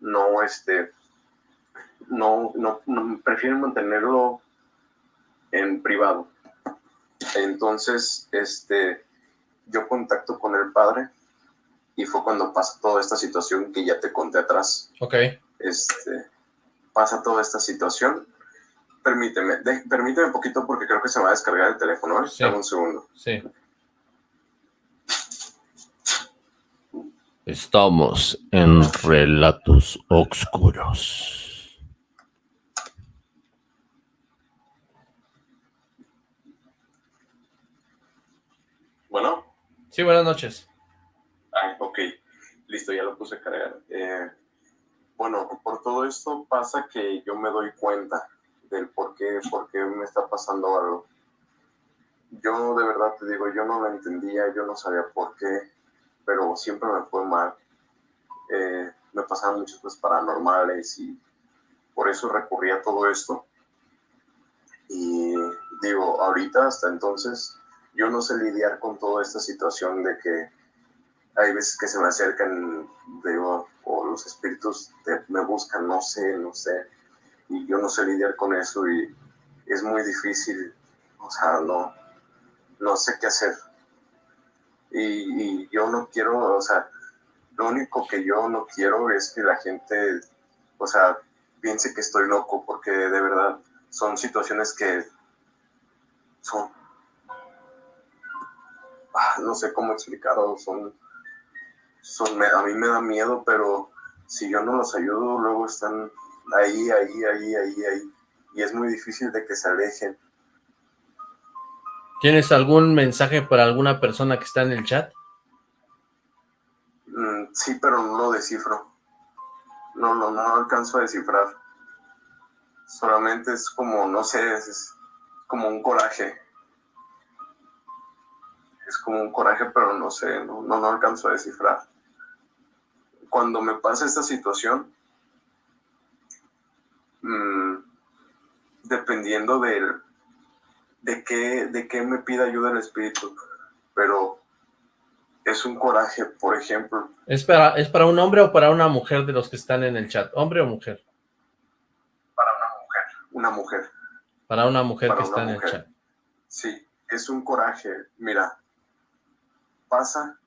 no, este, no, no, no, prefieren mantenerlo en privado. Entonces, este, yo contacto con el padre y fue cuando pasa toda esta situación que ya te conté atrás. Ok. Este, pasa toda esta situación. Permíteme, permíteme un poquito porque creo que se va a descargar el teléfono. ¿eh? Sí. un segundo. Sí. Estamos en Relatos Oscuros. Bueno. Sí, buenas noches. Ah, ok, listo, ya lo puse a cargar. Eh, bueno, por todo esto pasa que yo me doy cuenta del por qué, por qué me está pasando algo. Yo de verdad te digo, yo no lo entendía, yo no sabía por qué, pero siempre me fue mal. Eh, me pasaban muchas cosas paranormales y por eso recurrí a todo esto. Y digo, ahorita hasta entonces yo no sé lidiar con toda esta situación de que hay veces que se me acercan, digo, o los espíritus me buscan, no sé, no sé, y yo no sé lidiar con eso y es muy difícil, o sea, no, no sé qué hacer. Y, y yo no quiero, o sea, lo único que yo no quiero es que la gente, o sea, piense que estoy loco, porque de verdad son situaciones que son, ah, no sé cómo explicarlo, son son, a mí me da miedo, pero si yo no los ayudo, luego están ahí, ahí, ahí, ahí, ahí. Y es muy difícil de que se alejen. ¿Tienes algún mensaje para alguna persona que está en el chat? Mm, sí, pero no lo descifro. No, no, no alcanzo a descifrar. Solamente es como, no sé, es como un coraje. Es como un coraje, pero no sé, no, no, no alcanzo a descifrar. Cuando me pasa esta situación, mmm, dependiendo del, de qué, de qué me pida ayuda el espíritu, pero es un coraje, por ejemplo. ¿Es para, ¿Es para un hombre o para una mujer de los que están en el chat? ¿Hombre o mujer? Para una mujer, una mujer. Para una mujer que está en el chat. Sí, es un coraje. Mira, pasa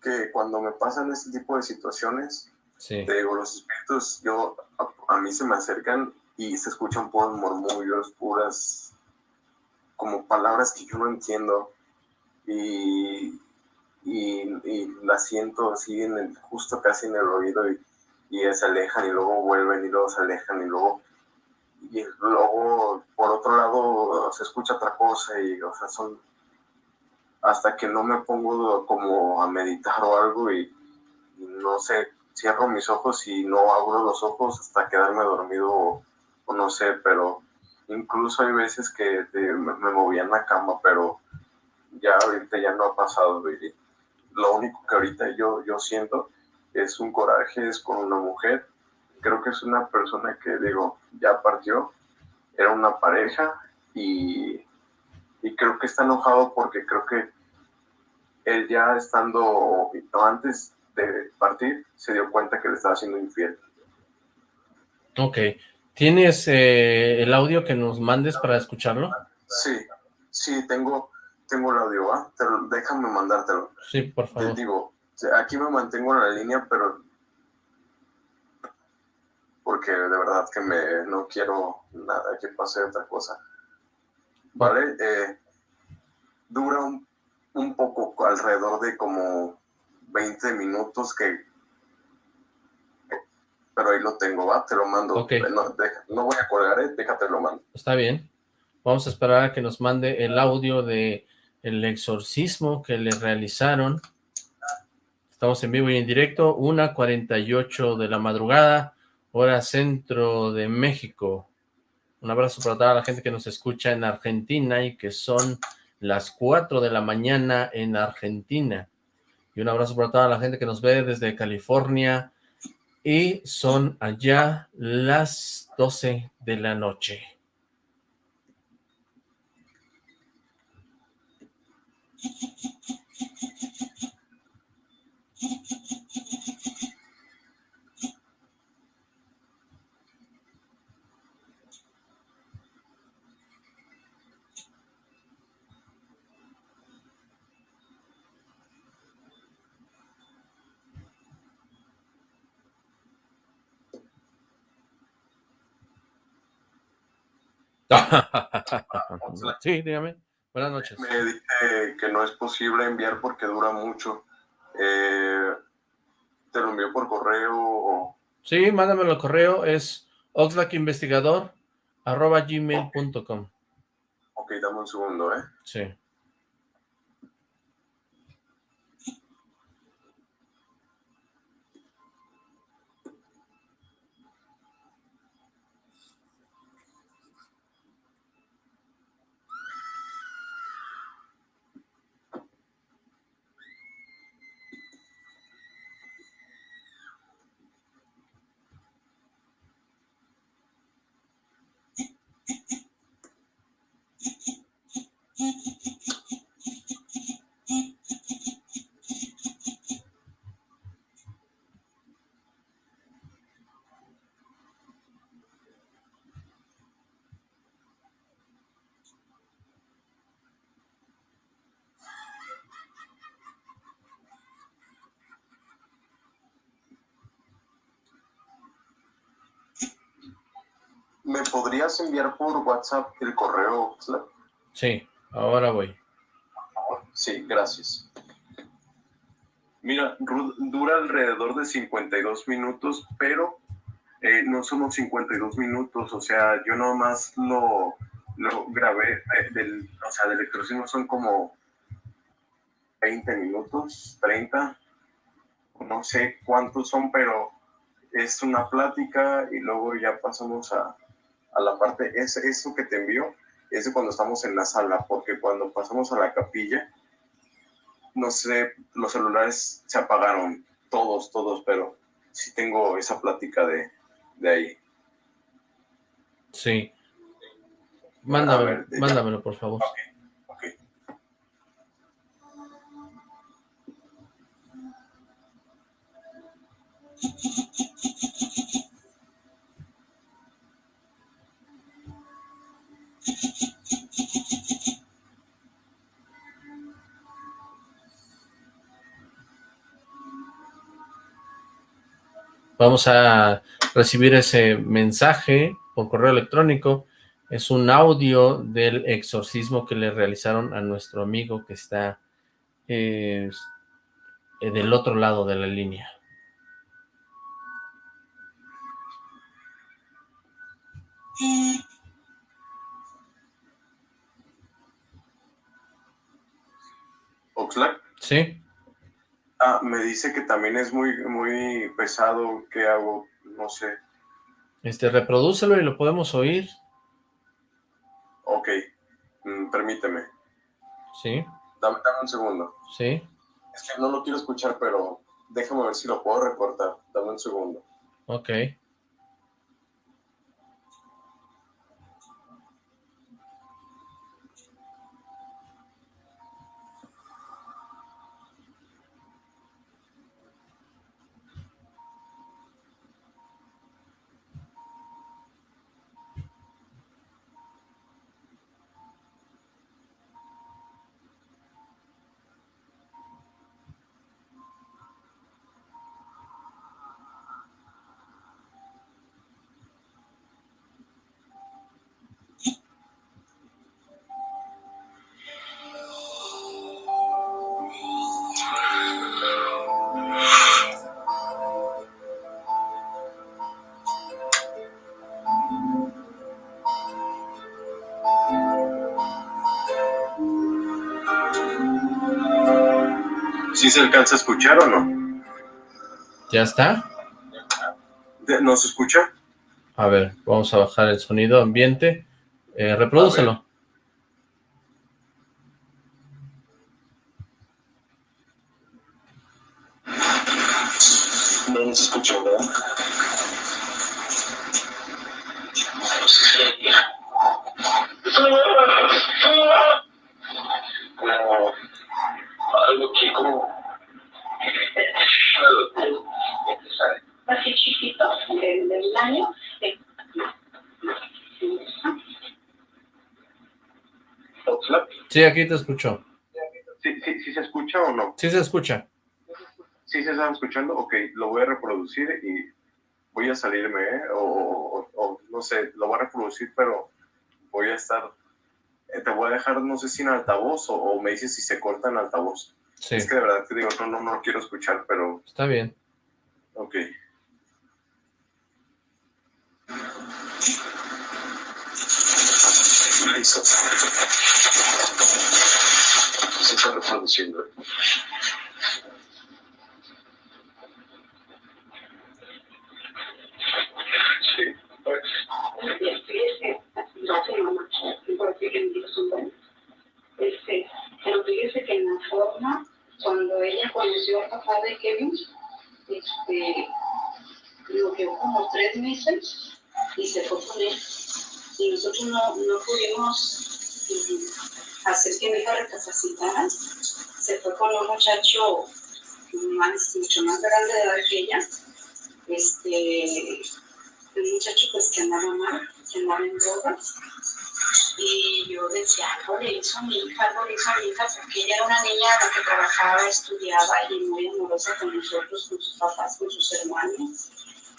que cuando me pasan este tipo de situaciones, sí. te digo, los espíritus, yo, a, a mí se me acercan y se escuchan puros murmullos, puras, como palabras que yo no entiendo. Y, y, las siento así en el, justo casi en el oído y, y se alejan y luego vuelven y luego se alejan y luego y luego por otro lado se escucha otra cosa y o sea son hasta que no me pongo como a meditar o algo y, y no sé cierro mis ojos y no abro los ojos hasta quedarme dormido no sé, pero incluso hay veces que me, movía en la cama, pero ya ahorita ya no ha pasado. Lo único que ahorita yo, yo siento es un coraje, es con una mujer. Creo que es una persona que, digo, ya partió, era una pareja y, y creo que está enojado porque creo que él ya estando antes de partir se dio cuenta que le estaba haciendo infiel. Ok, ¿Tienes eh, el audio que nos mandes para escucharlo? Sí, sí, tengo, tengo el audio, ¿va? déjame mandártelo. Sí, por favor. Te digo, aquí me mantengo en la línea, pero porque de verdad que me no quiero nada que pase otra cosa. ¿Vale? Eh, dura un, un poco, alrededor de como 20 minutos que pero ahí lo tengo, va, te lo mando. No, voy a colgar, ¿eh? déjate lo mando. Está bien. Vamos a esperar a que nos mande el audio de el exorcismo que le realizaron. Estamos en vivo y en directo, 1.48 de la madrugada, hora centro de México. Un abrazo para toda la gente que nos escucha en Argentina y que son las 4 de la mañana en Argentina. Y un abrazo para toda la gente que nos ve desde California, y son allá las 12 de la noche. sí, dígame. Buenas noches. Me dice que no es posible enviar porque dura mucho. Eh, ¿Te lo envío por correo? Sí, mándamelo al correo. Es oxlackinvestigador arroba gmail.com. Ok, dame un segundo, ¿eh? Sí. ¿Me podrías enviar por WhatsApp el correo, Sí, ahora voy. Sí, gracias. Mira, dura alrededor de 52 minutos, pero eh, no somos 52 minutos, o sea, yo nomás lo, lo grabé, eh, del, o sea, del electrocismo son como 20 minutos, 30, no sé cuántos son, pero es una plática y luego ya pasamos a, a la parte, es eso que te envió, es de cuando estamos en la sala, porque cuando pasamos a la capilla, no sé, los celulares se apagaron, todos, todos, pero sí tengo esa plática de, de ahí. Sí. Mándamelo, mándamelo, por favor. Vamos a recibir ese mensaje por correo electrónico. Es un audio del exorcismo que le realizaron a nuestro amigo que está eh, del otro lado de la línea. Oxlack. Sí. Ah, me dice que también es muy, muy pesado. ¿Qué hago? No sé. Este, reprodúcelo y lo podemos oír. Ok. Mm, permíteme. Sí. Dame, dame un segundo. Sí. Es que no lo quiero escuchar, pero déjame ver si lo puedo recortar. Dame un segundo. Ok. ¿Sí se alcanza a escuchar o no? ¿Ya está? ¿No se escucha? A ver, vamos a bajar el sonido ambiente. Eh, reprodúcelo. No se escucha, ¿verdad? algo que como así chiquito del, del año Sí, aquí te escucho. ¿Sí, sí, sí se escucha o no? Sí se escucha. ¿Sí se están escuchando? Ok, lo voy a reproducir y voy a salirme, ¿eh? o, o, o, no sé, lo voy a reproducir, pero voy a estar, eh, te voy a dejar, no sé si en altavoz o, o me dices si se corta en altavoz. Sí. Es que de verdad te digo, no, no, no lo quiero escuchar, pero Está bien. Mucho más grande de edad que ella. Este, un muchacho pues que andaba mal, que andaba en drogas. Y yo decía, algo le hizo a mi hija, algo le hizo a mi hija, porque ella era una niña la que trabajaba, estudiaba y muy amorosa con nosotros, con sus papás, con sus hermanos.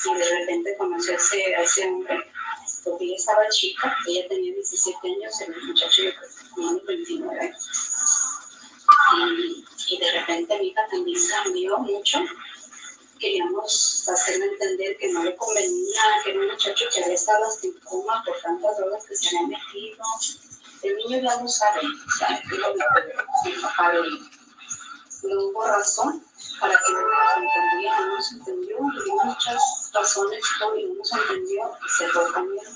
Y de repente conoció a ese, hombre, porque ella estaba chica, ella tenía 17 años, el muchacho yo creo que tenía unos 29. Y, de repente mi hija también cambió mucho queríamos hacerle entender que no le convenía, que era un muchacho que había estado estaba sin coma por tantas drogas que se había metido. El niño ya lo sabe, sabe que lo pero no hubo razón para que no nos entendiera, no nos entendió, y muchas razones y no nos entendió y se fue con él.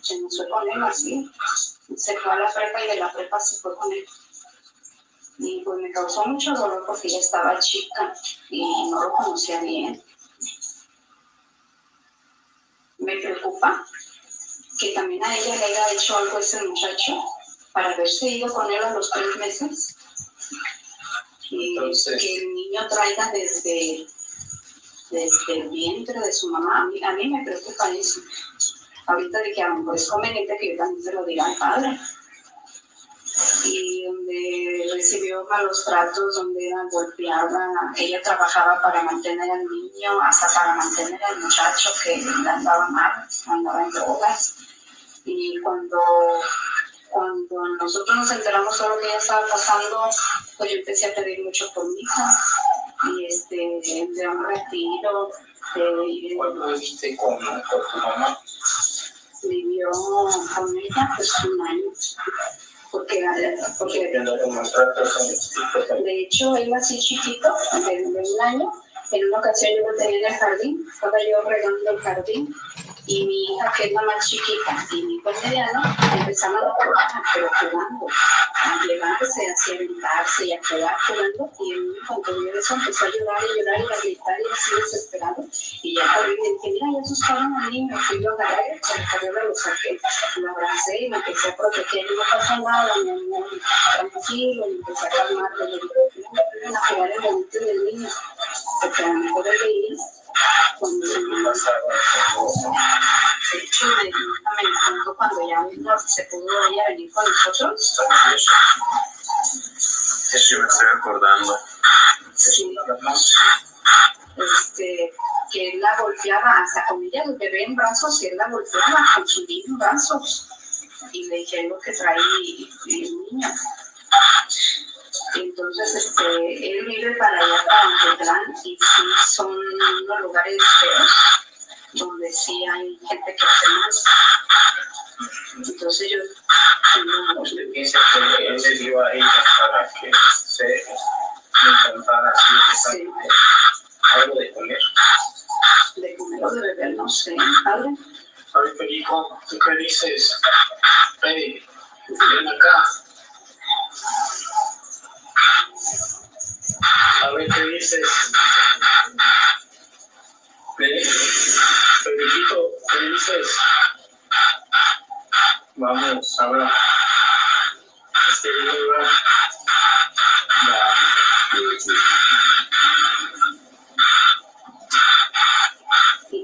Se nos fue con él así, se fue a la prepa y de la prepa se fue con él. Y pues me causó mucho dolor porque ella estaba chica y no lo conocía bien. Me preocupa que también a ella le haya hecho algo ese muchacho para haberse ido con él a los tres meses. Y que el niño traiga desde, desde el vientre de su mamá. A mí, me preocupa eso. Ahorita de que a lo mejor es conveniente que yo también se lo diga al padre y donde recibió malos tratos, donde era golpeada. Ella trabajaba para mantener al niño, hasta para mantener al muchacho que andaba mal, andaba en drogas. Y cuando, cuando nosotros nos enteramos de lo que ella estaba pasando, pues yo empecé a pedir mucho por mi hija. Y este, de un retiro. De, ¿Cuánto viviste con, con tu mamá? Vivió con ella pues un año porque, porque de hecho él así chiquito, de, un año, en una ocasión yo lo tenía en el jardín, estaba yo regando el jardín y mi hija, que es la más chiquita, y mi hijo mediano, empezaron a jugar, pero jugando, a llevarse, a sentarse y a jugar jugando, y el niño cuando vio eso empezó a llorar y llorar y a gritar y así desesperado, y ya corrí y dije, mira, ya asustaron al niño, fui yo a agarrar, se de lo saqué, lo abracé y me empecé a proteger, y no pasa nada, mi amor, tranquilo, y empecé a calmar, y le dije, no, a jugar el bonito del niño, porque a lo mejor veía cuando me cuando ya no se pudo ella venir con nosotros. Eso me estoy acordando. Sí. Este, que él la golpeaba hasta con ella, el bebé en brazos, y él la golpeaba con su niño en brazos. Y le dije lo que trae el niño. Entonces, este, él vive para allá, para Antetlán, y sí son unos lugares feos donde sí hay gente que hace más. Entonces yo tengo... ¿Usted piensa que él le dio a ella para que se intentara así sí. algo de comer? De comer o de beber, no sé, padre. ver, Perico, ¿tú qué dices? Hey, ven acá. A ver qué dices. Federico, ¿qué dices? Vamos, ahora. Este video que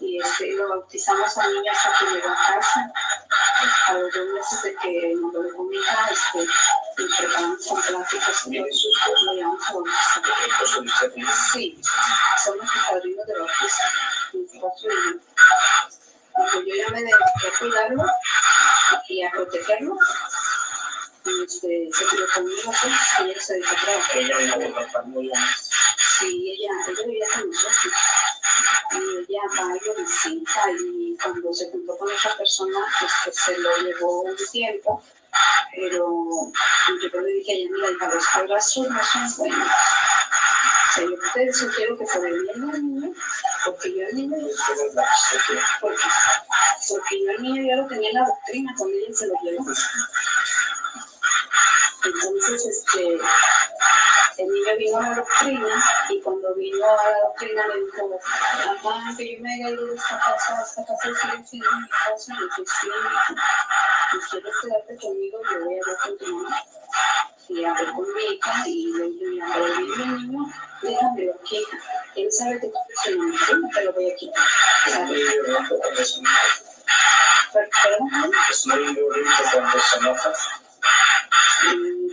y este, lo bautizamos al niño hasta que llegó a casa a los dos meses de que nos lo dejó mi hija este y preparamos con pláticas y lo llevamos a bautizar sí somos los padrinos de bautizo y yo ya me dediqué a cuidarlo y a protegerlo. Este, se quedó conmigo, pues, y ella se dedicó a trabajar. Ella Sí, ella, ella vivía con nosotros. Y ella va y lo visita y cuando se juntó con esa persona, pues, se lo llevó un tiempo. Pero yo le dije a ella, mira, hija, los abrazos no son buenos. O sea, yo te sugiero que por el bien del niño, porque yo al niño, porque, porque yo al niño ya lo tenía en la doctrina, cuando ella se lo llevó. Entonces, este, el niño vino a la doctrina y cuando vino a la doctrina me dijo, mamá, que yo me haya ido de esta casa, esta casa sigue siendo mi casa, y dije, sí, y quieres quedarte conmigo, yo voy a ver con tu mamá. Y hablé con mi hija y le dije, mira, mi niño, déjame aquí. Él sabe que tú eres una no te lo voy a quitar. ¿Sabes? Es muy bonito cuando se enoja.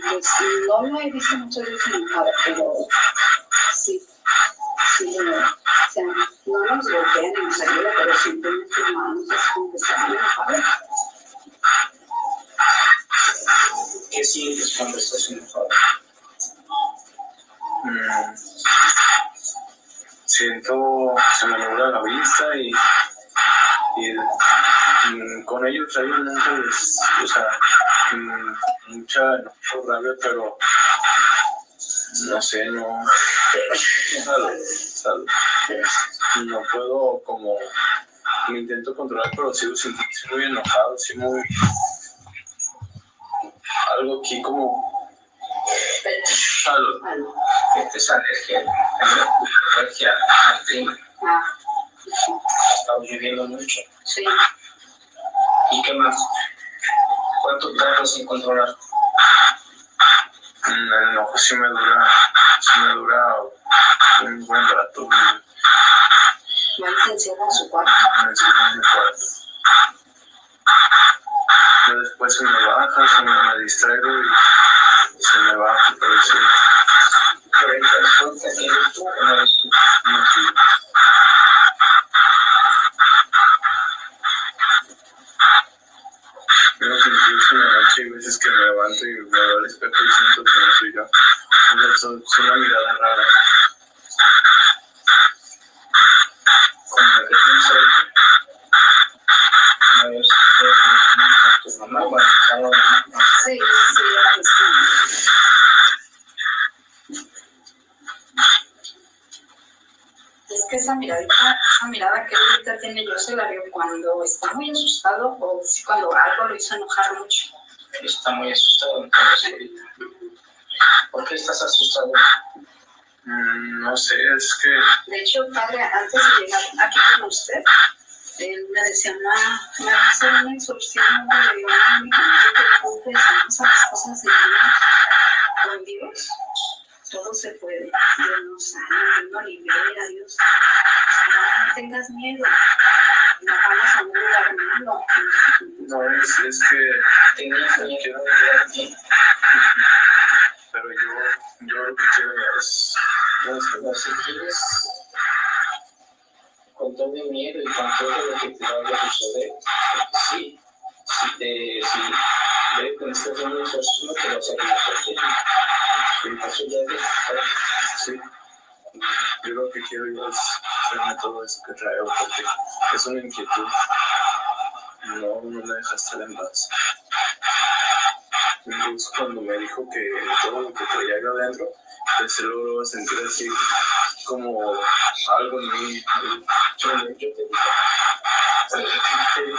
Pues no lo he visto muchas veces enojada, pero sí, sí, o sea, no nos golpean ni nos ayuda, pero siempre nuestras manos es como que están enojadas. ¿Qué sientes cuando estás enojado? Mm, siento, se me nubla la vista y, y con ellos hay les, o sea, mm, mucha rabia, pero no sé, no, salud, salud. no puedo como, me intento controlar, pero sigo sintiéndose muy enojado, así muy, algo aquí como, salud. Esta es alergia, alergia al clima. Ah, Estamos viviendo mucho. sí. ¿Y qué más? ¿Cuánto tardas en controlar? Mm, El enojo sí me dura, sí me dura un buen rato. Igual se encierra en su cuarto. Me encierro en mi cuarto. Pero después se me baja, se me, me distraigo y se me baja, pero sí, ¿Pero el control que tienes tú o no eres tú? no sí. Pero que incluso noche hay veces que me levanto y me veo al espejo y siento que no soy yo. Es una mirada rara. Como que sé. Sí, sí, mismo. Es que esa miradita, esa mirada que ahorita tiene yo se la veo cuando está muy asustado o sí cuando algo lo hizo enojar mucho. Está muy asustado entonces ahorita. ¿Por qué estás asustado? Mm, No sé, es que De hecho, padre, antes de llegar aquí con usted, él me decía, ma, me va a hacer un exorcismo de mi hijo que confesamos a las cosas de Dios. Con Dios, todo se puede. Dios nos sana, Dios nos libera, Dios. No tengas miedo. No vamos a un lugar malo. no es, es que miedo de llegar aquí. pero yo, yo lo que quiero es, quieres, con todo el miedo y con todo lo que te vaya a suceder, sí, si te, si ves que estás en exorcismo, te vas a persona. sí, sí. Yo lo que quiero yo es hacerme todo eso que traigo porque es una inquietud. No, no me deja estar en paz. Incluso cuando me dijo que todo lo que traía acá adentro, pues luego sentir así como algo en mí, yo, yo te digo, te digo,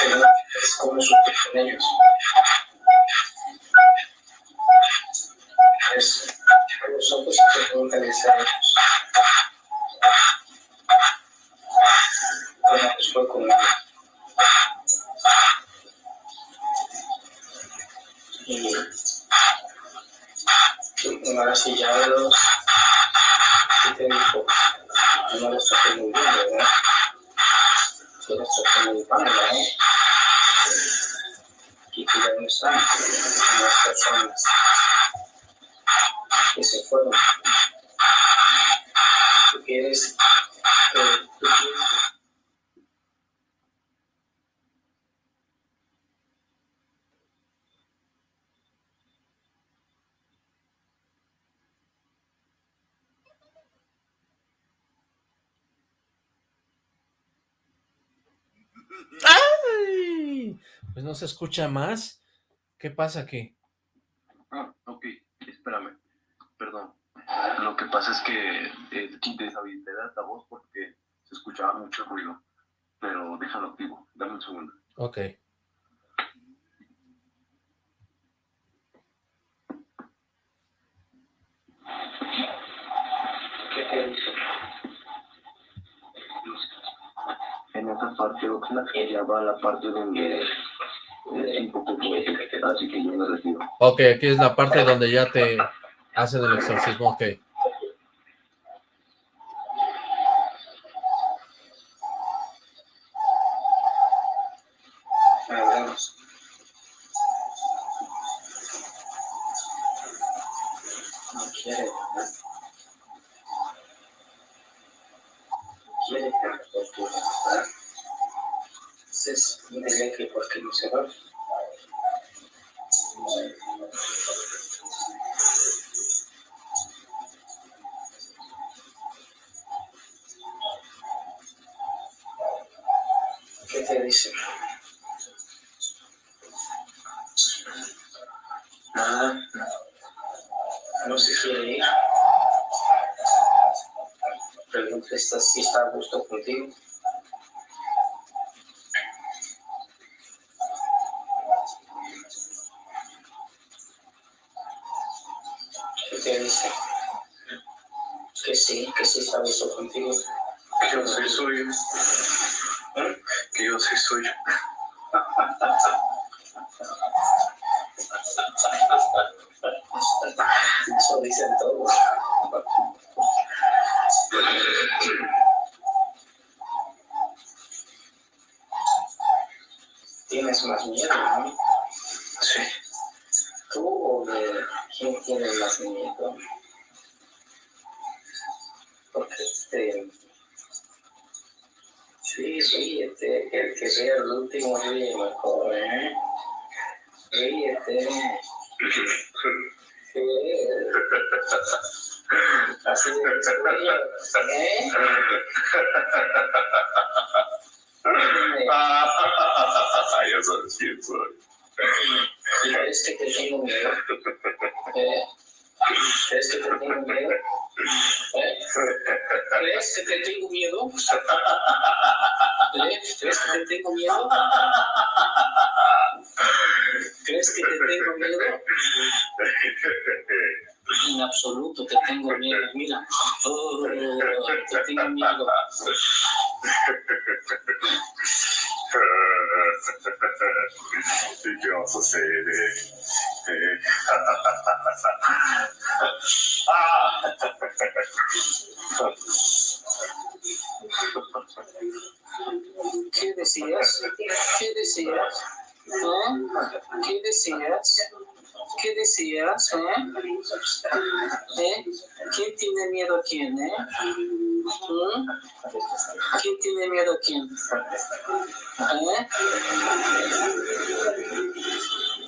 Pero es como con ellos. Es a los ojos y te pregúntales a ellos. Bueno, pues fue conmigo. Y ahora sí ya veo ¿qué te dijo? No lo estoy muy bien, ¿verdad? Muy mal, ¿verdad? Y no están las personas que se fueron. Tú quieres que tú quieres Pues no se escucha más. ¿Qué pasa aquí? Ah, ok, espérame, perdón. Lo que pasa es que eh, deshabilité el altavoz porque se escuchaba mucho ruido, pero déjalo activo, dame un segundo. Ok. Parte Oxlack, ella va a la parte donde es un poco poética, así que yo me retiro. Ok, aquí es la parte donde ya te hacen el exorcismo, ok. quién ¿Eh?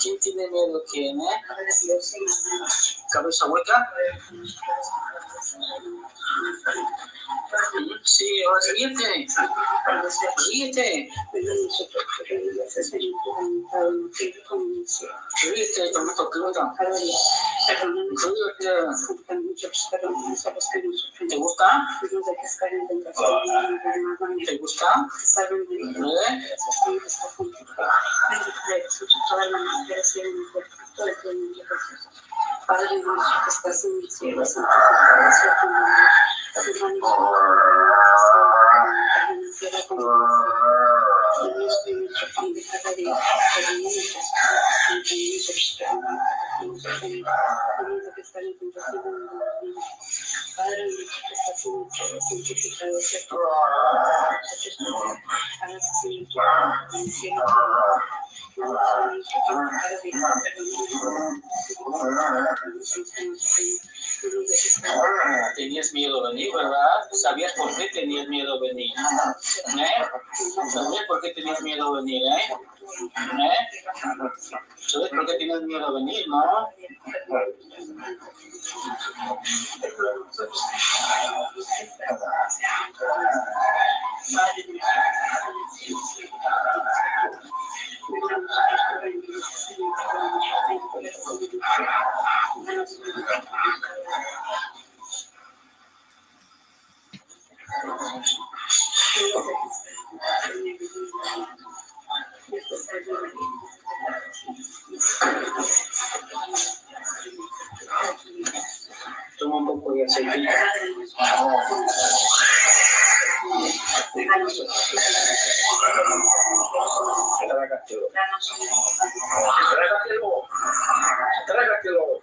¿Quién tiene miedo quién, eh? ¿Cabeza hueca? Sí, o ríete. Ríete. Ríete, toma tu ¿Te gusta? ¿Te gusta? ¿Eh? Thank y los para Tenías miedo de venir, ¿verdad? ¿Sabías por qué tenías miedo de venir? ¿Eh? ¿Sabías por qué tenías miedo de venir, eh? ¿Eh? ¿Sabes por qué tienes miedo de venir, no? Toma un poco de aceite. Trágatelo. Trágatelo.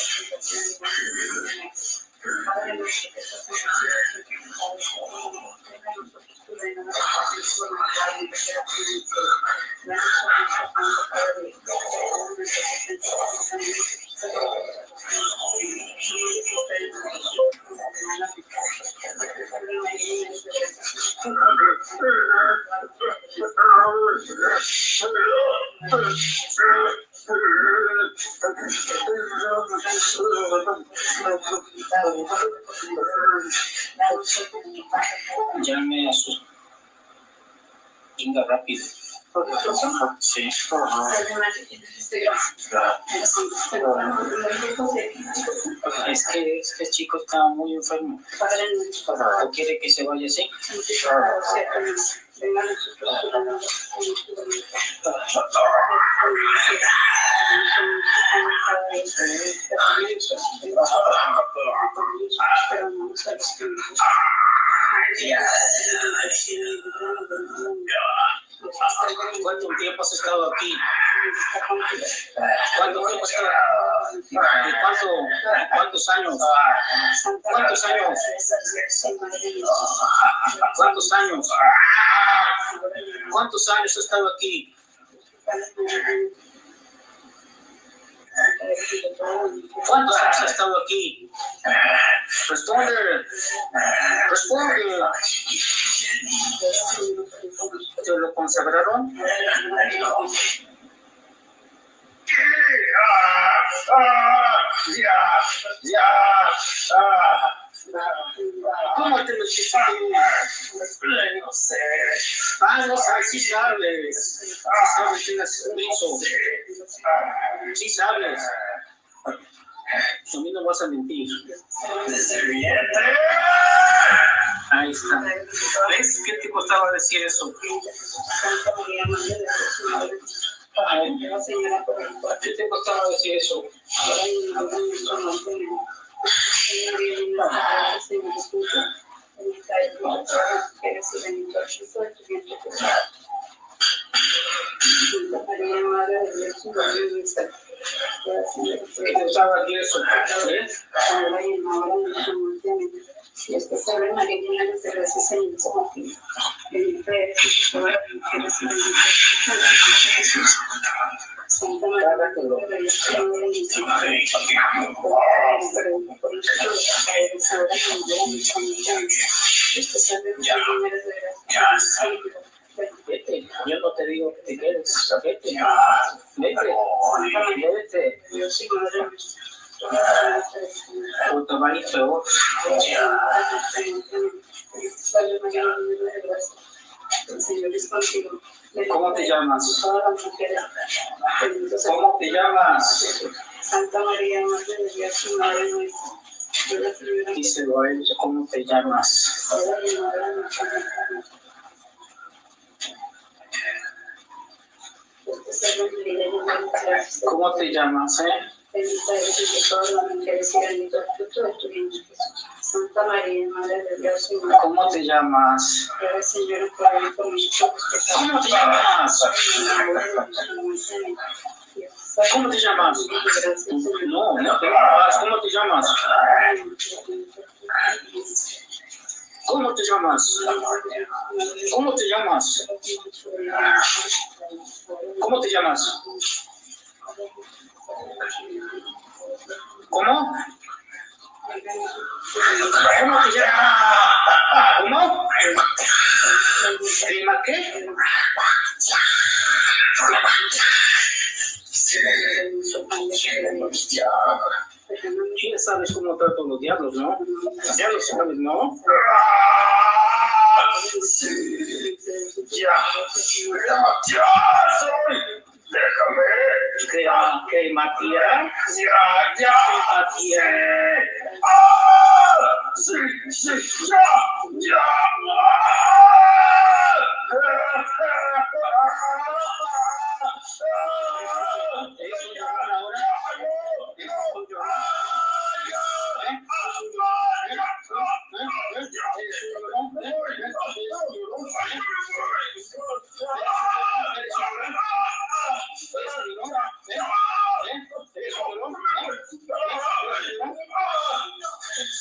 enfermo. ¿O quiere que se vaya así? ¿Cuánto tiempo has estado aquí? ¿Cuánto tiempo has estado? ¿Y cuánto, ¿Cuántos años? ¿Cuántos años? ¿Cuántos años? ¿Cuántos años has estado aquí? ¿Cuántos años has estado aquí? Responde. Responde. ¿Te lo consagraron? ¿Cómo te lo hiciste? no sé. Ah, no sabes, sí sabes. Sí sabes, tienes permiso. Sí sabes. A mí no vas a mentir. Vientre. Ahí está. ¿Ves? ¿Qué te costaba decir eso? ¿Qué te costaba decir eso? ¿Qué te usaba aquí eso? ¿Eh? De el como que el fe, Santa María, Vete, yo no te digo que te quedes, vete, vete, vete, ¿cómo te llamas? ¿Cómo te llamas? Santa María, Madre de Dios Madre nuestra. Díselo a él, ¿cómo te llamas? ¿Cómo te llamas, eh? Bendita eres entre todas las mujeres y bendito el fruto de tu vientre Jesús. Santa María, Madre de Dios y Madre ¿Cómo te llamas? nuestra, Señora, por él por nosotros pecados. ¿Cómo te llamas? ¿Cómo te llamas? No, no te llamas. ¿Cómo te llamas? ¿Cómo te llamas? ¿Cómo te llamas? ¿Cómo te llamas? ¿Cómo? ¿Cómo. ¿Prima qué? Ya sabes cómo trato los diablos, ¿no? Ya lo sabes, ¿no? ¿Qué, qué Matías? ¿Qué Matías? ¿Eso llaman ahora? ¿Eso llaman? ¿Qué Matías? ¿Qué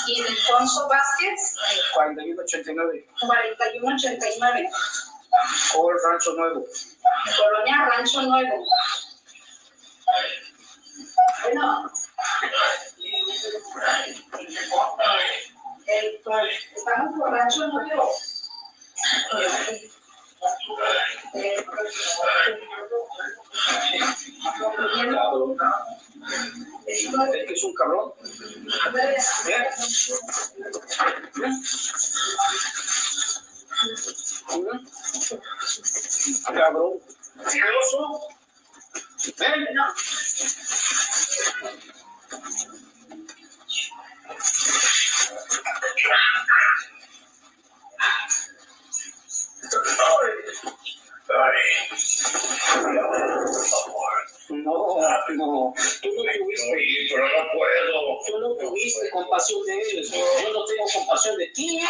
Vázquez. Ildefonso. Ildefonso Vázquez, 4189. 4189, Col Rancho Nuevo. Colonia Rancho Nuevo. Bueno, el, estamos por Rancho Nuevo. Eh, Es que es un cabrón. ¿Eh? Cabrón. Asqueroso. ¿Eh? No, no. Tú no tuviste. pero no puedo. Tú no tuviste compasión de él. Yo no tengo compasión de ti. No.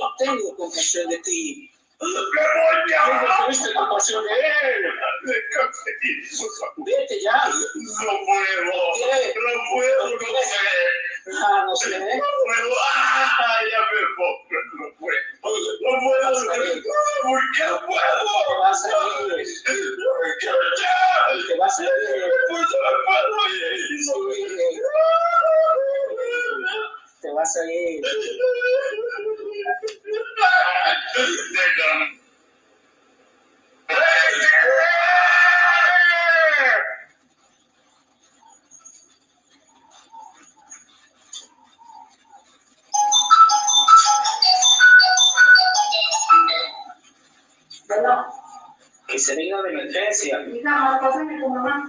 No tengo compasión de ti. ¡Me voy Tú ya! no tuviste compasión de él. Vete ya. No puedo. No puedo. Ah, no sé. No puedo. Ah, ya me. No puedo. No puedo. ¿Por qué no Te puedo? vas a ir. ¿Por qué ya? Te vas a ir. Pues no puedo. Te vas a ir. Déjame. bueno, ¿Qué se vino de emergencia. Pásame tu mamá.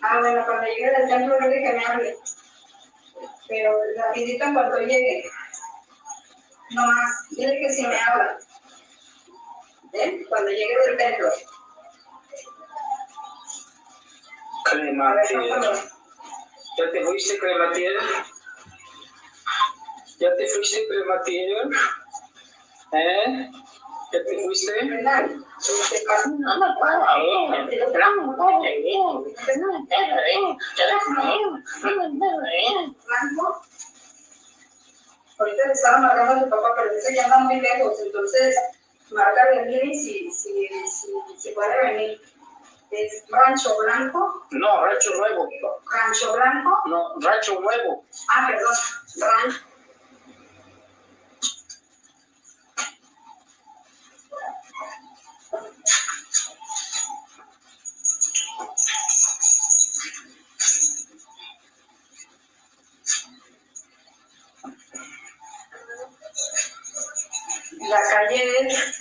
Ah, bueno, cuando llegue del templo, dile que me hable. Pero rapidito en cuanto llegue. No más, dile que si me habla. ¿Eh? Cuando llegue del templo. Pápalo. ¿Ya te fuiste, Clematiel? ¿Ya te fuiste, Clematiel? ¿Eh? ¿Ya te fuiste? ¿Qué? No me puedo ir. No me puedo ir. No me puedo ir. Yo déjame ir. No me puedo ir. Blanco. Ahorita le estaba marcando a tu papá, pero dice que anda muy lejos. Entonces, marca venir y si, si, si, si puede venir. Es Rancho Blanco. No, Rancho Nuevo. Rancho Blanco. No, Rancho Nuevo. Ah, perdón. Rancho.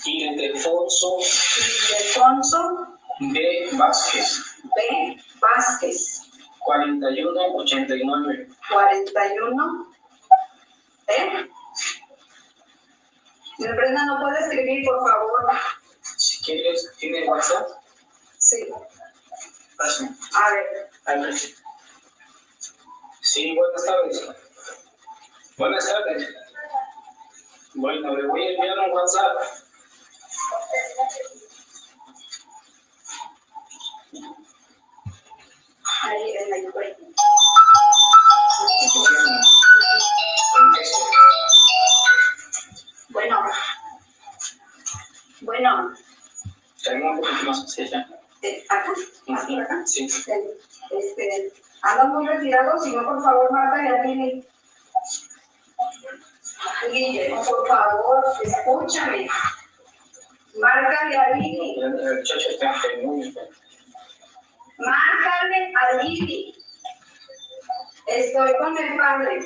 Ildefonso Ildefonso B. Vázquez. B. Vázquez, 4189. 41. ¿Eh? Brenda, ¿no puede escribir, por favor? Si quieres, ¿tiene WhatsApp? Sí. Pásame. A ver, A ver. Sí, buenas tardes. Buenas tardes. Bueno, le voy a enviar un WhatsApp. Bueno. Bueno, Tengo un poquito más hacia allá. eh, acá, por acá. Sí. Este, ando muy retirado, si no, por favor, Marta y Adini. Guille, por favor, escúchame. Marca y Adini. El muchacho está enfermo. Márcale a Lili. Estoy con el padre.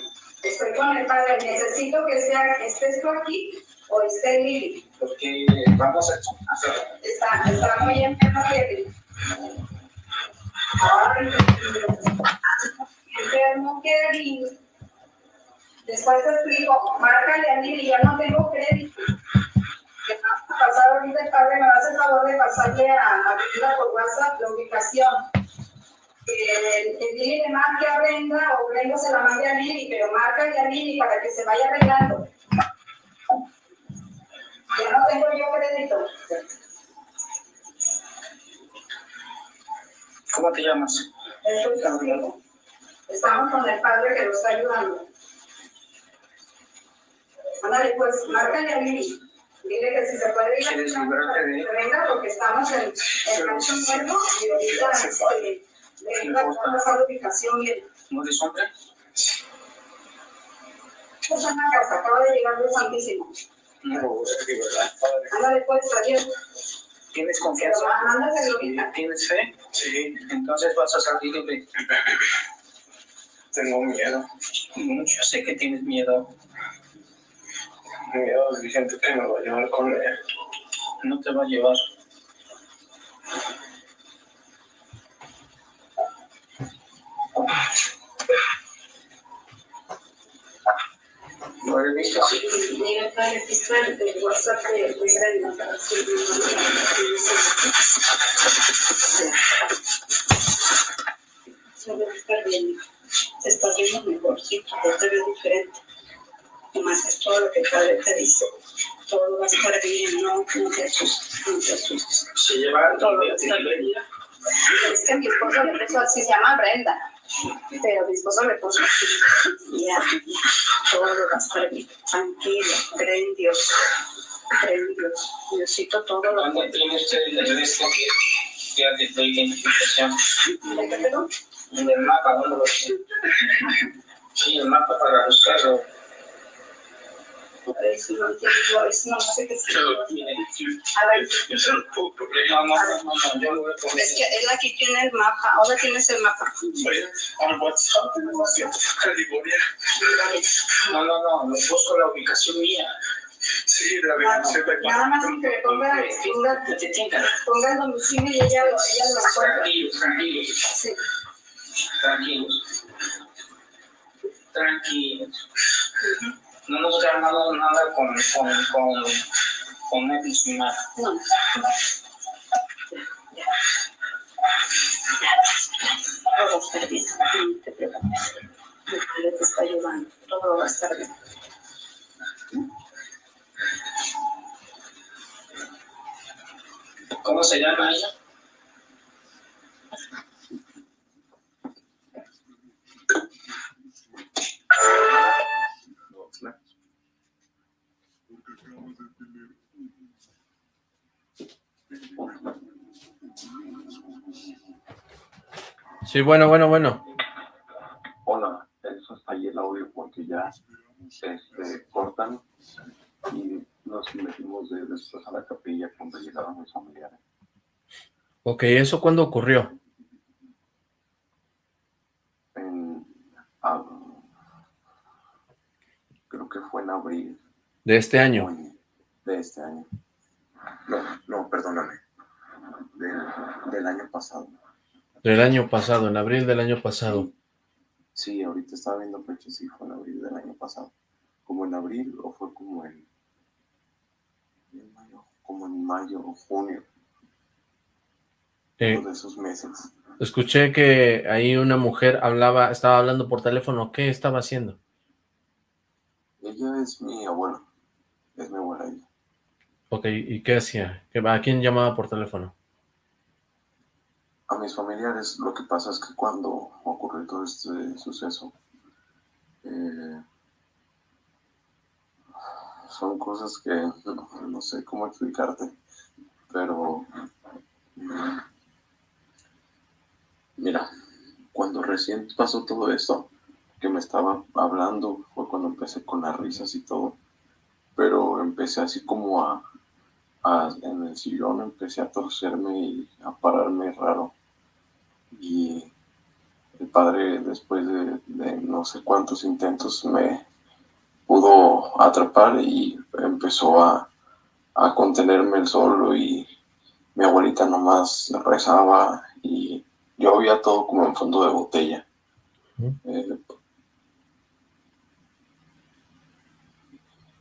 Estoy con el padre. Necesito que sea, estés tú aquí o esté Lili. Porque vamos a hacer. Está, está muy enfermo Lili. Ay, enfermo Kevin. Después te explico. Márcale a Lili. Ya no tengo crédito. ¿Qué va a pasar ahorita el padre? Me va a hacer favor de pasarle a, a Brenda por WhatsApp la ubicación. Eh, el Lili le marque a Brenda o Brenda se la mande a Lili, pero márcale a Lili para que se vaya arreglando. Ya no tengo yo crédito. ¿Cómo te llamas? Estoy contigo. Estamos con el padre que lo está ayudando. Ándale, pues, márcale a Lili. Dile que si se puede ir a ¿Quieres librarte de que venga porque estamos en el rancho nuevo y ahorita este, le venga a pasar la ubicación bien. ¿No eres hombre? Pues en la casa, acaba de llegar de Santísimo. No, es que verdad. Ándale, pues, adiós. ¿Tienes confianza? ¿Tienes fe? Sí. Entonces vas a salir libre. Tengo miedo. Yo sé que tienes miedo. Miedo de gente que me va a llevar con él. No te va a llevar. ¿Lo he visto así? Mira, padre, aquí está el el WhatsApp de de Brenda para subir Se ve bien. Estás viendo mejor, sí, te veo diferente. Nomás es todo lo que el padre te dice. Todo va a estar bien, no, no te asustes, no te asustes. Se lleva Todo va a estar bien. Es que mi esposo le puso así, se llama Brenda. Pero mi esposo le puso así. Ya, todo va a estar bien. Tranquilo, cree en Dios. Cree en Dios. Diosito todo lo ¿Dónde tiene usted el resto que ya de tu identificación? ¿De qué perdón? En el mapa, ¿dónde lo tiene? Sí, el mapa para buscarlo. A ver si no entiendo, a ver si no es. No, no, no, no, no, poner. es que él aquí tiene el mapa. Ahora tienes el mapa. No, no, no, le busco la ubicación mía. Sí, la Virgencita. Nada más que le ponga, ponga, ponga el domicilio y ella lo, ella lo encuentra. Tranquilos, tranquilos. Sí. Tranquilos. Tranquilos. No hemos ganado nada con, con, con, con Netflix ni nada. No. Todo va a estar bien, no te preocupes. Te está ayudando, todo va a estar bien. ¿Cómo se llama ella? Sí, bueno, bueno, bueno. Hola, eso está ahí el audio porque ya este, cortan y nos metimos de, después a la capilla cuando llegaron mis familiares. Ok, ¿eso cuándo ocurrió? En, ah, creo que fue en abril ¿De este año? de este año. No, no, perdóname. Del, del año pasado. Del año pasado, en abril del año pasado. Sí, ahorita estaba viendo fechas y fue en abril del año pasado. Como en abril o fue como en, en mayo, como en mayo o junio, Eh, de esos meses. escuché que ahí una mujer hablaba, estaba hablando por teléfono. ¿Qué estaba haciendo? Ella es mi abuela, es mi abuela ella. Ok, ¿y qué hacía? ¿Qué- ¿A quién llamaba por teléfono? A mis familiares. Lo que pasa es que cuando ocurrió todo este suceso, eh, son cosas que no, sé cómo explicarte, pero mira, cuando recién pasó todo esto, que me estaba hablando, fue cuando empecé con las risas y todo, pero empecé así como a- en el sillón, empecé a torcerme y a pararme raro y el padre después de, de no sé cuántos intentos me pudo atrapar y empezó a, a contenerme el solo y mi abuelita nomás rezaba y yo veía todo como en fondo de botella. Ujú. Eh,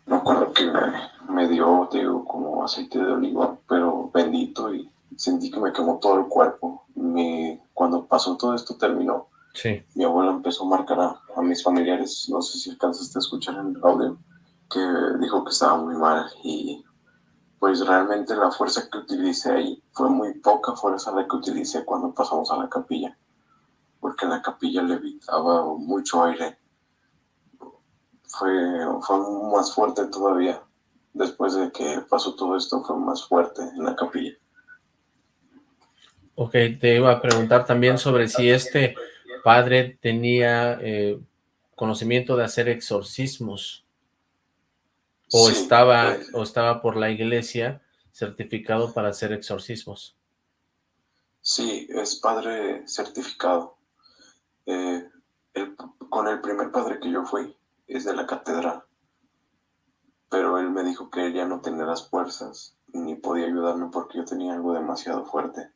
me acuerdo que me, me dio, te digo, como aceite de oliva, pero bendito y sentí que me quemó todo el cuerpo. Mi- cuando pasó todo esto terminó, Sí. mi abuela empezó a marcar a, a mis familiares, no sé si alcanzaste a escuchar en el audio, que dijo que estaba muy mal y pues realmente la fuerza que utilicé ahí fue muy poca fuerza la que utilicé cuando pasamos a la capilla, porque la capilla levitaba mucho aire. Fue, fue más fuerte todavía. Después de que pasó todo esto, fue más fuerte en la capilla. Ok, te iba a preguntar también sobre si este padre tenía eh, conocimiento de hacer exorcismos o Sí, estaba o estaba por la iglesia certificado para hacer exorcismos. Sí, es padre certificado. Eh, el- con el primer padre que yo fui es de la catedral, pero él me dijo que ella no tenía las fuerzas ni podía ayudarme porque yo tenía algo demasiado fuerte.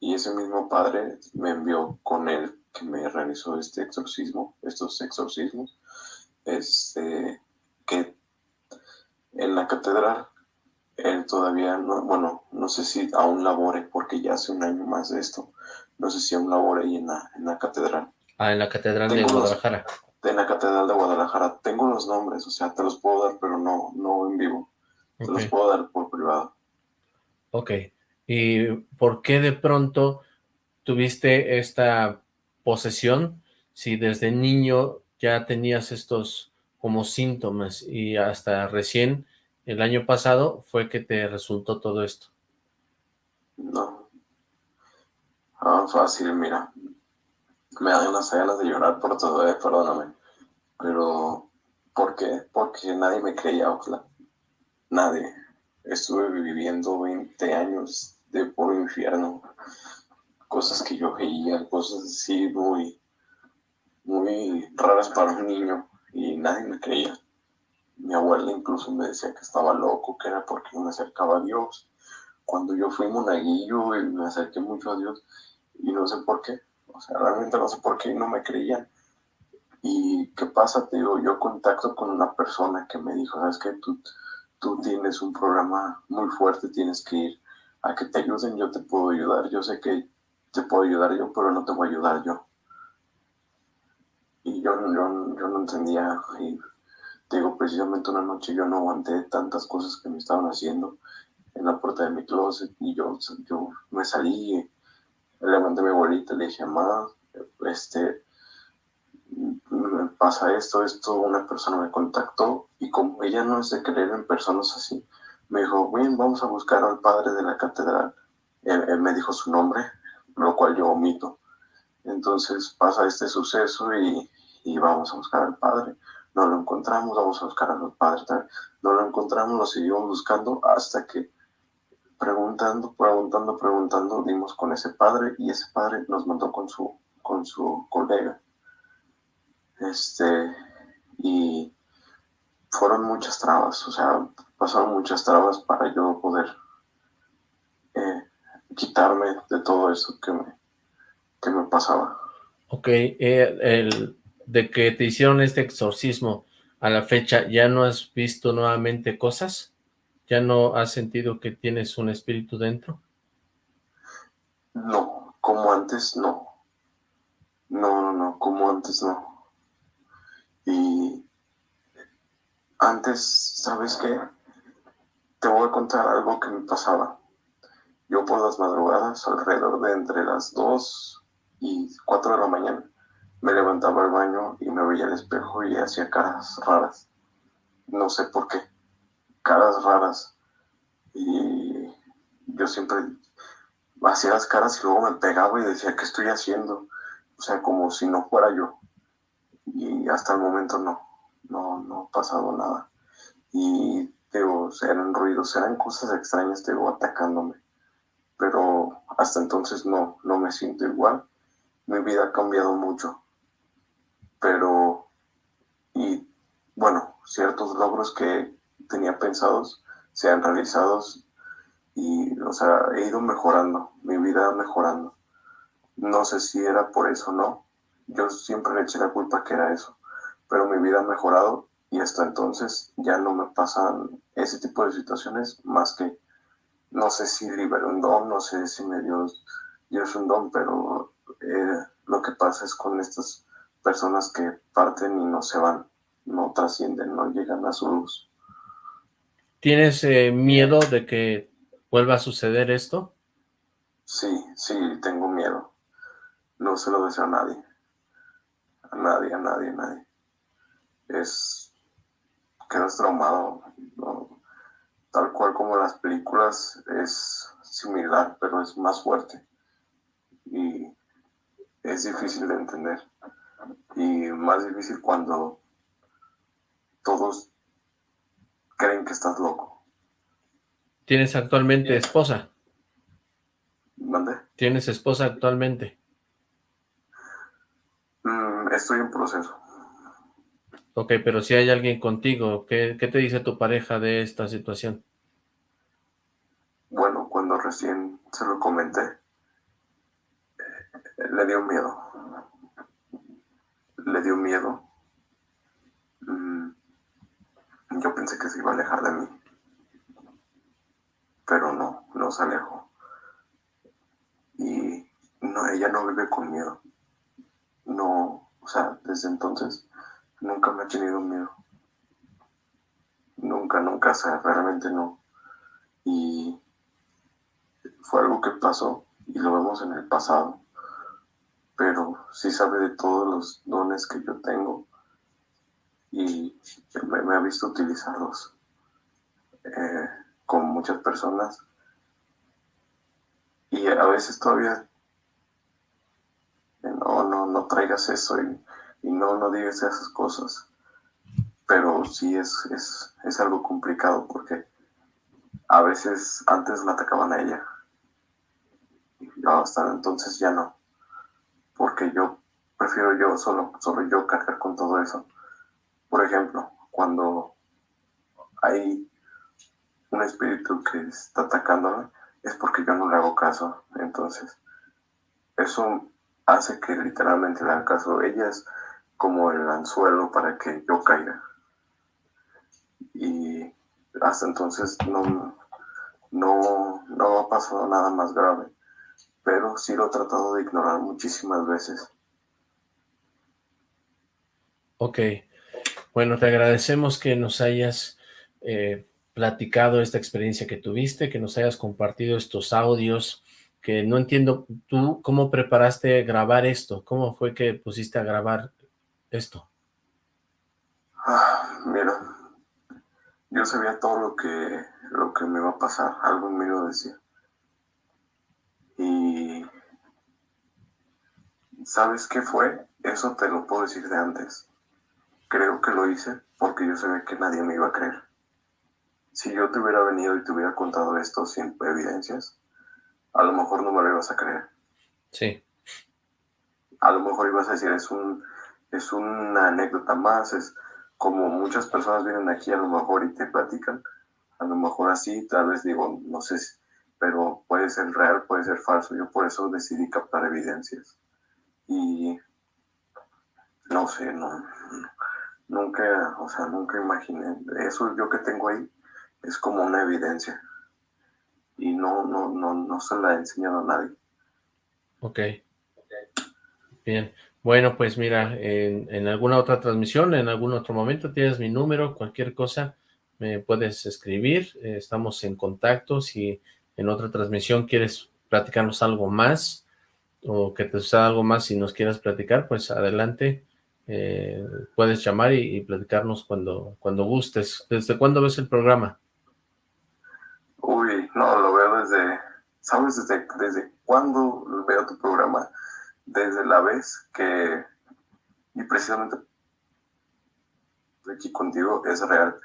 Y ese mismo padre me envió con él que me realizó este exorcismo, estos exorcismos, este, que en la catedral él todavía no, bueno, no sé si aún labore, porque ya hace un año más de esto, no sé si aún labore ahí en la, en la catedral, Ah, en la catedral de Tengo los- Guadalajara. en la catedral de Guadalajara. Tengo los nombres, o sea, te los puedo dar, pero no, no en vivo, te los puedo dar por privado. ok. ¿Y por qué de pronto tuviste esta posesión si desde niño ya tenías estos como síntomas y hasta recién el año pasado fue que te resultó todo esto? No. Ah, fácil, mira. Me dan unas ganas de llorar por todo, eh, perdóname. Pero, ¿por qué? Porque nadie me creía, ojalá. Nadie. Estuve viviendo 20 años de puro infierno. Cosas que yo veía, cosas así muy, muy raras para un niño. Y nadie me creía. mi abuela incluso me decía que estaba loco, que era porque me acercaba a Dios. Cuando yo fui monaguillo y me acerqué mucho a Dios y no sé por qué, o sea, realmente no sé por qué no me creían. ¿Y qué pasa? Te digo, yo contacto con una persona que me dijo, sabes que tú, tú tienes un programa muy fuerte, tienes que ir a que te ayuden, yo te puedo ayudar, yo sé que te puedo ayudar yo, pero no te voy a ayudar yo. Y yo, yo, yo no entendía, y digo, precisamente una noche yo no aguanté tantas cosas que me estaban haciendo en la puerta de mi closet. Y yo, yo me salí, levanté mi abuelita, le dije, mamá, este, me pasa esto, esto, una persona me contactó y como ella no es de creer en personas así, me dijo, bien, vamos a buscar al padre de la catedral. Él, me dijo su nombre, lo cual yo omito. Entonces pasa este suceso y, y, vamos a buscar al padre. No lo encontramos, vamos a buscar al padre. No lo encontramos, lo seguimos buscando hasta que preguntando, preguntando, preguntando, dimos con ese padre y ese padre nos mandó con su, con su colega. Este, y fueron muchas trabas, o sea, pasaron muchas trabas para yo poder eh, quitarme de todo eso que me, que me pasaba. Ok, eh, el, de que te hicieron este exorcismo a la fecha, ¿ya no has visto nuevamente cosas? ¿Ya no has sentido que tienes un espíritu dentro? No, como antes no. No, no, no, como antes no. Y antes, ¿sabes qué? Te voy a contar algo que me pasaba. Yo por las madrugadas, alrededor de entre las 2 y 4 de la mañana, me levantaba al baño y me veía al espejo y hacía caras raras. No sé por qué caras raras. Y yo siempre hacía las caras y luego me pegaba y decía, ¿qué estoy haciendo? O sea, como si no fuera yo. Y hasta el momento no, no, no ha pasado nada. Y digo, eran ruidos, eran cosas extrañas, digo, atacándome. Pero hasta entonces no, no me siento igual. Mi vida ha cambiado mucho. Pero, y bueno, ciertos logros que tenía pensados sean realizados y, o sea, he ido mejorando, mi vida mejorando. No sé si era por eso o no. Yo siempre le eché la culpa que era eso, pero mi vida ha mejorado y hasta entonces ya no me pasan ese tipo de situaciones más que no sé si liberé un don, no sé si me dio Dios un don, pero eh, lo que pasa es con estas personas que parten y no se van, no trascienden, no llegan a su luz. ¿Tienes eh, miedo de que vuelva a suceder esto? Sí, sí, tengo miedo. No se lo deseo a nadie. A nadie, a nadie, a nadie. Es... Quedas traumado. Tal cual como las películas es similar, pero es más fuerte. Y es difícil de entender. Y más difícil cuando todos creen que estás loco. ¿Tienes actualmente esposa? ¿Dónde? ¿Tienes esposa actualmente? Mm, estoy en proceso. Ok, pero si hay alguien contigo, ¿qué, ¿qué, te dice tu pareja de esta situación? Bueno, cuando recién se lo comenté, eh, le dio miedo. Le dio miedo. Mm, yo pensé que se iba a alejar de mí. Pero no, no se alejó. Y no, ella no vive con miedo. No, o sea, desde entonces nunca me ha tenido miedo. Nunca, nunca, o sea, realmente no. Y fue algo que pasó y lo vemos en el pasado. Pero sí sabe de todos los dones que yo tengo y me, ha visto utilizarlos eh, con muchas personas y a veces todavía no, no, no traigas eso y, no, no digas esas cosas pero sí es, es, es algo complicado porque a veces antes la atacaban a ella y hasta entonces ya no porque yo prefiero yo solo, solo yo cargar con todo eso por ejemplo, cuando hay un espíritu que está atacándome, es porque yo no le hago caso. Entonces, eso hace que literalmente le haga caso. Ella es como el anzuelo para que yo caiga. Y hasta entonces no, no, no ha pasado nada más grave, pero sí lo he tratado de ignorar muchísimas veces. Ok, bueno, te agradecemos que nos hayas eh, platicado esta experiencia que tuviste, que nos hayas compartido estos audios, que no entiendo, tú, ¿cómo preparaste grabar esto? ¿Cómo fue que pusiste a grabar esto? Ah, mira, yo sabía todo lo que, lo que me iba a pasar, algo en mí lo decía. Y ¿sabes qué fue? Eso te lo puedo decir de antes. Creo que lo hice porque yo sabía que nadie me iba a creer. Si yo te hubiera venido y te hubiera contado esto sin evidencias, a lo mejor no me lo ibas a creer. Sí. A lo mejor ibas a decir, es, un, es una anécdota más, es como muchas personas vienen aquí a lo mejor y te platican, a lo mejor así, tal vez digo, no sé, pero puede ser real, puede ser falso. Yo por eso decidí captar evidencias. Y no sé, no, nunca, o sea, nunca imaginé, eso yo que tengo ahí es como una evidencia. Y no, no, no, no se la he enseñado a nadie. Ok. Bien. Bueno, pues mira, en, en, alguna otra transmisión, en algún otro momento, tienes mi número, cualquier cosa, me puedes escribir, eh, estamos en contacto, si en otra transmisión quieres platicarnos algo más, o que te suceda algo más, si nos quieras platicar, pues adelante, eh, puedes llamar y, y, platicarnos cuando, cuando gustes. ¿Desde cuándo ves el programa? Uy, no, lo veo desde, ¿sabes desde, desde cuándo veo tu programa? Desde la vez que, y precisamente aquí contigo, es real.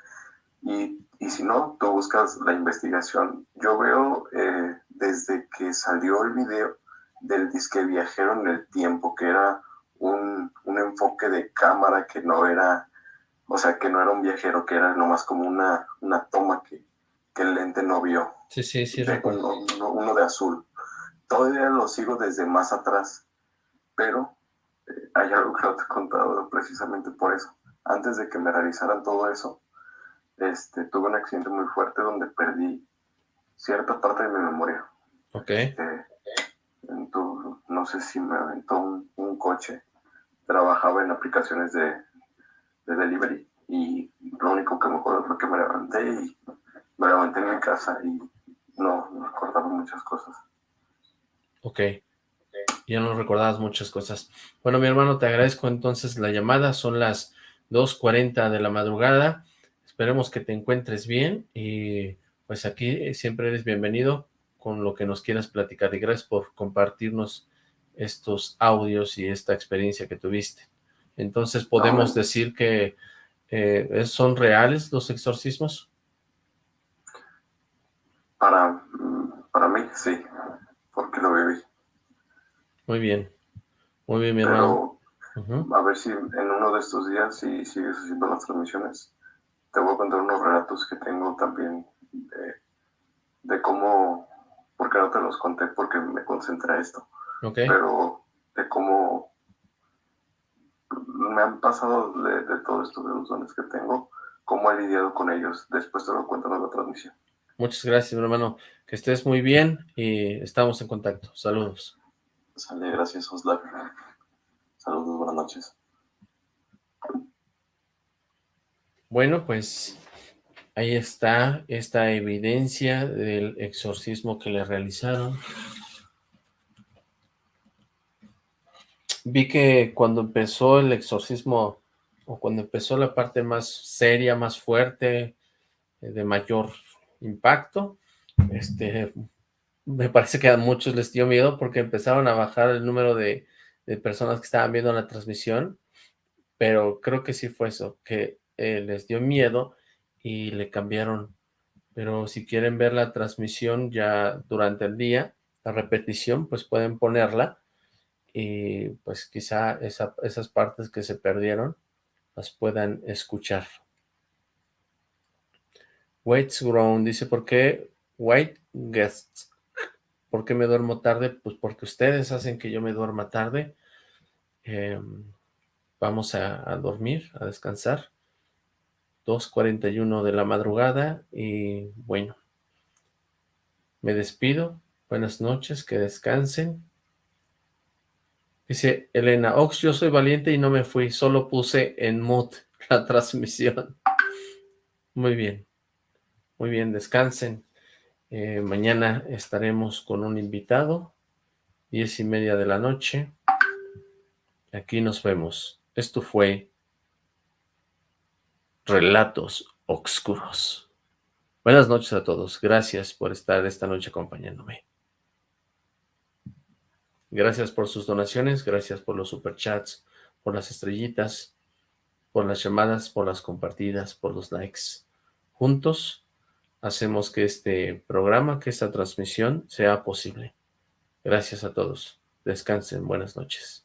Y, y si no, tú buscas la investigación. Yo veo eh, desde que salió el video del disque viajero en el tiempo, que era un, un, enfoque de cámara que no era, o sea, que no era un viajero, que era nomás como una, una toma que, que el lente no vio. Sí, sí, sí. Uno, uno de azul. Todavía lo sigo desde más atrás pero eh, hay algo que no te he contado precisamente por eso. Antes de que me realizaran todo eso, este, tuve un accidente muy fuerte donde perdí cierta parte de mi memoria. Ok. Este, no sé si me aventó un, un, coche. Trabajaba en aplicaciones de, de, delivery y lo único que me acuerdo fue que me levanté y me levanté en mi casa y no, no recordaba muchas cosas. Ok ya no recordabas muchas cosas. Bueno, mi hermano, te agradezco entonces la llamada, son las 2.40 de la madrugada, esperemos que te encuentres bien y pues aquí siempre eres bienvenido con lo que nos quieras platicar y gracias por compartirnos estos audios y esta experiencia que tuviste. Entonces, ¿podemos decir que eh, son reales los exorcismos? Para, para mí, sí, porque lo viví. Muy bien, muy bien, mi Pero, hermano. Uh -huh. A ver si en uno de estos días, si sigues haciendo las transmisiones, te voy a contar unos relatos que tengo también de, de cómo, porque no te los conté porque me concentré esto, okay. pero de cómo me han pasado de, de todo esto, de los dones que tengo, cómo he lidiado con ellos. Después te lo cuento en la transmisión. Muchas gracias, mi hermano. Que estés muy bien y estamos en contacto. Saludos. Sale, gracias, Oslav. Saludos, buenas noches. Bueno, pues ahí está esta evidencia del exorcismo que le realizaron. Vi que cuando empezó el exorcismo, o cuando empezó la parte más seria, más fuerte, de mayor impacto, este, me parece que a muchos les dio miedo porque empezaron a bajar el número de, personas que estaban viendo la transmisión, pero creo que sí fue eso, que eh, les dio miedo y le cambiaron. Pero si quieren ver la transmisión ya durante el día, la repetición, pues pueden ponerla y pues quizá esa, esas partes que se perdieron las puedan escuchar. Waits Grown dice, ¿por qué White Guests? ¿Por qué me duermo tarde? Pues porque ustedes hacen que yo me duerma tarde. Em, vamos a, dormir, a descansar. 2.41 de la madrugada y bueno, me despido. Buenas noches, que descansen. Dice Elena, Ox, yo soy valiente y no me fui, solo puse en mute la transmisión. Muy bien, muy bien, descansen. Eh, mañana estaremos con un invitado, diez y media de la noche. Aquí nos vemos. Esto fue Relatos Oscuros. Buenas noches a todos. Gracias por estar esta noche acompañándome. Gracias por sus donaciones, gracias por los superchats, por las estrellitas, por las llamadas, por las compartidas, por los likes. Juntos hacemos que este programa, que esta transmisión sea posible. Gracias a todos. Descansen. Buenas noches.